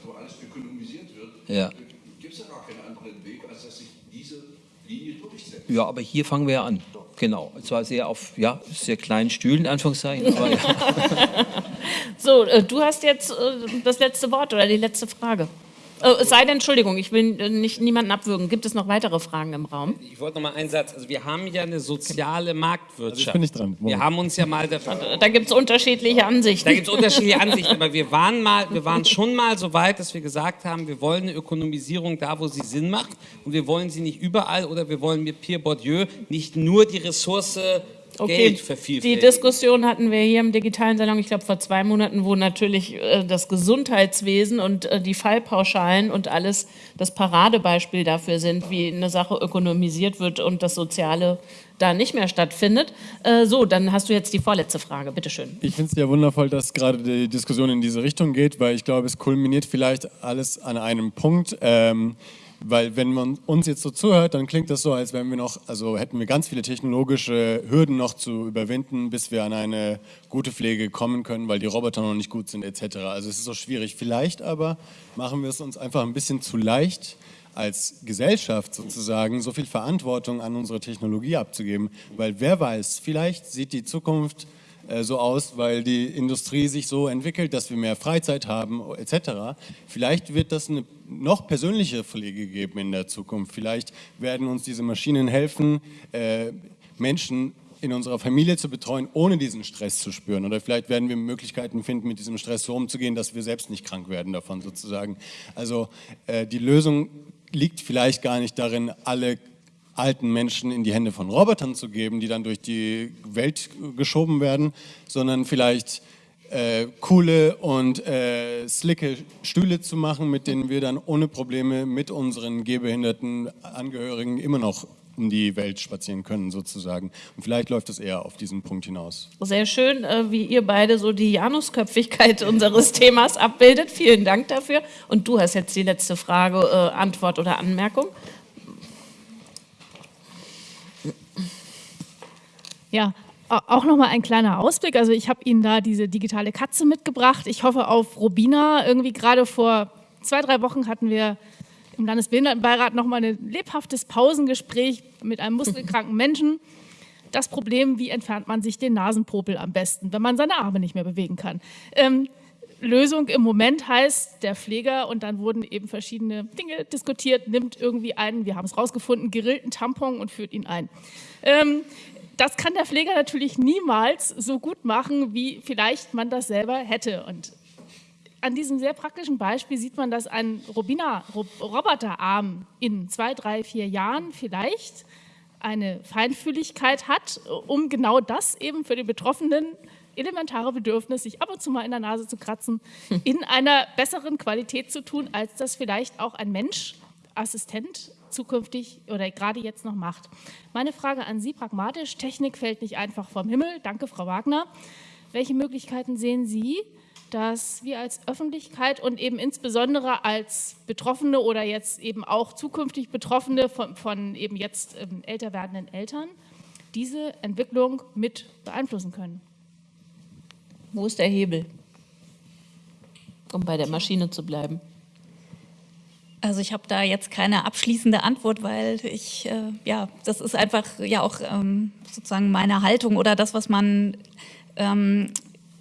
wo alles ökonomisiert wird, ja. gibt es ja gar keinen anderen Weg, als dass sich diese Linie durchsetzt. Ja, aber hier fangen wir ja an. Genau, zwar sehr auf ja, sehr kleinen Stühlen, in Anführungszeichen. Aber, ja. so, äh, du hast jetzt äh, das letzte Wort oder die letzte Frage. Oh, es sei denn, Entschuldigung, ich will äh, nicht, niemanden abwürgen. Gibt es noch weitere Fragen im Raum? Ich wollte noch mal einen Satz. Also wir haben ja eine soziale Marktwirtschaft. Also bin ich dran. Wir haben uns ja mal dafür... Da gibt es unterschiedliche Ansichten. Da gibt es unterschiedliche Ansichten, aber wir waren, mal, wir waren schon mal so weit, dass wir gesagt haben, wir wollen eine Ökonomisierung da, wo sie Sinn macht und wir wollen sie nicht überall oder wir wollen mit Pierre Bourdieu nicht nur die Ressource Okay, die Diskussion hatten wir hier im digitalen Salon, ich glaube vor zwei Monaten, wo natürlich äh, das Gesundheitswesen und äh, die Fallpauschalen und alles das Paradebeispiel dafür sind, wie eine Sache ökonomisiert wird und das Soziale da nicht mehr stattfindet. Äh, so, dann hast du jetzt die vorletzte Frage, bitteschön. Ich finde es ja wundervoll, dass gerade die Diskussion in diese Richtung geht, weil ich glaube, es kulminiert vielleicht alles an einem Punkt. Ähm, weil wenn man uns jetzt so zuhört, dann klingt das so, als wären wir noch, also hätten wir ganz viele technologische Hürden noch zu überwinden, bis wir an eine gute Pflege kommen können, weil die Roboter noch nicht gut sind etc. Also es ist so schwierig. Vielleicht aber machen wir es uns einfach ein bisschen zu leicht, als Gesellschaft sozusagen so viel Verantwortung an unsere Technologie abzugeben, weil wer weiß, vielleicht sieht die Zukunft so aus, weil die Industrie sich so entwickelt, dass wir mehr Freizeit haben etc. Vielleicht wird das eine noch persönlichere Pflege geben in der Zukunft. Vielleicht werden uns diese Maschinen helfen, äh, Menschen in unserer Familie zu betreuen, ohne diesen Stress zu spüren. Oder vielleicht werden wir Möglichkeiten finden, mit diesem Stress so umzugehen, dass wir selbst nicht krank werden davon sozusagen. Also äh, die Lösung liegt vielleicht gar nicht darin, alle alten Menschen in die Hände von Robotern zu geben, die dann durch die Welt geschoben werden, sondern vielleicht äh, coole und äh, slicke Stühle zu machen, mit denen wir dann ohne Probleme mit unseren gehbehinderten Angehörigen immer noch um die Welt spazieren können sozusagen. Und vielleicht läuft es eher auf diesen Punkt hinaus. Sehr schön, äh, wie ihr beide so die Janusköpfigkeit unseres Themas abbildet. Vielen Dank dafür. Und du hast jetzt die letzte Frage, äh, Antwort oder Anmerkung. Ja, auch nochmal ein kleiner Ausblick. Also ich habe Ihnen da diese digitale Katze mitgebracht. Ich hoffe auf Robina. Irgendwie gerade vor zwei, drei Wochen hatten wir im Landesbehindertenbeirat nochmal ein lebhaftes Pausengespräch mit einem muskelkranken Menschen. Das Problem, wie entfernt man sich den Nasenpopel am besten, wenn man seine Arme nicht mehr bewegen kann. Ähm, Lösung im Moment heißt, der Pfleger, und dann wurden eben verschiedene Dinge diskutiert, nimmt irgendwie einen, wir haben es rausgefunden, gerillten Tampon und führt ihn ein. Ähm, das kann der Pfleger natürlich niemals so gut machen, wie vielleicht man das selber hätte. Und an diesem sehr praktischen Beispiel sieht man, dass ein Roboterarm in zwei, drei, vier Jahren vielleicht eine Feinfühligkeit hat, um genau das eben für den Betroffenen elementare Bedürfnis, sich ab und zu mal in der Nase zu kratzen, in einer besseren Qualität zu tun, als das vielleicht auch ein Mensch, Assistent zukünftig oder gerade jetzt noch macht. Meine Frage an Sie pragmatisch, Technik fällt nicht einfach vom Himmel. Danke, Frau Wagner. Welche Möglichkeiten sehen Sie, dass wir als Öffentlichkeit und eben insbesondere als Betroffene oder jetzt eben auch zukünftig Betroffene von, von eben jetzt ähm, älter werdenden Eltern diese Entwicklung mit beeinflussen können? Wo ist der Hebel, um bei der Maschine zu bleiben? Also ich habe da jetzt keine abschließende Antwort, weil ich, äh, ja, das ist einfach ja auch ähm, sozusagen meine Haltung oder das, was man ähm,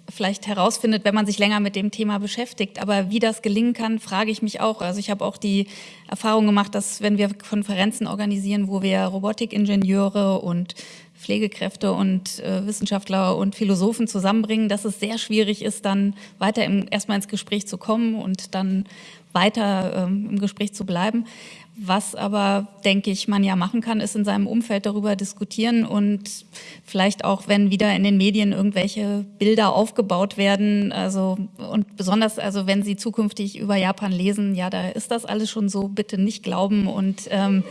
vielleicht herausfindet, wenn man sich länger mit dem Thema beschäftigt. Aber wie das gelingen kann, frage ich mich auch. Also ich habe auch die Erfahrung gemacht, dass wenn wir Konferenzen organisieren, wo wir Robotikingenieure und Pflegekräfte und äh, Wissenschaftler und Philosophen zusammenbringen, dass es sehr schwierig ist, dann weiter im, erstmal ins Gespräch zu kommen und dann weiter ähm, im Gespräch zu bleiben. Was aber, denke ich, man ja machen kann, ist in seinem Umfeld darüber diskutieren und vielleicht auch, wenn wieder in den Medien irgendwelche Bilder aufgebaut werden, also und besonders, also wenn Sie zukünftig über Japan lesen, ja, da ist das alles schon so, bitte nicht glauben und ähm,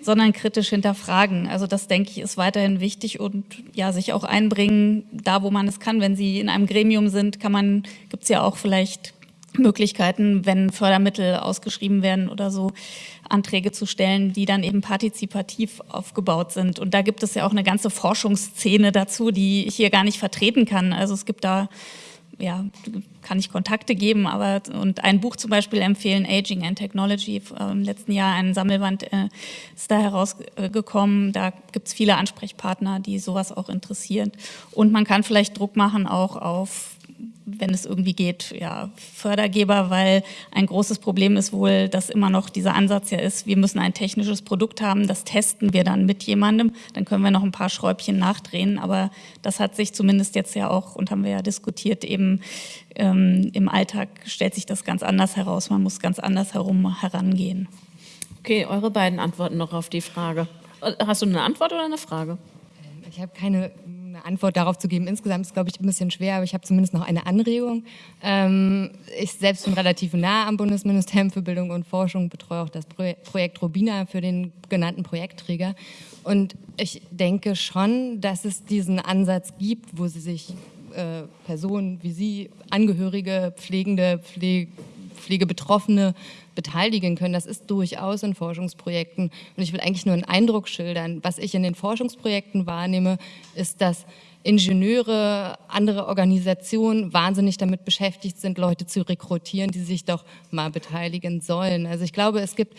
sondern kritisch hinterfragen. Also das denke ich ist weiterhin wichtig und ja, sich auch einbringen, da wo man es kann. Wenn Sie in einem Gremium sind, kann man, gibt es ja auch vielleicht Möglichkeiten, wenn Fördermittel ausgeschrieben werden oder so, Anträge zu stellen, die dann eben partizipativ aufgebaut sind. Und da gibt es ja auch eine ganze Forschungsszene dazu, die ich hier gar nicht vertreten kann. Also es gibt da, ja, kann ich Kontakte geben, aber und ein Buch zum Beispiel empfehlen, Aging and Technology, im letzten Jahr ein Sammelband äh, ist da herausgekommen. Da gibt es viele Ansprechpartner, die sowas auch interessieren. Und man kann vielleicht Druck machen auch auf wenn es irgendwie geht, ja, Fördergeber, weil ein großes Problem ist wohl, dass immer noch dieser Ansatz ja ist, wir müssen ein technisches Produkt haben, das testen wir dann mit jemandem, dann können wir noch ein paar Schräubchen nachdrehen, aber das hat sich zumindest jetzt ja auch, und haben wir ja diskutiert, eben ähm, im Alltag stellt sich das ganz anders heraus, man muss ganz anders herum herangehen. Okay, eure beiden Antworten noch auf die Frage. Hast du eine Antwort oder eine Frage? Ich habe keine eine Antwort darauf zu geben. Insgesamt ist glaube ich, ein bisschen schwer, aber ich habe zumindest noch eine Anregung. Ähm, ich selbst bin relativ nah am Bundesministerium für Bildung und Forschung, betreue auch das Projekt Robina für den genannten Projektträger. Und ich denke schon, dass es diesen Ansatz gibt, wo sie sich äh, Personen wie Sie, Angehörige, Pflegende, Pflege, Pflegebetroffene beteiligen können. Das ist durchaus in Forschungsprojekten. Und ich will eigentlich nur einen Eindruck schildern. Was ich in den Forschungsprojekten wahrnehme, ist, dass Ingenieure, andere Organisationen wahnsinnig damit beschäftigt sind, Leute zu rekrutieren, die sich doch mal beteiligen sollen. Also ich glaube, es gibt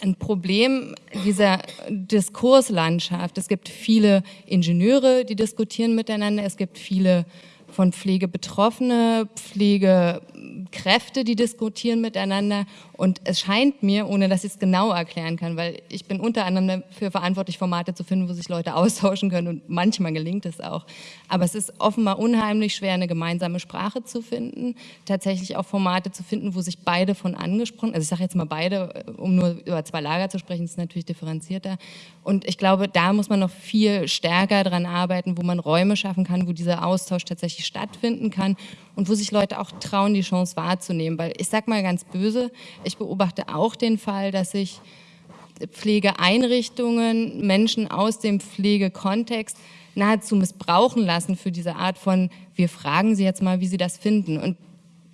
ein Problem dieser Diskurslandschaft. Es gibt viele Ingenieure, die diskutieren miteinander. Es gibt viele von Pflege Betroffene, Pflegekräfte, die diskutieren miteinander. Und es scheint mir, ohne dass ich es genau erklären kann, weil ich bin unter anderem dafür verantwortlich, Formate zu finden, wo sich Leute austauschen können und manchmal gelingt es auch. Aber es ist offenbar unheimlich schwer, eine gemeinsame Sprache zu finden, tatsächlich auch Formate zu finden, wo sich beide von angesprochen, also ich sage jetzt mal beide, um nur über zwei Lager zu sprechen, ist natürlich differenzierter. Und ich glaube, da muss man noch viel stärker dran arbeiten, wo man Räume schaffen kann, wo dieser Austausch tatsächlich stattfinden kann und wo sich Leute auch trauen, die Chance wahrzunehmen. Weil ich sage mal ganz böse, ich beobachte auch den Fall, dass sich Pflegeeinrichtungen, Menschen aus dem Pflegekontext nahezu missbrauchen lassen für diese Art von, wir fragen sie jetzt mal, wie sie das finden. Und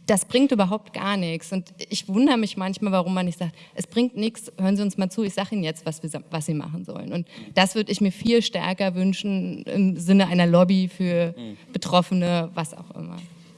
das bringt überhaupt gar nichts. Und ich wundere mich manchmal, warum man nicht sagt, es bringt nichts, hören Sie uns mal zu, ich sage Ihnen jetzt, was, wir, was Sie machen sollen. Und das würde ich mir viel stärker wünschen im Sinne einer Lobby für Betroffene, was auch immer.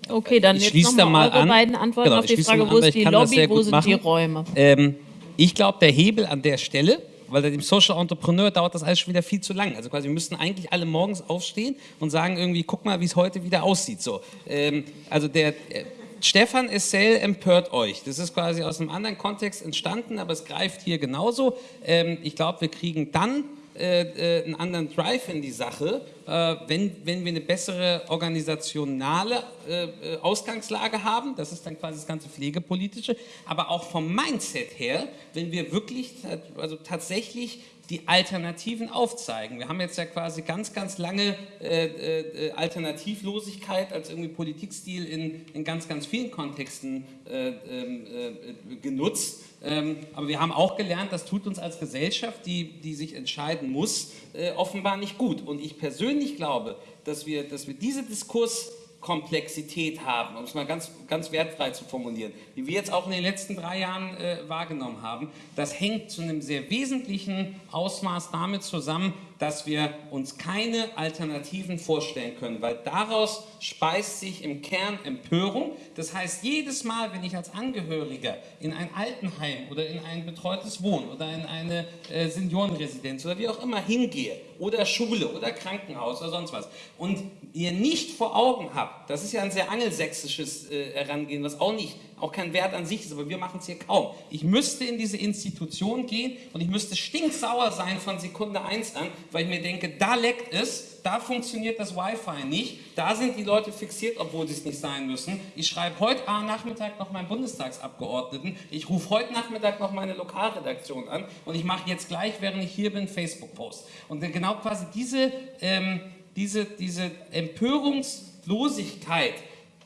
Okay, dann ich jetzt nochmal eure an. beiden Antworten Genau, auf die Frage, mal wo an, weil ist ich die Lobby, wo sind machen. die Räume? Ähm, ich glaube, der Hebel an der Stelle, weil dem Social Entrepreneur dauert das alles schon wieder viel zu lang. Also quasi, wir müssten eigentlich alle morgens aufstehen und sagen irgendwie, guck mal, wie es heute wieder aussieht. So, ähm, also der äh, Stefan Essel empört euch. Das ist quasi aus einem anderen Kontext entstanden, aber es greift hier genauso. Ähm, ich glaube, wir kriegen dann äh, äh, einen anderen Drive in die Sache, äh, wenn, wenn wir eine bessere organisationale äh, äh, Ausgangslage haben, das ist dann quasi das ganze Pflegepolitische, aber auch vom Mindset her, wenn wir wirklich also tatsächlich die Alternativen aufzeigen. Wir haben jetzt ja quasi ganz, ganz lange äh, äh, Alternativlosigkeit als irgendwie Politikstil in, in ganz, ganz vielen Kontexten äh, ähm, äh, genutzt. Ähm, aber wir haben auch gelernt, das tut uns als Gesellschaft, die, die sich entscheiden muss, äh, offenbar nicht gut. Und ich persönlich glaube, dass wir, dass wir diese Diskurs Komplexität haben, um es mal ganz, ganz wertfrei zu formulieren, die wir jetzt auch in den letzten drei Jahren äh, wahrgenommen haben, das hängt zu einem sehr wesentlichen Ausmaß damit zusammen, dass wir uns keine Alternativen vorstellen können, weil daraus speist sich im Kern Empörung. Das heißt, jedes Mal, wenn ich als Angehöriger in ein Altenheim oder in ein betreutes Wohnen oder in eine äh, Seniorenresidenz oder wie auch immer hingehe oder Schule oder Krankenhaus oder sonst was und ihr nicht vor Augen habt, das ist ja ein sehr angelsächsisches äh, Herangehen, was auch nicht auch kein Wert an sich ist, aber wir machen es hier kaum. Ich müsste in diese Institution gehen und ich müsste stinksauer sein von Sekunde 1 an, weil ich mir denke, da leckt es, da funktioniert das Wi-Fi nicht, da sind die Leute fixiert, obwohl sie es nicht sein müssen. Ich schreibe heute Nachmittag noch meinen Bundestagsabgeordneten, ich rufe heute Nachmittag noch meine Lokalredaktion an und ich mache jetzt gleich, während ich hier bin, Facebook-Post. Und genau quasi diese, ähm, diese, diese Empörungslosigkeit,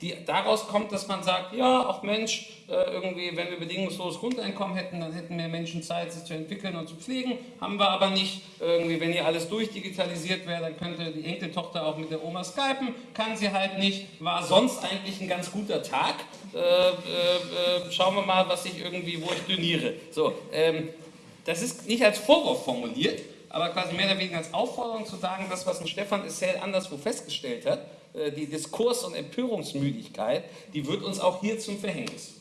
die daraus kommt, dass man sagt, ja, auch Mensch, irgendwie, wenn wir bedingungsloses Grundeinkommen hätten, dann hätten mehr Menschen Zeit, sich zu entwickeln und zu pflegen. Haben wir aber nicht. Irgendwie, wenn hier alles durchdigitalisiert wäre, dann könnte die Enkeltochter auch mit der Oma skypen. Kann sie halt nicht. War sonst eigentlich ein ganz guter Tag. Äh, äh, äh schauen wir mal, was ich irgendwie, wo ich dünniere. So, ähm, das ist nicht als Vorwurf formuliert, aber quasi mehr oder weniger als Aufforderung zu sagen, das, was ein Stefan Essel anderswo festgestellt hat, äh, die Diskurs- und Empörungsmüdigkeit, die wird uns auch hier zum Verhängnis.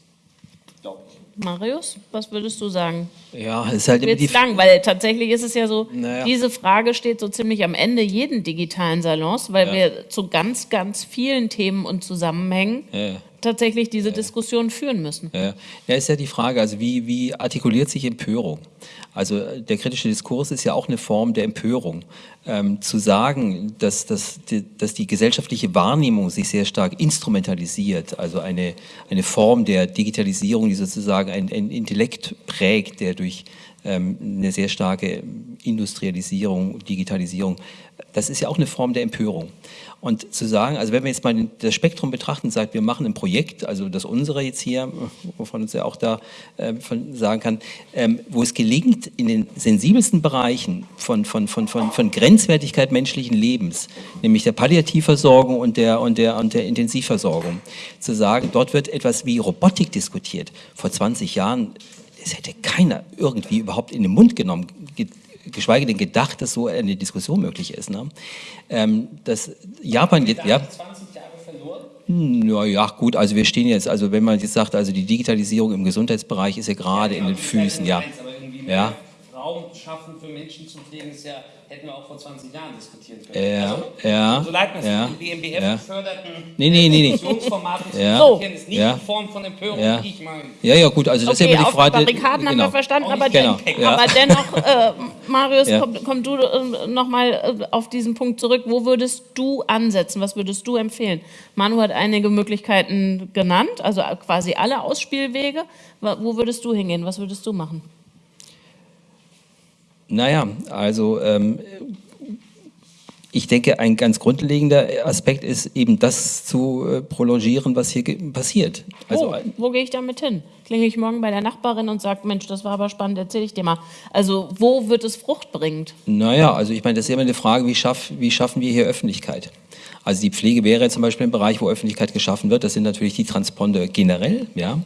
Marius, was würdest du sagen? Ja, es ist halt immer die lang, weil tatsächlich ist es ja so, naja. diese Frage steht so ziemlich am Ende jeden digitalen Salons, weil ja. wir zu ganz, ganz vielen Themen und Zusammenhängen ja. Tatsächlich diese ja. Diskussion führen müssen. Ja. ja, ist ja die Frage, also wie, wie artikuliert sich Empörung? Also der kritische Diskurs ist ja auch eine Form der Empörung. Ähm, zu sagen, dass, dass, die, dass die gesellschaftliche Wahrnehmung sich sehr stark instrumentalisiert, also eine, eine Form der Digitalisierung, die sozusagen ein, ein Intellekt prägt, der durch eine sehr starke Industrialisierung, Digitalisierung, das ist ja auch eine Form der Empörung. Und zu sagen, also wenn wir jetzt mal das Spektrum betrachten sagt, wir machen ein Projekt, also das unsere jetzt hier, wovon uns ja auch da äh, von sagen kann, ähm, wo es gelingt, in den sensibelsten Bereichen von, von, von, von, von Grenzwertigkeit menschlichen Lebens, nämlich der Palliativversorgung und der, und, der, und der Intensivversorgung, zu sagen, dort wird etwas wie Robotik diskutiert. Vor 20 Jahren, das hätte keiner irgendwie überhaupt in den Mund genommen, geschweige denn gedacht, dass so eine Diskussion möglich ist. Ne? Ähm, Japan jetzt, ja. 20 Jahre verloren? Ja, ja, gut, also wir stehen jetzt, also wenn man jetzt sagt, also die Digitalisierung im Gesundheitsbereich ist ja gerade ja, in den Füßen, ja. ja. Raum schaffen für Menschen zu pflegen, ist ja, hätten wir auch vor 20 Jahren diskutieren können. Ja, also, ja. So leid mir ja, die BMBF ja. geförderten nee, nee, nee, Diskussionsformate nee. ja. so. ist nicht ja. in Form von Empörung, ja. wie ich meine. Ja, ja, gut, also das okay, ist ja immer die Frage. Auf Barrikaden genau. haben wir verstanden, aber, genau. den, aber dennoch, äh, Marius, Ja. komm, komm du äh, nochmal äh, auf diesen Punkt zurück. Wo würdest du ansetzen? Was würdest du empfehlen? Manu hat einige Möglichkeiten genannt, also quasi alle Ausspielwege. Wo würdest du hingehen? Was würdest du machen? Naja, also ähm, ich denke, ein ganz grundlegender Aspekt ist eben das zu äh, prolongieren, was hier passiert. Also, Wo, wo gehe ich damit hin? Klinge ich morgen bei der Nachbarin und sage, Mensch, das war aber spannend, erzähle ich dir mal. Also wo wird es fruchtbringend? Naja, also ich meine, das ist immer eine Frage, wie, schaff, wie schaffen wir hier Öffentlichkeit? Also die Pflege wäre zum Beispiel ein Bereich, wo Öffentlichkeit geschaffen wird. Das sind natürlich die Transponder generell. Ja,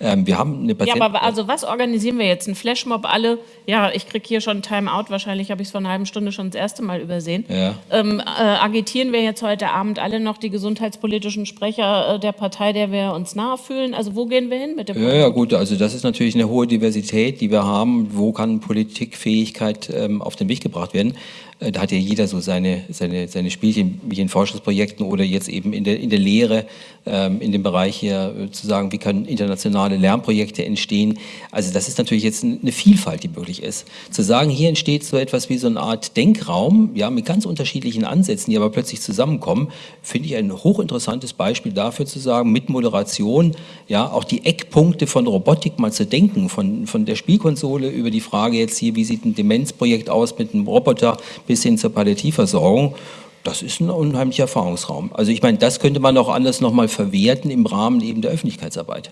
ähm, wir haben eine Patienten Ja, aber also was organisieren wir jetzt? Ein Flashmob? Alle? Ja, ich kriege hier schon Timeout. Wahrscheinlich habe ich es vor einer halben Stunde schon das erste Mal übersehen. Ja. Ähm, äh, agitieren wir jetzt heute Abend alle noch die gesundheitspolitischen Sprecher äh, der Partei, der wir uns nahe fühlen? Also wo gehen wir hin mit dem? Ja, ja, gut. Also das ist natürlich eine hohe Diversität, die wir haben. Wo kann Politikfähigkeit ähm, auf den Weg gebracht werden? Äh, da hat ja jeder so seine, seine, seine Spielchen, wie in Forschungsprojekten oder jetzt eben in der, in der Lehre, ähm, in dem Bereich hier äh, zu sagen, wie können internationale Lernprojekte entstehen. Also das ist natürlich jetzt eine Vielfalt, die möglich ist. Zu sagen, hier entsteht so etwas wie so eine Art Denkraum, ja, mit ganz unterschiedlichen Ansätzen, die aber plötzlich zusammenkommen, finde ich ein hochinteressantes Beispiel dafür zu sagen, mit Moderation, ja, auch die Eckpunkte von Robotik mal zu denken, von, von der Spielkonsole über die Frage jetzt hier, wie sieht ein Demenzprojekt aus mit einem Roboter, bis hin zur Palliativversorgung, das ist ein unheimlicher Erfahrungsraum. Also ich meine, das könnte man auch anders nochmal verwerten im Rahmen eben der Öffentlichkeitsarbeit.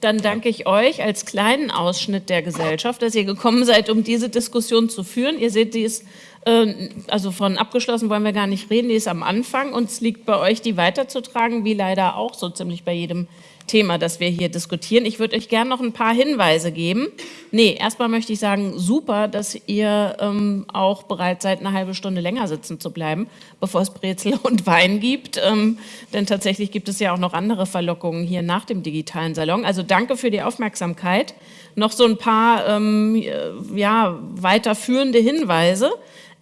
Dann danke ich euch als kleinen Ausschnitt der Gesellschaft, dass ihr gekommen seid, um diese Diskussion zu führen. Ihr seht, die ist, äh, also von abgeschlossen wollen wir gar nicht reden, die ist am Anfang und es liegt bei euch, die weiterzutragen, wie leider auch so ziemlich bei jedem Thema, das wir hier diskutieren. Ich würde euch gerne noch ein paar Hinweise geben. Nee, erstmal möchte ich sagen, super, dass ihr ähm, auch bereit seid, eine halbe Stunde länger sitzen zu bleiben, bevor es Brezel und Wein gibt. Ähm, denn tatsächlich gibt es ja auch noch andere Verlockungen hier nach dem digitalen Salon. Also danke für die Aufmerksamkeit. Noch so ein paar ähm, ja, weiterführende Hinweise.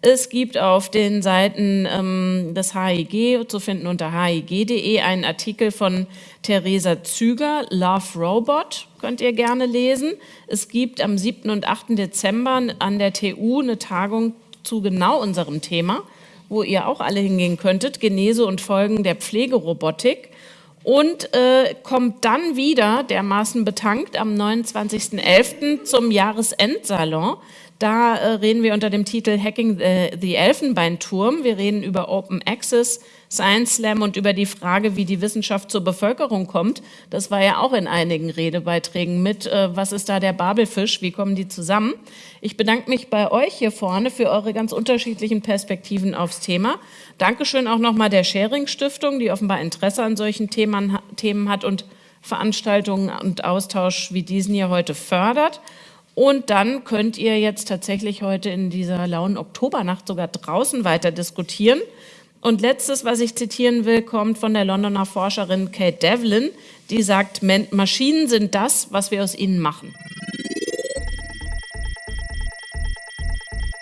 Es gibt auf den Seiten ähm, des HIG zu finden unter hig.de einen Artikel von Theresa Züger, Love Robot, könnt ihr gerne lesen. Es gibt am 7. und 8. Dezember an der TU eine Tagung zu genau unserem Thema, wo ihr auch alle hingehen könntet, Genese und Folgen der Pflegerobotik. Und äh, kommt dann wieder, dermaßen betankt, am 29.11. zum Jahresendsalon. Da äh, reden wir unter dem Titel Hacking the, the Elfenbeinturm. Wir reden über Open Access, Science Slam und über die Frage, wie die Wissenschaft zur Bevölkerung kommt. Das war ja auch in einigen Redebeiträgen mit. Äh, was ist da der Babelfisch? Wie kommen die zusammen? Ich bedanke mich bei euch hier vorne für eure ganz unterschiedlichen Perspektiven aufs Thema. Dankeschön auch nochmal der Sharing Stiftung, die offenbar Interesse an solchen Themen, Themen hat und Veranstaltungen und Austausch wie diesen hier heute fördert. Und dann könnt ihr jetzt tatsächlich heute in dieser lauen Oktobernacht sogar draußen weiter diskutieren. Und letztes, was ich zitieren will, kommt von der Londoner Forscherin Kate Devlin, die sagt, Maschinen sind das, was wir aus ihnen machen.